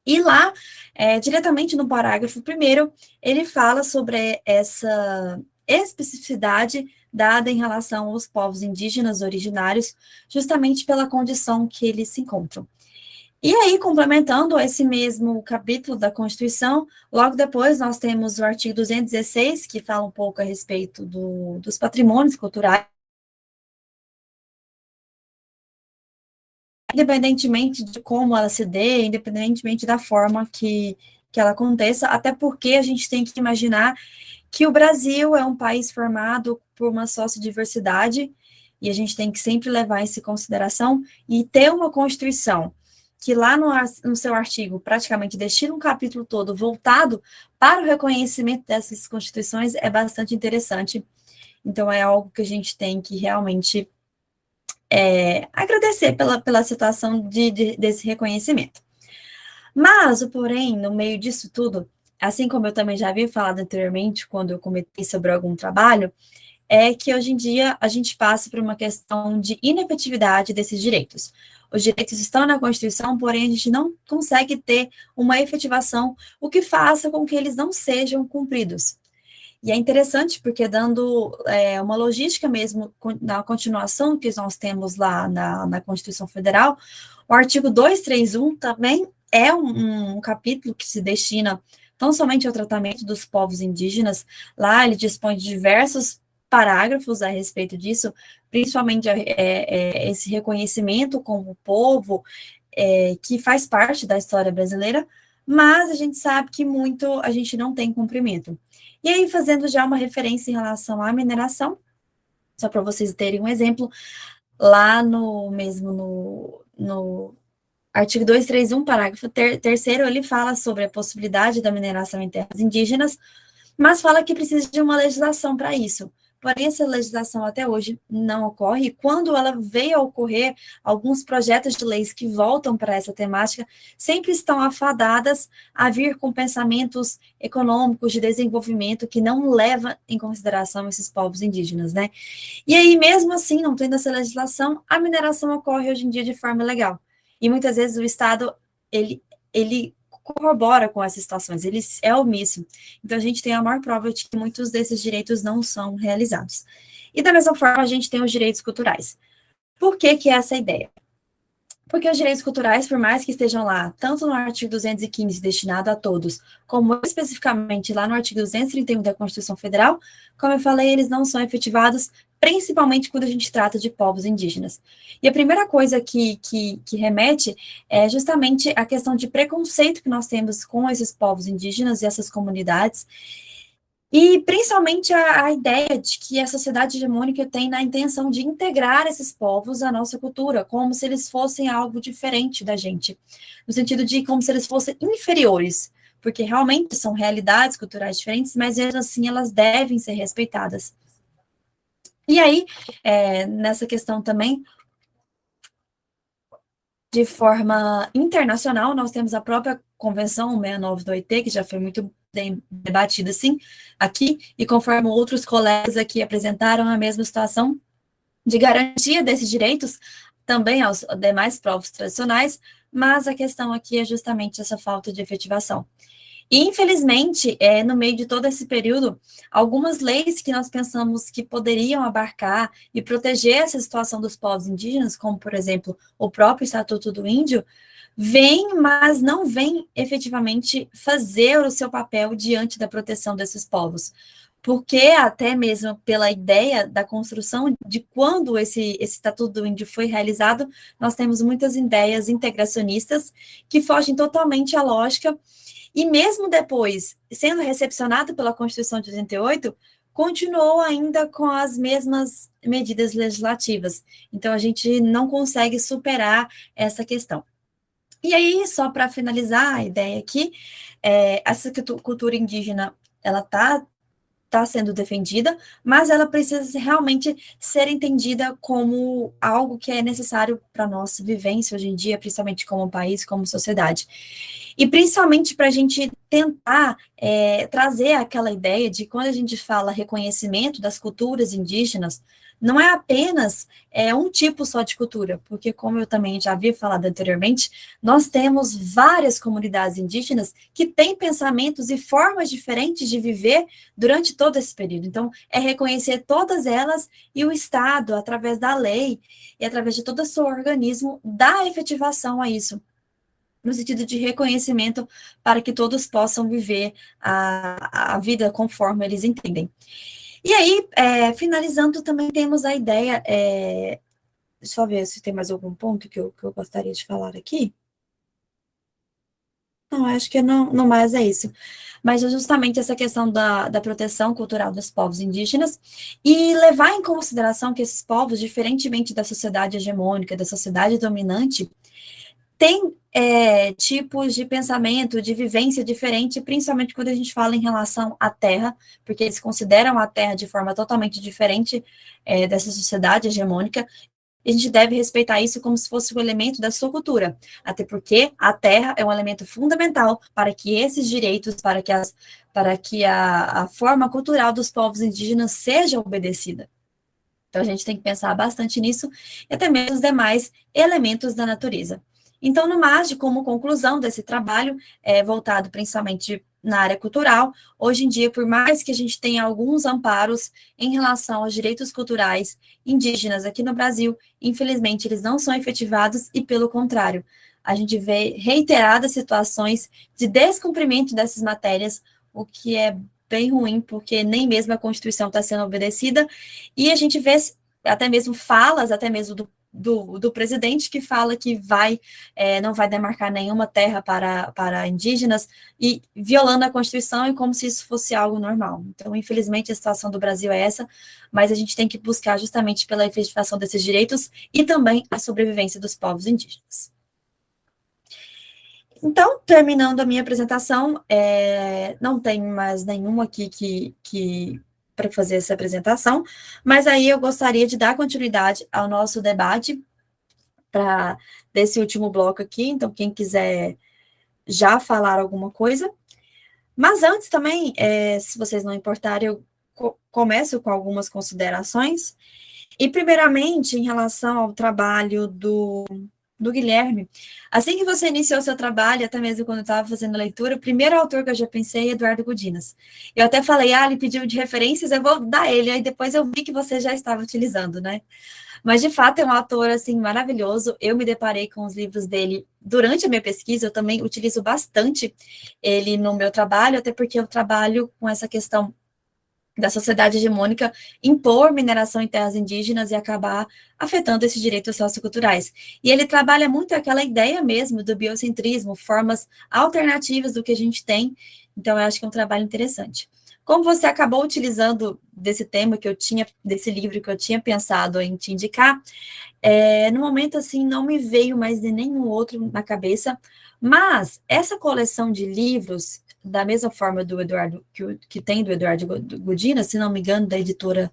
e lá, é, diretamente no parágrafo primeiro, ele fala sobre essa especificidade dada em relação aos povos indígenas originários, justamente pela condição que eles se encontram. E aí, complementando esse mesmo capítulo da Constituição, logo depois nós temos o artigo 216, que fala um pouco a respeito do, dos patrimônios culturais, independentemente de como ela se dê, independentemente da forma que, que ela aconteça, até porque a gente tem que imaginar que o Brasil é um país formado por uma sociodiversidade, e a gente tem que sempre levar isso em consideração, e ter uma Constituição que lá no, no seu artigo praticamente destina um capítulo todo voltado para o reconhecimento dessas constituições é bastante interessante. Então, é algo que a gente tem que realmente é, agradecer pela, pela situação de, de, desse reconhecimento. Mas, o porém, no meio disso tudo, assim como eu também já havia falado anteriormente, quando eu comentei sobre algum trabalho, é que hoje em dia a gente passa por uma questão de inefetividade desses direitos. Os direitos estão na Constituição, porém a gente não consegue ter uma efetivação, o que faça com que eles não sejam cumpridos. E é interessante porque dando é, uma logística mesmo na continuação que nós temos lá na, na Constituição Federal, o artigo 231 também é um, um capítulo que se destina tão somente ao tratamento dos povos indígenas, lá ele dispõe de diversos parágrafos a respeito disso, principalmente é, é, esse reconhecimento como povo é, que faz parte da história brasileira, mas a gente sabe que muito a gente não tem cumprimento. E aí, fazendo já uma referência em relação à mineração, só para vocês terem um exemplo, lá no mesmo no, no artigo 231, parágrafo ter, terceiro, ele fala sobre a possibilidade da mineração em terras indígenas, mas fala que precisa de uma legislação para isso. Porém, essa legislação até hoje não ocorre. Quando ela veio a ocorrer, alguns projetos de leis que voltam para essa temática sempre estão afadadas a vir com pensamentos econômicos de desenvolvimento que não levam em consideração esses povos indígenas, né? E aí, mesmo assim, não tendo essa legislação, a mineração ocorre hoje em dia de forma legal. E muitas vezes o Estado, ele, ele corrobora com essas situações, ele é omisso. Então, a gente tem a maior prova de que muitos desses direitos não são realizados. E da mesma forma, a gente tem os direitos culturais. Por que que é essa ideia? Porque os direitos culturais, por mais que estejam lá, tanto no artigo 215, destinado a todos, como especificamente lá no artigo 231 da Constituição Federal, como eu falei, eles não são efetivados principalmente quando a gente trata de povos indígenas. E a primeira coisa que, que, que, remete é justamente a questão de preconceito que nós temos com esses povos indígenas e essas comunidades, e principalmente a, a ideia de que a sociedade hegemônica tem na intenção de integrar esses povos à nossa cultura, como se eles fossem algo diferente da gente, no sentido de como se eles fossem inferiores, porque realmente são realidades culturais diferentes, mas assim elas devem ser respeitadas. E aí, é, nessa questão também, de forma internacional, nós temos a própria Convenção 69 do OIT, que já foi muito debatida, assim, aqui, e conforme outros colegas aqui apresentaram a mesma situação de garantia desses direitos também aos demais povos tradicionais, mas a questão aqui é justamente essa falta de efetivação. E, infelizmente, é, no meio de todo esse período, algumas leis que nós pensamos que poderiam abarcar e proteger essa situação dos povos indígenas, como, por exemplo, o próprio Estatuto do Índio, vêm, mas não vêm efetivamente fazer o seu papel diante da proteção desses povos. Porque, até mesmo pela ideia da construção de quando esse, esse Estatuto do Índio foi realizado, nós temos muitas ideias integracionistas que fogem totalmente à lógica e mesmo depois, sendo recepcionado pela Constituição de 88, continuou ainda com as mesmas medidas legislativas. Então, a gente não consegue superar essa questão. E aí, só para finalizar a ideia aqui, é, essa cultura indígena, ela está tá sendo defendida, mas ela precisa realmente ser entendida como algo que é necessário para a nossa vivência hoje em dia, principalmente como país, como sociedade. E principalmente para a gente tentar é, trazer aquela ideia de quando a gente fala reconhecimento das culturas indígenas, não é apenas é, um tipo só de cultura, porque como eu também já havia falado anteriormente, nós temos várias comunidades indígenas que têm pensamentos e formas diferentes de viver durante todo esse período. Então, é reconhecer todas elas e o Estado, através da lei e através de todo o seu organismo, dá efetivação a isso no sentido de reconhecimento para que todos possam viver a, a vida conforme eles entendem. E aí, é, finalizando, também temos a ideia, é, deixa eu ver se tem mais algum ponto que eu, que eu gostaria de falar aqui. Não, acho que não, não mais é isso. Mas é justamente essa questão da, da proteção cultural dos povos indígenas e levar em consideração que esses povos, diferentemente da sociedade hegemônica, da sociedade dominante, tem é, tipos de pensamento, de vivência diferente, principalmente quando a gente fala em relação à Terra, porque eles consideram a Terra de forma totalmente diferente é, dessa sociedade hegemônica, a gente deve respeitar isso como se fosse um elemento da sua cultura, até porque a Terra é um elemento fundamental para que esses direitos, para que, as, para que a, a forma cultural dos povos indígenas seja obedecida. Então, a gente tem que pensar bastante nisso, e até mesmo os demais elementos da natureza. Então, no mais, como conclusão desse trabalho, é, voltado principalmente na área cultural, hoje em dia, por mais que a gente tenha alguns amparos em relação aos direitos culturais indígenas aqui no Brasil, infelizmente eles não são efetivados e, pelo contrário, a gente vê reiteradas situações de descumprimento dessas matérias, o que é bem ruim, porque nem mesmo a Constituição está sendo obedecida, e a gente vê até mesmo falas, até mesmo do do, do presidente que fala que vai, é, não vai demarcar nenhuma terra para, para indígenas e violando a Constituição e como se isso fosse algo normal. Então, infelizmente, a situação do Brasil é essa, mas a gente tem que buscar justamente pela efetivação desses direitos e também a sobrevivência dos povos indígenas. Então, terminando a minha apresentação, é, não tem mais nenhum aqui que, que para fazer essa apresentação, mas aí eu gostaria de dar continuidade ao nosso debate para desse último bloco aqui, então quem quiser já falar alguma coisa. Mas antes também, é, se vocês não importarem, eu co começo com algumas considerações. E primeiramente, em relação ao trabalho do do Guilherme. Assim que você iniciou seu trabalho, até mesmo quando eu estava fazendo a leitura, o primeiro autor que eu já pensei é Eduardo Gudinas. Eu até falei, ah, ele pediu de referências, eu vou dar ele, aí depois eu vi que você já estava utilizando, né? Mas, de fato, é um autor, assim, maravilhoso. Eu me deparei com os livros dele durante a minha pesquisa, eu também utilizo bastante ele no meu trabalho, até porque eu trabalho com essa questão da sociedade hegemônica impor mineração em terras indígenas e acabar afetando esses direitos socioculturais. E ele trabalha muito aquela ideia mesmo do biocentrismo, formas alternativas do que a gente tem, então eu acho que é um trabalho interessante. Como você acabou utilizando desse tema que eu tinha, desse livro que eu tinha pensado em te indicar, é, no momento, assim, não me veio mais de nenhum outro na cabeça, mas essa coleção de livros da mesma forma do Eduardo, que, que tem do Eduardo Godina, se não me engano, da editora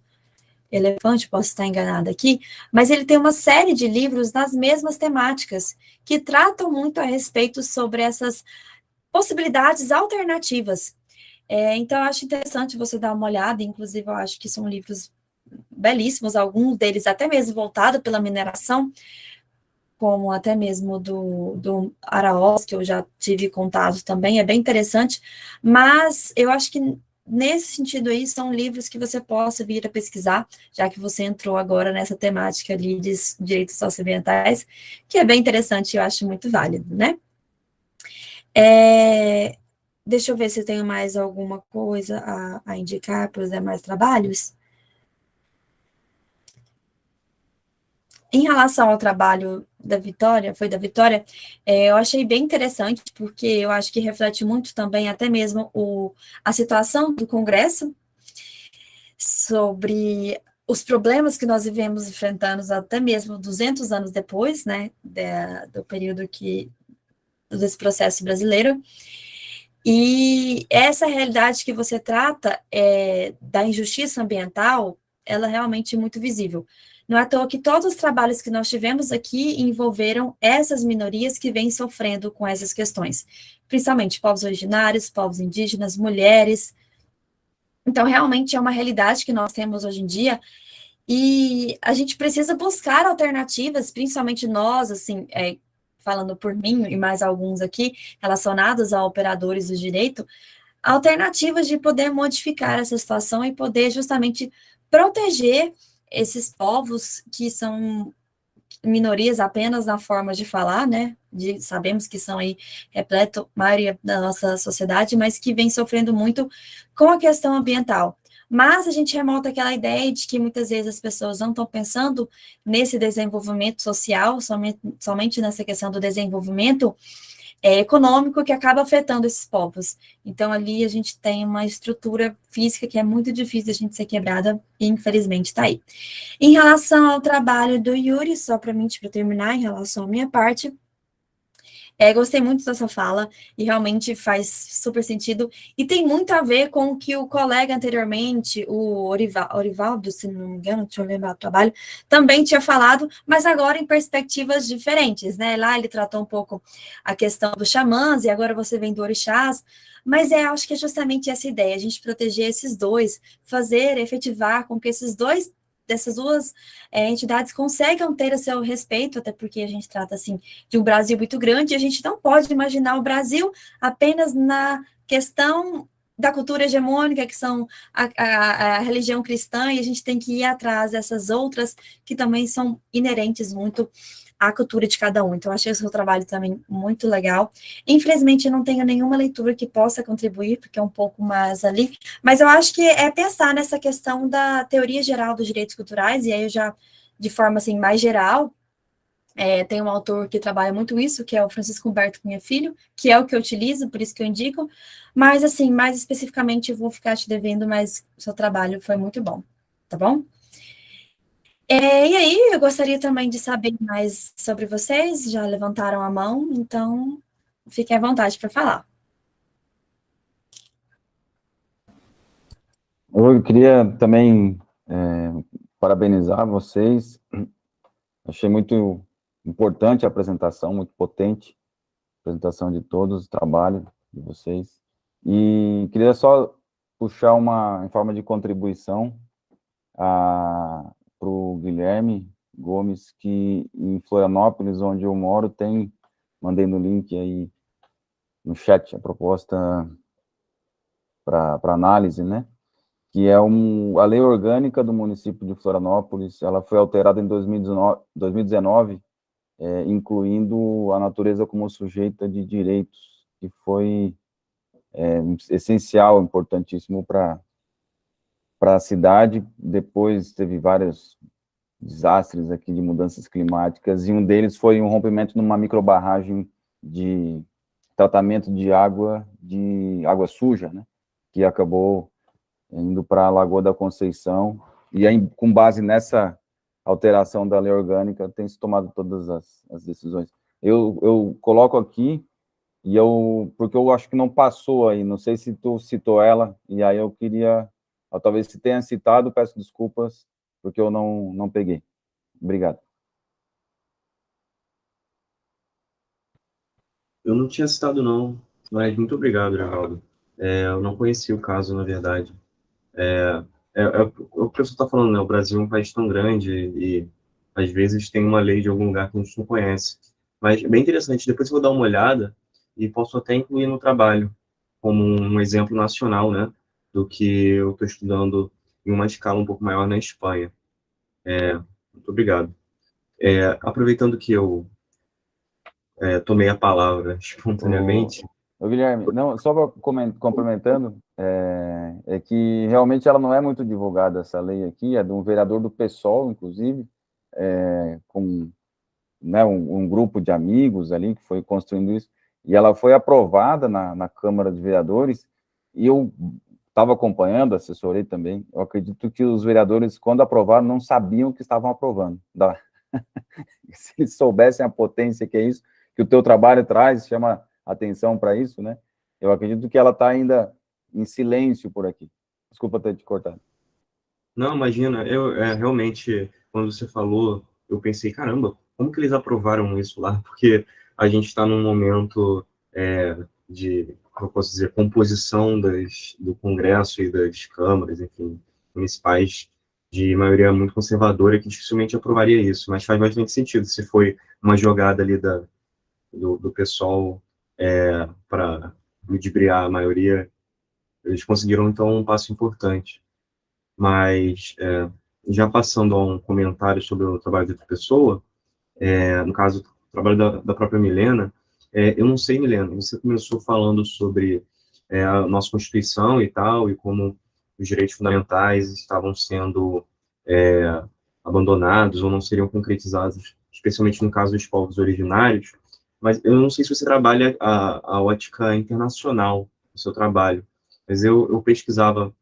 Elefante, posso estar enganada aqui, mas ele tem uma série de livros nas mesmas temáticas, que tratam muito a respeito sobre essas possibilidades alternativas. É, então, eu acho interessante você dar uma olhada, inclusive, eu acho que são livros belíssimos, alguns deles até mesmo voltados pela mineração, como até mesmo do, do Araós, que eu já tive contato também, é bem interessante, mas eu acho que nesse sentido aí, são livros que você possa vir a pesquisar, já que você entrou agora nessa temática ali de direitos socioambientais, que é bem interessante e eu acho muito válido, né? É, deixa eu ver se eu tenho mais alguma coisa a, a indicar para os demais trabalhos. Em relação ao trabalho da Vitória, foi da Vitória, é, eu achei bem interessante, porque eu acho que reflete muito também até mesmo o, a situação do Congresso sobre os problemas que nós vivemos enfrentando até mesmo 200 anos depois, né, do período que, desse processo brasileiro, e essa realidade que você trata é, da injustiça ambiental, ela é realmente muito visível. Não é à toa que todos os trabalhos que nós tivemos aqui envolveram essas minorias que vêm sofrendo com essas questões, principalmente povos originários, povos indígenas, mulheres. Então, realmente é uma realidade que nós temos hoje em dia, e a gente precisa buscar alternativas, principalmente nós, assim, é, falando por mim e mais alguns aqui, relacionados a operadores do direito, alternativas de poder modificar essa situação e poder justamente proteger esses povos que são minorias apenas na forma de falar, né, de, sabemos que são aí repleto, maioria da nossa sociedade, mas que vem sofrendo muito com a questão ambiental. Mas a gente remota aquela ideia de que muitas vezes as pessoas não estão pensando nesse desenvolvimento social, somente, somente nessa questão do desenvolvimento é, econômico que acaba afetando esses povos. Então, ali a gente tem uma estrutura física que é muito difícil a gente ser quebrada, e infelizmente está aí. Em relação ao trabalho do Yuri, só para mim, para terminar, em relação à minha parte, é, gostei muito dessa fala e realmente faz super sentido. E tem muito a ver com o que o colega anteriormente, o Orival, Orivaldo, se não me engano, deixa eu lembrar o trabalho, também tinha falado, mas agora em perspectivas diferentes, né? Lá ele tratou um pouco a questão dos xamãs e agora você vem do orixás, mas é, acho que é justamente essa ideia, a gente proteger esses dois, fazer, efetivar com que esses dois dessas duas é, entidades conseguem ter o seu respeito, até porque a gente trata, assim, de um Brasil muito grande, e a gente não pode imaginar o Brasil apenas na questão da cultura hegemônica, que são a, a, a, religião cristã, e a gente tem que ir atrás dessas outras que também são inerentes muito a cultura de cada um. Então, achei o seu trabalho também muito legal. Infelizmente, eu não tenho nenhuma leitura que possa contribuir, porque é um pouco mais ali, mas eu acho que é pensar nessa questão da teoria geral dos direitos culturais, e aí eu já, de forma assim, mais geral, É, tem um autor que trabalha muito isso, que é o Francisco Humberto Cunha Filho, que é o que eu utilizo, por isso que eu indico, mas, assim, mais especificamente, eu vou ficar te devendo, mas seu trabalho foi muito bom, tá bom? É, e aí, eu gostaria também de saber mais sobre vocês, já levantaram a mão, então fiquem à vontade para falar. Eu queria também é, parabenizar vocês, achei muito importante a apresentação, muito potente, a apresentação de todos, o trabalho de vocês, e queria só puxar uma, em forma de contribuição, a para o Guilherme Gomes, que em Florianópolis, onde eu moro, tem, mandei no link aí no chat a proposta para análise, né? Que é um, a lei orgânica do município de Florianópolis, ela foi alterada em 2019, 2019 é, incluindo a natureza como sujeita de direitos, que foi é, essencial, importantíssimo para para a cidade, depois teve vários desastres aqui de mudanças climáticas, e um deles foi um rompimento numa microbarragem de tratamento de água, de água suja, né, que acabou indo para a Lagoa da Conceição, e aí, com base nessa alteração da lei orgânica, tem se tomado todas as, as decisões. Eu, eu coloco aqui, e eu, porque eu acho que não passou aí, não sei se tu citou ela, e aí eu queria ou talvez se tenha citado, peço desculpas, porque eu não, não peguei. Obrigado. Eu não tinha citado, não, mas muito obrigado, Geraldo. É, eu não conhecia o caso, na verdade. É, é, é o que professor está falando, né? O Brasil é um país tão grande e, às vezes, tem uma lei de algum lugar que a gente não conhece. Mas é bem interessante. Depois eu vou dar uma olhada e posso até incluir no trabalho, como um exemplo nacional, né? Do que eu estou estudando em uma escala um pouco maior na Espanha. É, muito obrigado. É, aproveitando que eu é, tomei a palavra espontaneamente. Ô, Guilherme, não, só complementando, é, é, que realmente ela não é muito divulgada, essa lei aqui, é de um vereador do PSOL, inclusive, é, com né, um, um, grupo de amigos ali que foi construindo isso, e ela foi aprovada na, na Câmara de Vereadores, e eu estava acompanhando, assessorei também, eu acredito que os vereadores, quando aprovaram, não sabiam que estavam aprovando. Da... Se eles soubessem a potência que é isso, que o teu trabalho traz, chama atenção para isso, né? Eu acredito que ela está ainda em silêncio por aqui. Desculpa ter te cortado. Não, imagina, eu é, realmente, quando você falou, eu pensei, caramba, como que eles aprovaram isso lá? Porque a gente está num momento é, de eu posso dizer, composição das, do Congresso e das câmaras, enfim, municipais de maioria muito conservadora que dificilmente aprovaria isso, mas faz bastante sentido se foi uma jogada ali da, do, do pessoal é, para ludibriar a maioria, eles conseguiram, então, um passo importante. Mas, é, já passando a um comentário sobre o trabalho de outra pessoa, é, no caso, o trabalho da, da própria Milena, é, eu não sei, Milena, você começou falando sobre é, a nossa Constituição e tal, e como os direitos fundamentais estavam sendo é, abandonados ou não seriam concretizados, especialmente no caso dos povos originários, mas eu não sei se você trabalha a, a ótica internacional no seu trabalho, mas eu, eu pesquisava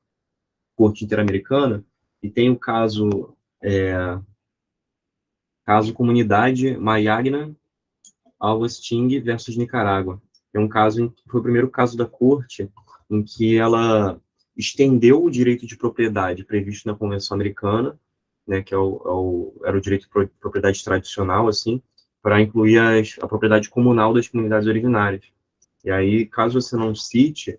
corte interamericana e tem o caso é, caso comunidade Mayagna Augustin versus Nicarágua. É um caso, foi o primeiro caso da corte em que ela estendeu o direito de propriedade previsto na Convenção Americana, né, que é o, é o, era o direito de propriedade tradicional, assim, para incluir as, a propriedade comunal das comunidades originárias. E aí, caso você não cite,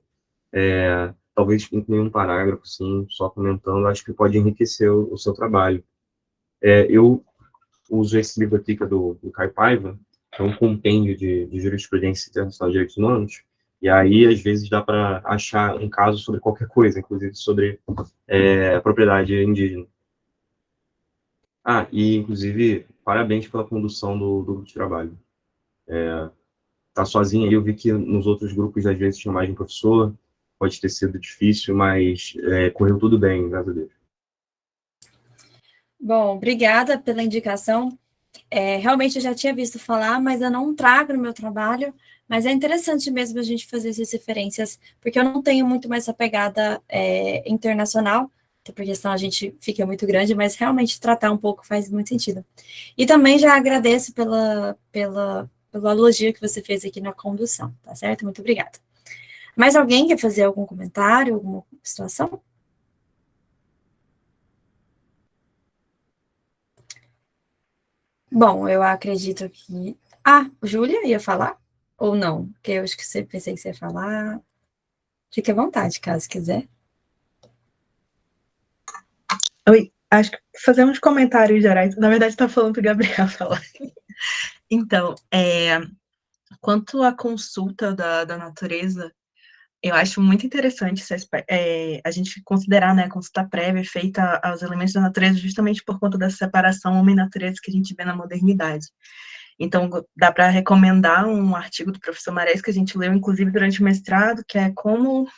é, talvez incluir um parágrafo, sim, só comentando, acho que pode enriquecer o, o seu trabalho. É, eu uso esse livro aqui, que é do, do Caio Paiva, é um compêndio de, de jurisprudência internacional de direitos humanos, e aí, às vezes, dá para achar um caso sobre qualquer coisa, inclusive sobre é, propriedade indígena. Ah, e, inclusive, parabéns pela condução do, grupo de trabalho. É, tá sozinho aí, eu vi que nos outros grupos, às vezes, tinha mais de um professor, pode ter sido difícil, mas é, correu tudo bem, graças a Deus. Bom, obrigada pela indicação. É, realmente eu já tinha visto falar, mas eu não trago no meu trabalho, mas é interessante mesmo a gente fazer essas referências, porque eu não tenho muito mais essa pegada é, internacional, porque senão a gente fica muito grande, mas realmente tratar um pouco faz muito sentido. E também já agradeço pela, pela, pelo elogio que você fez aqui na condução, tá certo? Muito obrigada. Mais alguém quer fazer algum comentário, alguma situação? Bom, eu acredito que... Ah, Júlia ia falar? Ou não? Porque eu acho que você pensei que você ia falar. Fique à vontade, caso quiser. Oi, acho que fazer uns comentários gerais. Na verdade, está falando para o Gabriel falar. Então, é, quanto à consulta da, da natureza, eu acho muito interessante é, a gente considerar né, a consulta prévia feita aos elementos da natureza justamente por conta dessa separação homem-natureza que a gente vê na modernidade. Então, dá para recomendar um artigo do professor Marés que a gente leu, inclusive, durante o mestrado, que é como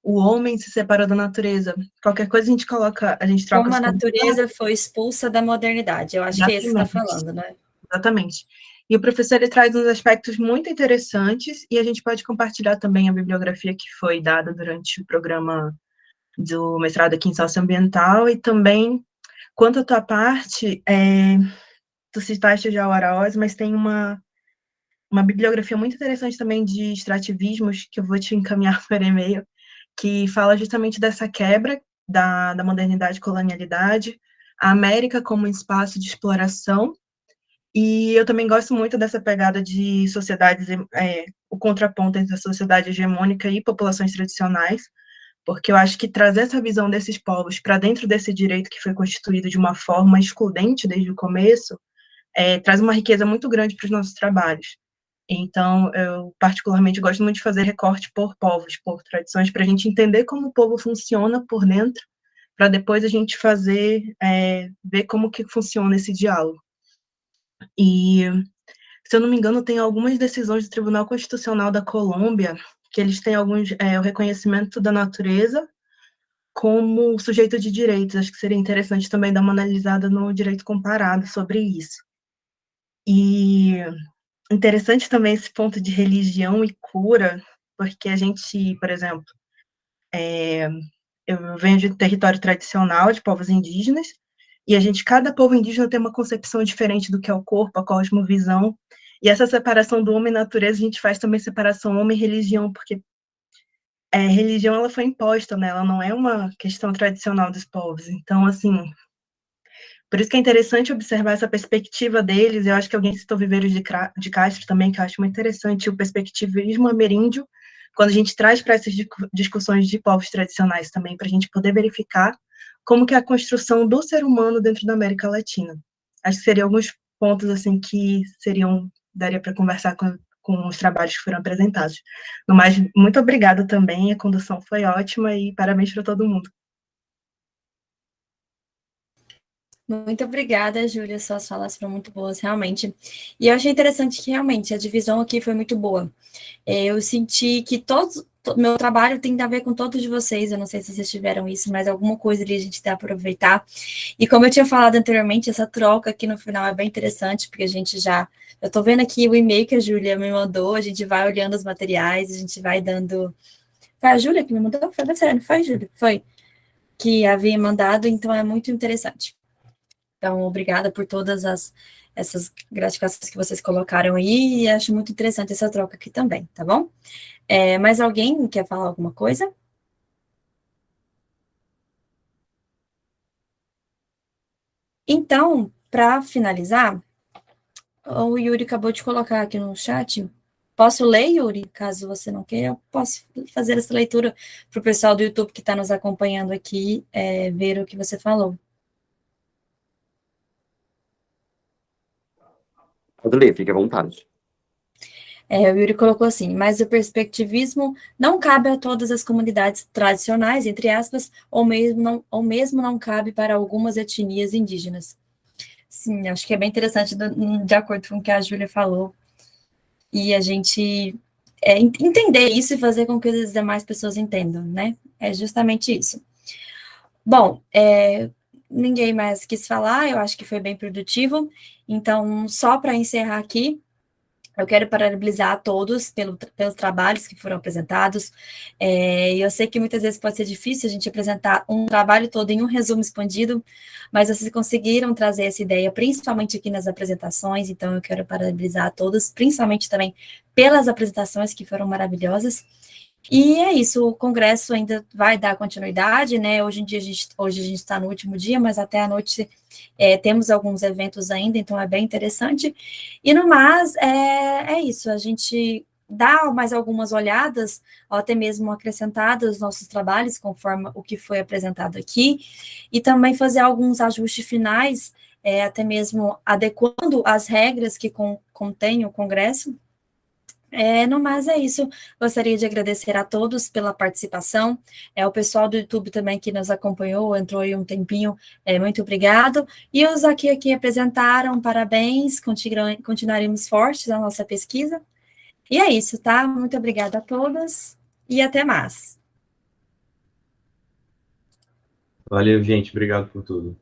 o homem se separou da natureza. Qualquer coisa a gente coloca, a gente troca... Como a natureza foi expulsa da modernidade. Eu acho Exatamente. que é isso que está falando, né? Exatamente. E o professor ele traz uns aspectos muito interessantes e a gente pode compartilhar também a bibliografia que foi dada durante o programa do mestrado aqui em socioambiental e também, quanto à tua parte, é, tu citaste já o Araós, mas tem uma, uma bibliografia muito interessante também de extrativismos que eu vou te encaminhar por e-mail, que fala justamente dessa quebra da, da modernidade e colonialidade, a América como espaço de exploração e eu também gosto muito dessa pegada de sociedades, é, o contraponto entre a sociedade hegemônica e populações tradicionais, porque eu acho que trazer essa visão desses povos para dentro desse direito que foi constituído de uma forma excludente desde o começo, é, traz uma riqueza muito grande para os nossos trabalhos. Então, eu particularmente gosto muito de fazer recorte por povos, por tradições, para a gente entender como o povo funciona por dentro, para depois a gente fazer, é, ver como que funciona esse diálogo. E, se eu não me engano, tem algumas decisões do Tribunal Constitucional da Colômbia que eles têm alguns é, o reconhecimento da natureza como sujeito de direitos. Acho que seria interessante também dar uma analisada no direito comparado sobre isso. E interessante também esse ponto de religião e cura, porque a gente, por exemplo, é, eu venho de território tradicional de povos indígenas, e a gente, cada povo indígena tem uma concepção diferente do que é o corpo, a cosmovisão. E essa separação do homem e natureza, a gente faz também separação homem e religião, porque é, religião ela foi imposta, né? Ela não é uma questão tradicional dos povos. Então, assim, por isso que é interessante observar essa perspectiva deles. Eu acho que alguém citou Viveiros de, de Castro também, que eu acho muito interessante o perspectivismo ameríndio, quando a gente traz para essas discussões de povos tradicionais também, para a gente poder verificar como que é a construção do ser humano dentro da América Latina. Acho que seriam alguns pontos assim que seriam daria para conversar com, com os trabalhos que foram apresentados. No mais, muito obrigada também, a condução foi ótima e parabéns para todo mundo. Muito obrigada, Júlia, suas falas foram muito boas, realmente. E eu achei interessante que, realmente, a divisão aqui foi muito boa. É, eu senti que todos, meu trabalho tem a ver com todos de vocês, eu não sei se vocês tiveram isso, mas alguma coisa ali a gente dá para aproveitar. E como eu tinha falado anteriormente, essa troca aqui no final é bem interessante, porque a gente já... Eu estou vendo aqui o e-mail que a Júlia me mandou, a gente vai olhando os materiais, a gente vai dando... Foi a Júlia que me mandou? Foi, não foi, Júlia? Foi. Que havia mandado, então é muito interessante. Então, obrigada por todas as, essas gratificações que vocês colocaram aí, e acho muito interessante essa troca aqui também, tá bom? É, mais alguém quer falar alguma coisa? Então, para finalizar, o Yuri acabou de colocar aqui no chat. Posso ler, Yuri? Caso você não queira, eu posso fazer essa leitura para o pessoal do YouTube que está nos acompanhando aqui, é, ver o que você falou. Pode ler, fique à vontade. É, o Yuri colocou assim, mas o perspectivismo não cabe a todas as comunidades tradicionais, entre aspas, ou mesmo não, ou mesmo não cabe para algumas etnias indígenas. Sim, acho que é bem interessante, de acordo com o que a Júlia falou, e a gente é, entender isso e fazer com que as demais pessoas entendam, né? É justamente isso. Bom, é, ninguém mais quis falar, eu acho que foi bem produtivo. Então, só para encerrar aqui, eu quero parabenizar a todos pelo, pelos trabalhos que foram apresentados. É, eu sei que muitas vezes pode ser difícil a gente apresentar um trabalho todo em um resumo expandido, mas vocês conseguiram trazer essa ideia, principalmente aqui nas apresentações, então eu quero parabenizar a todos, principalmente também pelas apresentações que foram maravilhosas. E é isso, o congresso ainda vai dar continuidade, né? Hoje em dia a gente, hoje a gente está no último dia, mas até a noite é, temos alguns eventos ainda, então é bem interessante. E no mais, é, é isso, a gente dá mais algumas olhadas, até mesmo acrescentar os nossos trabalhos, conforme o que foi apresentado aqui, e também fazer alguns ajustes finais, é, até mesmo adequando as regras que con, contém o Congresso, é, no mais é isso. Gostaria de agradecer a todos pela participação. É o pessoal do YouTube também que nos acompanhou, entrou aí um tempinho. É, muito obrigado. E os aqui que apresentaram, parabéns. continuaremos fortes na nossa pesquisa. E é isso, tá? Muito obrigada a todas e até mais. Valeu, gente. Obrigado por tudo.